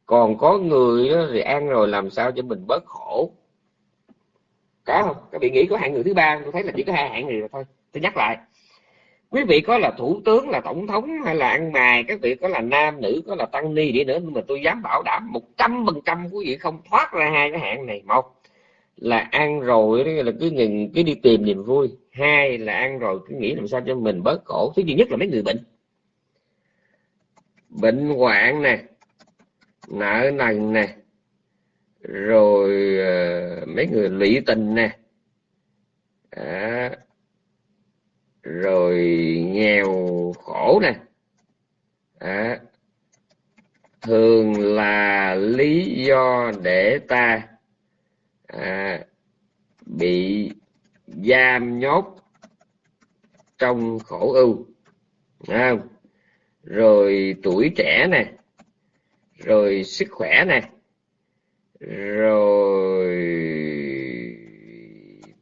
Còn có người thì ăn rồi làm sao cho mình bớt khổ. Có không? Các vị nghĩ có hạng người thứ ba, tôi thấy là chỉ có hai hạng người thôi. Tôi nhắc lại quý vị có là thủ tướng là tổng thống hay là ăn mài các vị có là nam nữ có là tăng ni đi nữa nhưng mà tôi dám bảo đảm một trăm phần trăm quý vị không thoát ra hai cái hạng này. Một là ăn rồi là cứ ngừng cứ đi tìm niềm vui. Hai là ăn rồi cứ nghĩ làm sao cho mình bớt khổ. Thứ duy nhất là mấy người bệnh. Bệnh hoạn nè nợ nần nè rồi uh, mấy người lụy tình nè. À, rồi nghèo khổ nè à, thường là lý do để ta à, bị giam nhốt trong khổ ưu không? rồi tuổi trẻ nè rồi sức khỏe nè rồi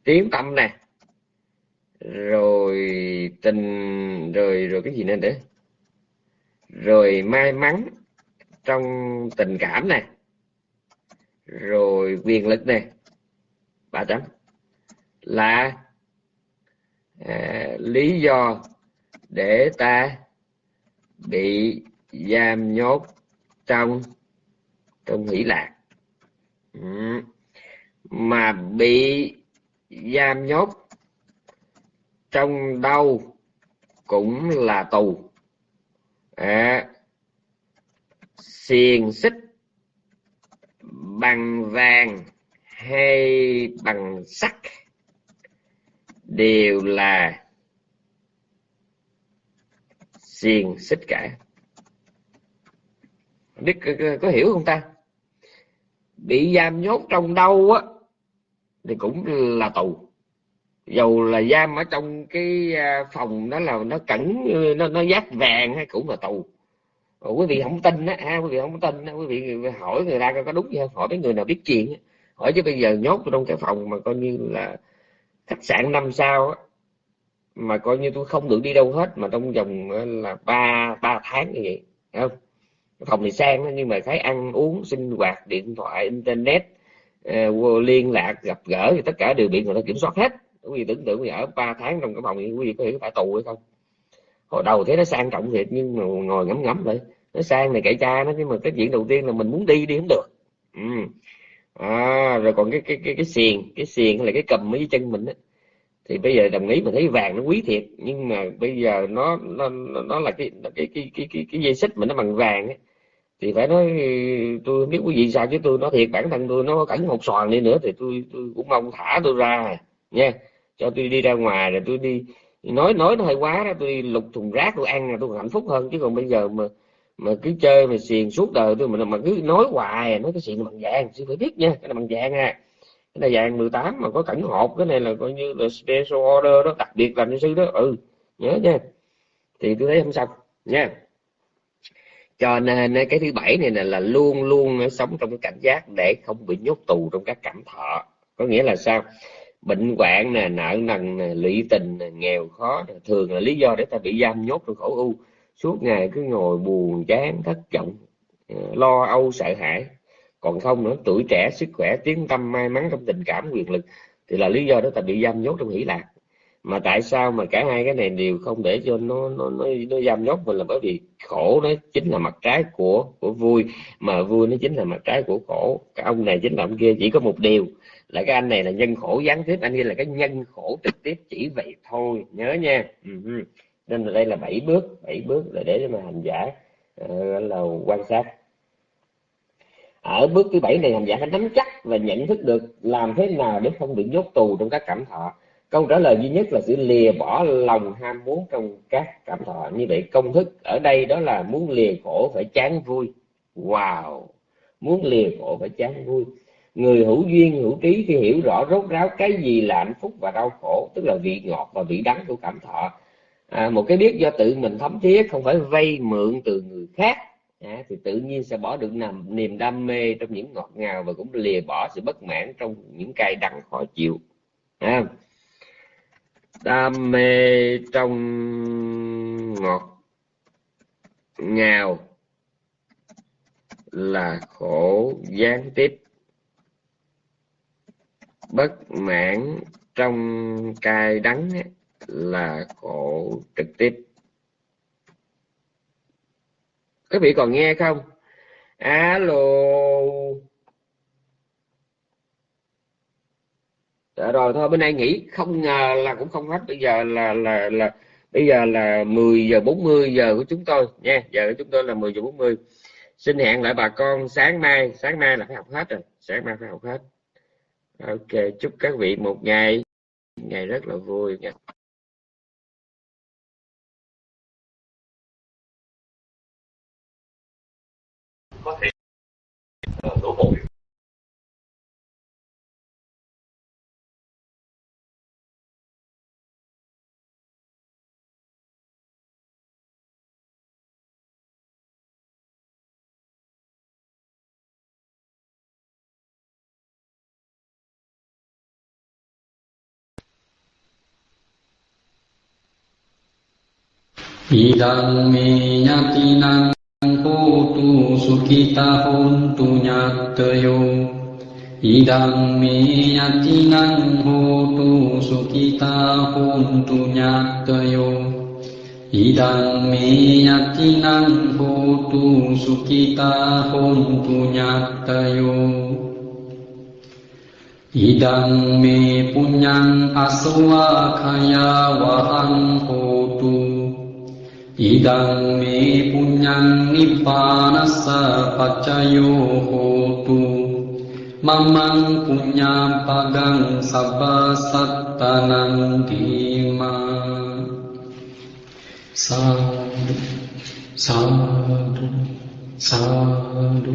tiếng tâm nè rồi rồi tình rồi rồi cái gì nữa để rồi may mắn trong tình cảm này rồi quyền lực này. Ba chấm. Là à, lý do để ta bị giam nhốt trong trong hỷ lạc. Ừ. mà bị giam nhốt trong đâu cũng là tù. À, xiềng xích bằng vàng hay bằng sắt đều là xiềng xích cả. Biết có, có hiểu không ta? Bị giam nhốt trong đâu á thì cũng là tù dầu là giam ở trong cái à, phòng đó là nó cẩn nó nó giác vàng hay cũng là tù. Ủa, quý vị không tin á ha quý vị không tin á quý vị hỏi người ta có đúng gì không? Hỏi mấy người nào biết chuyện á. Hỏi chứ bây giờ nhốt trong cái phòng mà coi như là khách sạn năm sao á mà coi như tôi không được đi đâu hết mà trong vòng à, là ba ba tháng như vậy không? Phòng thì sang nhưng mà thấy ăn uống sinh hoạt điện thoại internet à, liên lạc gặp gỡ thì tất cả đều bị người ta kiểm soát hết quý vị tưởng tượng quý vị ở 3 tháng trong cái phòng thì quý vị có hiểu phải tù hay không? Hồi đầu thấy nó sang trọng thiệt nhưng mà ngồi ngắm ngắm lại nó sang này cậy cha nó nhưng mà cái chuyện đầu tiên là mình muốn đi đi không được. Ừ. à, rồi còn cái cái cái cái xiềng cái xiềng là cái cầm mấy chân mình á. Thì bây giờ đồng ý mình thấy vàng nó quý thiệt nhưng mà bây giờ nó nó nó là cái cái cái cái cái, cái dây xích mà nó bằng vàng ấy. thì phải nói tôi không biết quý vị sao chứ tôi nói thiệt bản thân tôi nó cẩn một xoàn đi nữa thì tôi tôi cũng mong thả tôi ra. Nha cho tôi đi ra ngoài rồi tôi đi. Nói nói nó hơi quá đó tôi đi lục thùng rác tôi ăn là tôi hạnh phúc hơn. Chứ còn bây giờ mà mà cứ chơi mà xiền suốt đời tôi mà mà cứ nói hoài nói cái chuyện bằng vàng. Sư phải biết nha cái này bằng vàng à. Cái này vàng 18 mà có cảnh hộp cái này là coi như là special order đó đặc biệt làm cho sư đó. Ừ nhớ nha. Thì tôi thấy không sao nha. Cho nên ờ, cái thứ bảy này là, là luôn luôn ờ, sống trong cái cảnh giác để không bị nhốt tù trong các cảm thọ. Có nghĩa là sao? Bệnh hoạn nè nợ nần nè lụy tình nè nghèo khó nè, thường là lý do để ta bị giam nhốt trong khổ u suốt ngày cứ ngồi buồn chán thất vọng ờ, lo âu sợ hãi. Còn không nữa tuổi trẻ sức khỏe tiếng tâm may mắn trong tình cảm quyền lực thì là lý do đó ta bị giam nhốt trong hỷ lạc mà tại sao mà cả hai cái này đều không để cho nó nó nó, nó giam nhốt mình là bởi vì khổ nó chính là mặt trái của của vui. Mà vui nó chính là mặt trái của khổ. Cái ông này chính là ông kia chỉ có một điều là cái anh này là nhân khổ gián tiếp anh kia là cái nhân khổ trực tiếp chỉ vậy thôi. Nhớ nha. Uh-huh. nên là đây là bảy bước bảy bước là để mà hành giả uh, là quan sát. Ở bước thứ bảy này hành giả phải nắm chắc và nhận thức được làm thế nào để không bị nhốt tù trong các cảm thọ. Câu trả lời duy nhất là sự lìa bỏ lòng ham muốn trong các cảm thọ. Như vậy công thức ở đây đó là muốn lìa khổ phải chán vui. Wow! Muốn lìa khổ phải chán vui người hữu duyên hữu trí khi hiểu rõ rốt ráo cái gì là hạnh phúc và đau khổ tức là vị ngọt và vị đắng của cảm thọ. À, một cái biết do tự mình thấm thía không phải vay mượn từ người khác à, thì tự nhiên sẽ bỏ được nằm niềm đam mê trong những ngọt ngào và cũng lìa bỏ sự bất mãn trong những cay đắng khó chịu. À, đam mê trong ngọt ngào là khổ gián tiếp bất mãn trong cay đắng là khổ trực tiếp. Các vị còn nghe không? Alo. Đã rồi, thôi bên đây nghỉ. Không ngờ là cũng không hết. Bây giờ là là là, bây giờ là 10 giờ 40 giờ của chúng tôi nha. Giờ của chúng tôi là 10 giờ 40 xin hẹn lại bà con sáng mai. Sáng mai là phải học hết rồi. Sáng mai phải học hết ok, chúc các vị một ngày ngày rất là vui nha. Có thể ờ, đổ bộ. Bidang minyatinang kutu sukita huntunya teyo Idang minyatinang kutu sukita huntunya teyo Idang minyatinang kutu sukita huntunya teyo Idang mi punyang aswa kaya wahang kutu ඉදං මේ පුඤ්ඤං නිබ්බානස්ස පච්චයෝ හෝතු මමං පුඤ්ඤාම් පගං සබ්බ සත්තනං දීමා සාදු සාදු සාදු